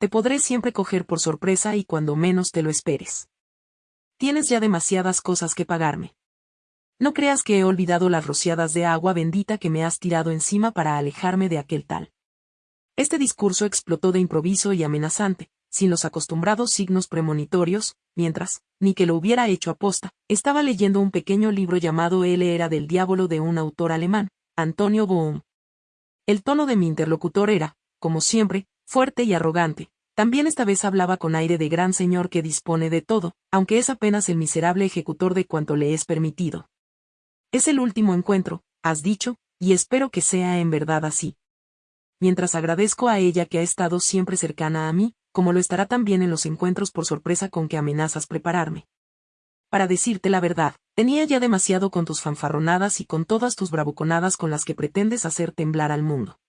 te podré siempre coger por sorpresa y cuando menos te lo esperes. Tienes ya demasiadas cosas que pagarme. No creas que he olvidado las rociadas de agua bendita que me has tirado encima para alejarme de aquel tal. Este discurso explotó de improviso y amenazante, sin los acostumbrados signos premonitorios, mientras, ni que lo hubiera hecho aposta, estaba leyendo un pequeño libro llamado Él era del diablo de un autor alemán, Antonio Bohm. El tono de mi interlocutor era, como siempre, fuerte y arrogante. También esta vez hablaba con aire de gran señor que dispone de todo, aunque es apenas el miserable ejecutor de cuanto le es permitido. Es el último encuentro, has dicho, y espero que sea en verdad así. Mientras agradezco a ella que ha estado siempre cercana a mí, como lo estará también en los encuentros por sorpresa con que amenazas prepararme. Para decirte la verdad, tenía ya demasiado con tus fanfarronadas y con todas tus bravuconadas con las que pretendes hacer temblar al mundo.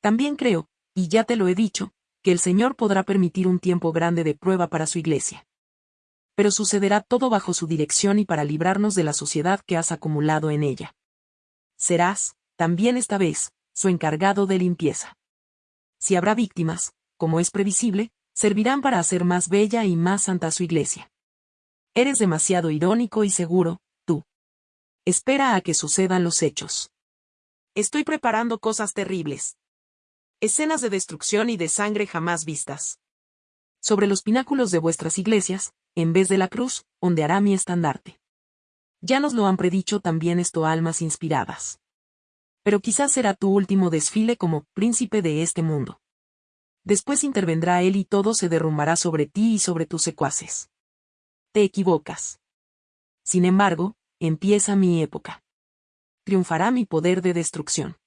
También creo, y ya te lo he dicho, que el Señor podrá permitir un tiempo grande de prueba para su iglesia. Pero sucederá todo bajo su dirección y para librarnos de la sociedad que has acumulado en ella. Serás, también esta vez, su encargado de limpieza. Si habrá víctimas, como es previsible, servirán para hacer más bella y más santa su iglesia. Eres demasiado irónico y seguro, tú. Espera a que sucedan los hechos. Estoy preparando cosas terribles. Escenas de destrucción y de sangre jamás vistas. Sobre los pináculos de vuestras iglesias, en vez de la cruz, ondeará mi estandarte. Ya nos lo han predicho también esto almas inspiradas. Pero quizás será tu último desfile como príncipe de este mundo. Después intervendrá él y todo se derrumbará sobre ti y sobre tus secuaces. Te equivocas. Sin embargo, empieza mi época. Triunfará mi poder de destrucción.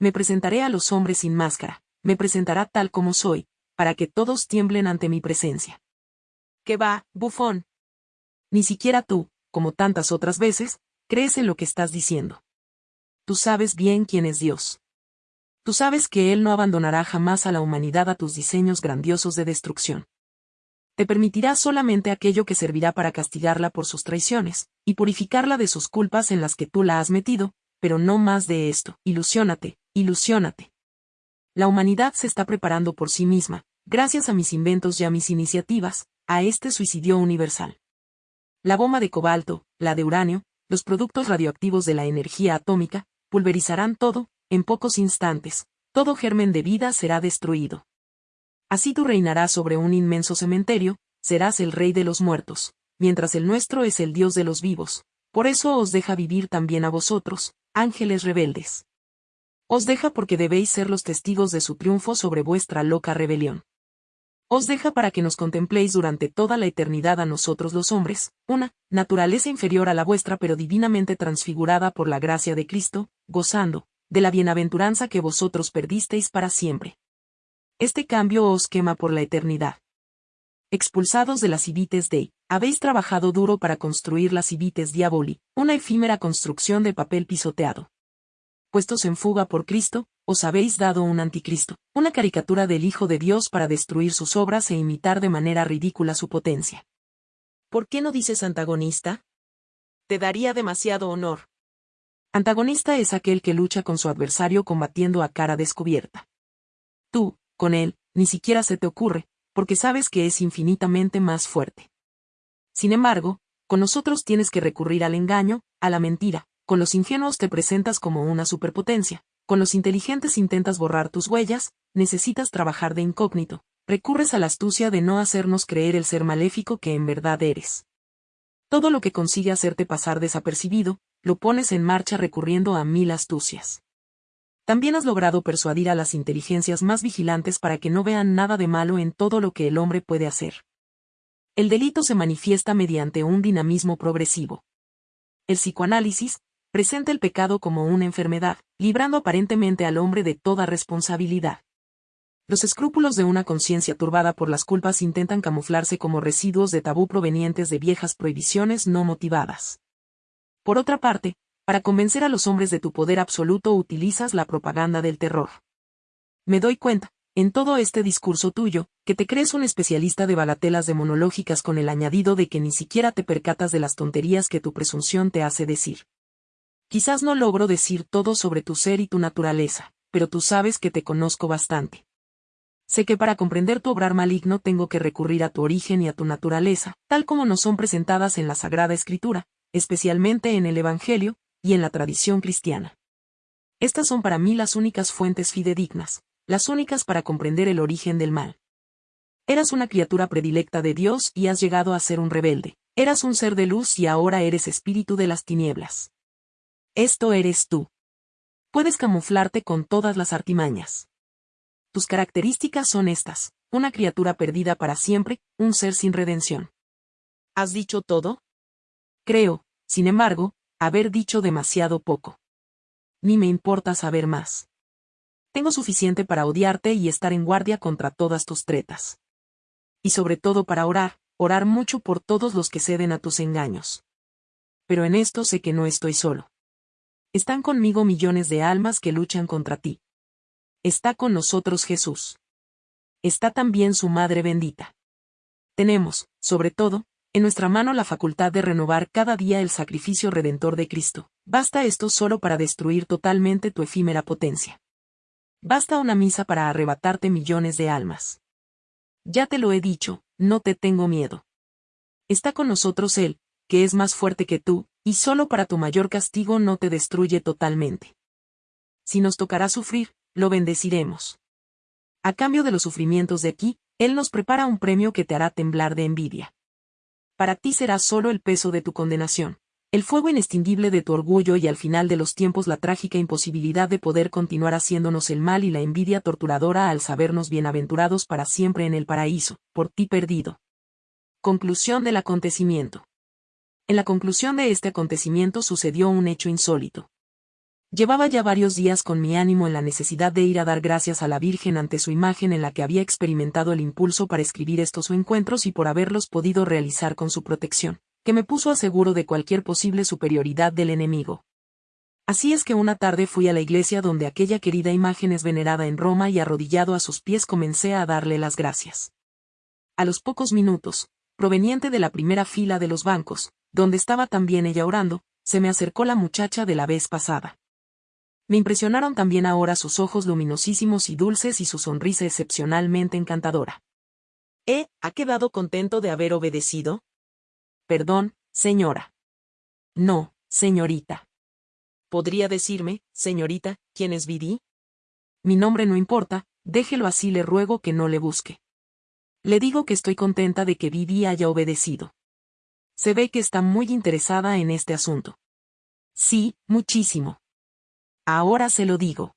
Me presentaré a los hombres sin máscara, me presentará tal como soy, para que todos tiemblen ante mi presencia. ¿Qué va, bufón? Ni siquiera tú, como tantas otras veces, crees en lo que estás diciendo. Tú sabes bien quién es Dios. Tú sabes que Él no abandonará jamás a la humanidad a tus diseños grandiosos de destrucción. Te permitirá solamente aquello que servirá para castigarla por sus traiciones, y purificarla de sus culpas en las que tú la has metido, pero no más de esto. Ilusiónate, ilusiónate. La humanidad se está preparando por sí misma, gracias a mis inventos y a mis iniciativas, a este suicidio universal. La bomba de cobalto, la de uranio, los productos radioactivos de la energía atómica, pulverizarán todo, en pocos instantes, todo germen de vida será destruido. Así tú reinarás sobre un inmenso cementerio, serás el rey de los muertos, mientras el nuestro es el Dios de los vivos, por eso os deja vivir también a vosotros, ángeles rebeldes. Os deja porque debéis ser los testigos de su triunfo sobre vuestra loca rebelión. Os deja para que nos contempléis durante toda la eternidad a nosotros los hombres, una naturaleza inferior a la vuestra pero divinamente transfigurada por la gracia de Cristo, gozando, de la bienaventuranza que vosotros perdisteis para siempre. Este cambio os quema por la eternidad. Expulsados de las civites de, habéis trabajado duro para construir las civites diaboli, una efímera construcción de papel pisoteado. Puestos en fuga por Cristo, os habéis dado un anticristo, una caricatura del Hijo de Dios para destruir sus obras e imitar de manera ridícula su potencia. ¿Por qué no dices antagonista? Te daría demasiado honor. Antagonista es aquel que lucha con su adversario combatiendo a cara descubierta. Tú, con él, ni siquiera se te ocurre, porque sabes que es infinitamente más fuerte. Sin embargo, con nosotros tienes que recurrir al engaño, a la mentira, con los ingenuos te presentas como una superpotencia, con los inteligentes intentas borrar tus huellas, necesitas trabajar de incógnito, recurres a la astucia de no hacernos creer el ser maléfico que en verdad eres. Todo lo que consigue hacerte pasar desapercibido, lo pones en marcha recurriendo a mil astucias. También has logrado persuadir a las inteligencias más vigilantes para que no vean nada de malo en todo lo que el hombre puede hacer. El delito se manifiesta mediante un dinamismo progresivo. El psicoanálisis, presenta el pecado como una enfermedad, librando aparentemente al hombre de toda responsabilidad. Los escrúpulos de una conciencia turbada por las culpas intentan camuflarse como residuos de tabú provenientes de viejas prohibiciones no motivadas. Por otra parte, para convencer a los hombres de tu poder absoluto utilizas la propaganda del terror. Me doy cuenta, en todo este discurso tuyo, que te crees un especialista de balatelas demonológicas con el añadido de que ni siquiera te percatas de las tonterías que tu presunción te hace decir. Quizás no logro decir todo sobre tu ser y tu naturaleza, pero tú sabes que te conozco bastante. Sé que para comprender tu obrar maligno tengo que recurrir a tu origen y a tu naturaleza, tal como nos son presentadas en la Sagrada Escritura, especialmente en el Evangelio, y en la tradición cristiana. Estas son para mí las únicas fuentes fidedignas, las únicas para comprender el origen del mal. Eras una criatura predilecta de Dios y has llegado a ser un rebelde, eras un ser de luz y ahora eres espíritu de las tinieblas. Esto eres tú. Puedes camuflarte con todas las artimañas. Tus características son estas, una criatura perdida para siempre, un ser sin redención. ¿Has dicho todo? Creo, sin embargo, haber dicho demasiado poco. Ni me importa saber más. Tengo suficiente para odiarte y estar en guardia contra todas tus tretas. Y sobre todo para orar, orar mucho por todos los que ceden a tus engaños. Pero en esto sé que no estoy solo. Están conmigo millones de almas que luchan contra ti. Está con nosotros Jesús. Está también su Madre bendita. Tenemos, sobre todo, en nuestra mano la facultad de renovar cada día el sacrificio redentor de Cristo. Basta esto solo para destruir totalmente tu efímera potencia. Basta una misa para arrebatarte millones de almas. Ya te lo he dicho, no te tengo miedo. Está con nosotros Él, que es más fuerte que tú, y solo para tu mayor castigo no te destruye totalmente. Si nos tocará sufrir, lo bendeciremos. A cambio de los sufrimientos de aquí, Él nos prepara un premio que te hará temblar de envidia. Para ti será solo el peso de tu condenación, el fuego inextinguible de tu orgullo y al final de los tiempos la trágica imposibilidad de poder continuar haciéndonos el mal y la envidia torturadora al sabernos bienaventurados para siempre en el paraíso, por ti perdido. Conclusión del acontecimiento. En la conclusión de este acontecimiento sucedió un hecho insólito. Llevaba ya varios días con mi ánimo en la necesidad de ir a dar gracias a la Virgen ante su imagen en la que había experimentado el impulso para escribir estos encuentros y por haberlos podido realizar con su protección, que me puso a seguro de cualquier posible superioridad del enemigo. Así es que una tarde fui a la iglesia donde aquella querida imagen es venerada en Roma y arrodillado a sus pies comencé a darle las gracias. A los pocos minutos, proveniente de la primera fila de los bancos, donde estaba también ella orando, se me acercó la muchacha de la vez pasada. Me impresionaron también ahora sus ojos luminosísimos y dulces y su sonrisa excepcionalmente encantadora. ¿Eh? ¿Ha quedado contento de haber obedecido? Perdón, señora. No, señorita. ¿Podría decirme, señorita, quién es Vidi? Mi nombre no importa, déjelo así le ruego que no le busque. Le digo que estoy contenta de que Vidi haya obedecido. Se ve que está muy interesada en este asunto. Sí, muchísimo. Ahora se lo digo.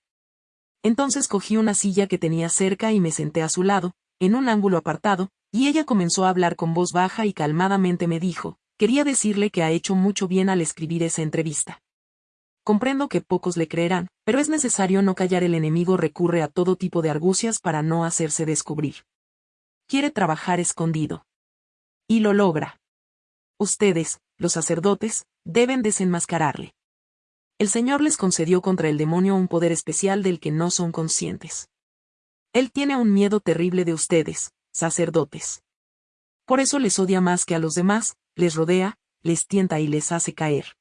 Entonces cogí una silla que tenía cerca y me senté a su lado, en un ángulo apartado, y ella comenzó a hablar con voz baja y calmadamente me dijo, quería decirle que ha hecho mucho bien al escribir esa entrevista. Comprendo que pocos le creerán, pero es necesario no callar el enemigo recurre a todo tipo de argucias para no hacerse descubrir. Quiere trabajar escondido. Y lo logra. Ustedes, los sacerdotes, deben desenmascararle el Señor les concedió contra el demonio un poder especial del que no son conscientes. Él tiene un miedo terrible de ustedes, sacerdotes. Por eso les odia más que a los demás, les rodea, les tienta y les hace caer.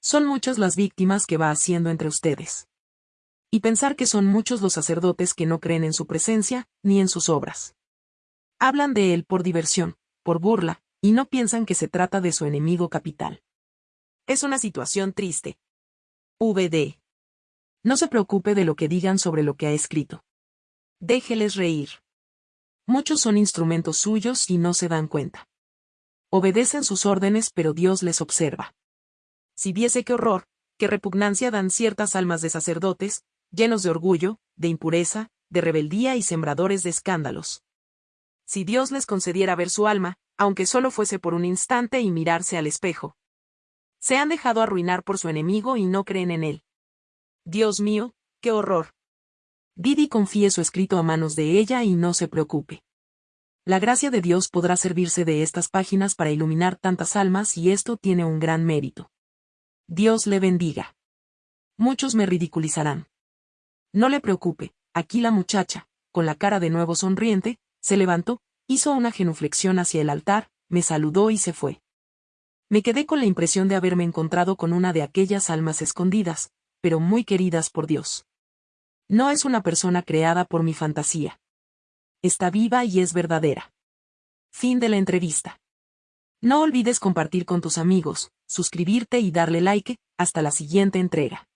Son muchas las víctimas que va haciendo entre ustedes. Y pensar que son muchos los sacerdotes que no creen en su presencia, ni en sus obras. Hablan de él por diversión, por burla, y no piensan que se trata de su enemigo capital. Es una situación triste, VD. No se preocupe de lo que digan sobre lo que ha escrito. Déjeles reír. Muchos son instrumentos suyos y no se dan cuenta. Obedecen sus órdenes pero Dios les observa. Si viese qué horror, qué repugnancia dan ciertas almas de sacerdotes, llenos de orgullo, de impureza, de rebeldía y sembradores de escándalos. Si Dios les concediera ver su alma, aunque solo fuese por un instante y mirarse al espejo, se han dejado arruinar por su enemigo y no creen en él. Dios mío, qué horror. Didi confíe su escrito a manos de ella y no se preocupe. La gracia de Dios podrá servirse de estas páginas para iluminar tantas almas y esto tiene un gran mérito. Dios le bendiga. Muchos me ridiculizarán. No le preocupe, aquí la muchacha, con la cara de nuevo sonriente, se levantó, hizo una genuflexión hacia el altar, me saludó y se fue. Me quedé con la impresión de haberme encontrado con una de aquellas almas escondidas, pero muy queridas por Dios. No es una persona creada por mi fantasía. Está viva y es verdadera. Fin de la entrevista. No olvides compartir con tus amigos, suscribirte y darle like, hasta la siguiente entrega.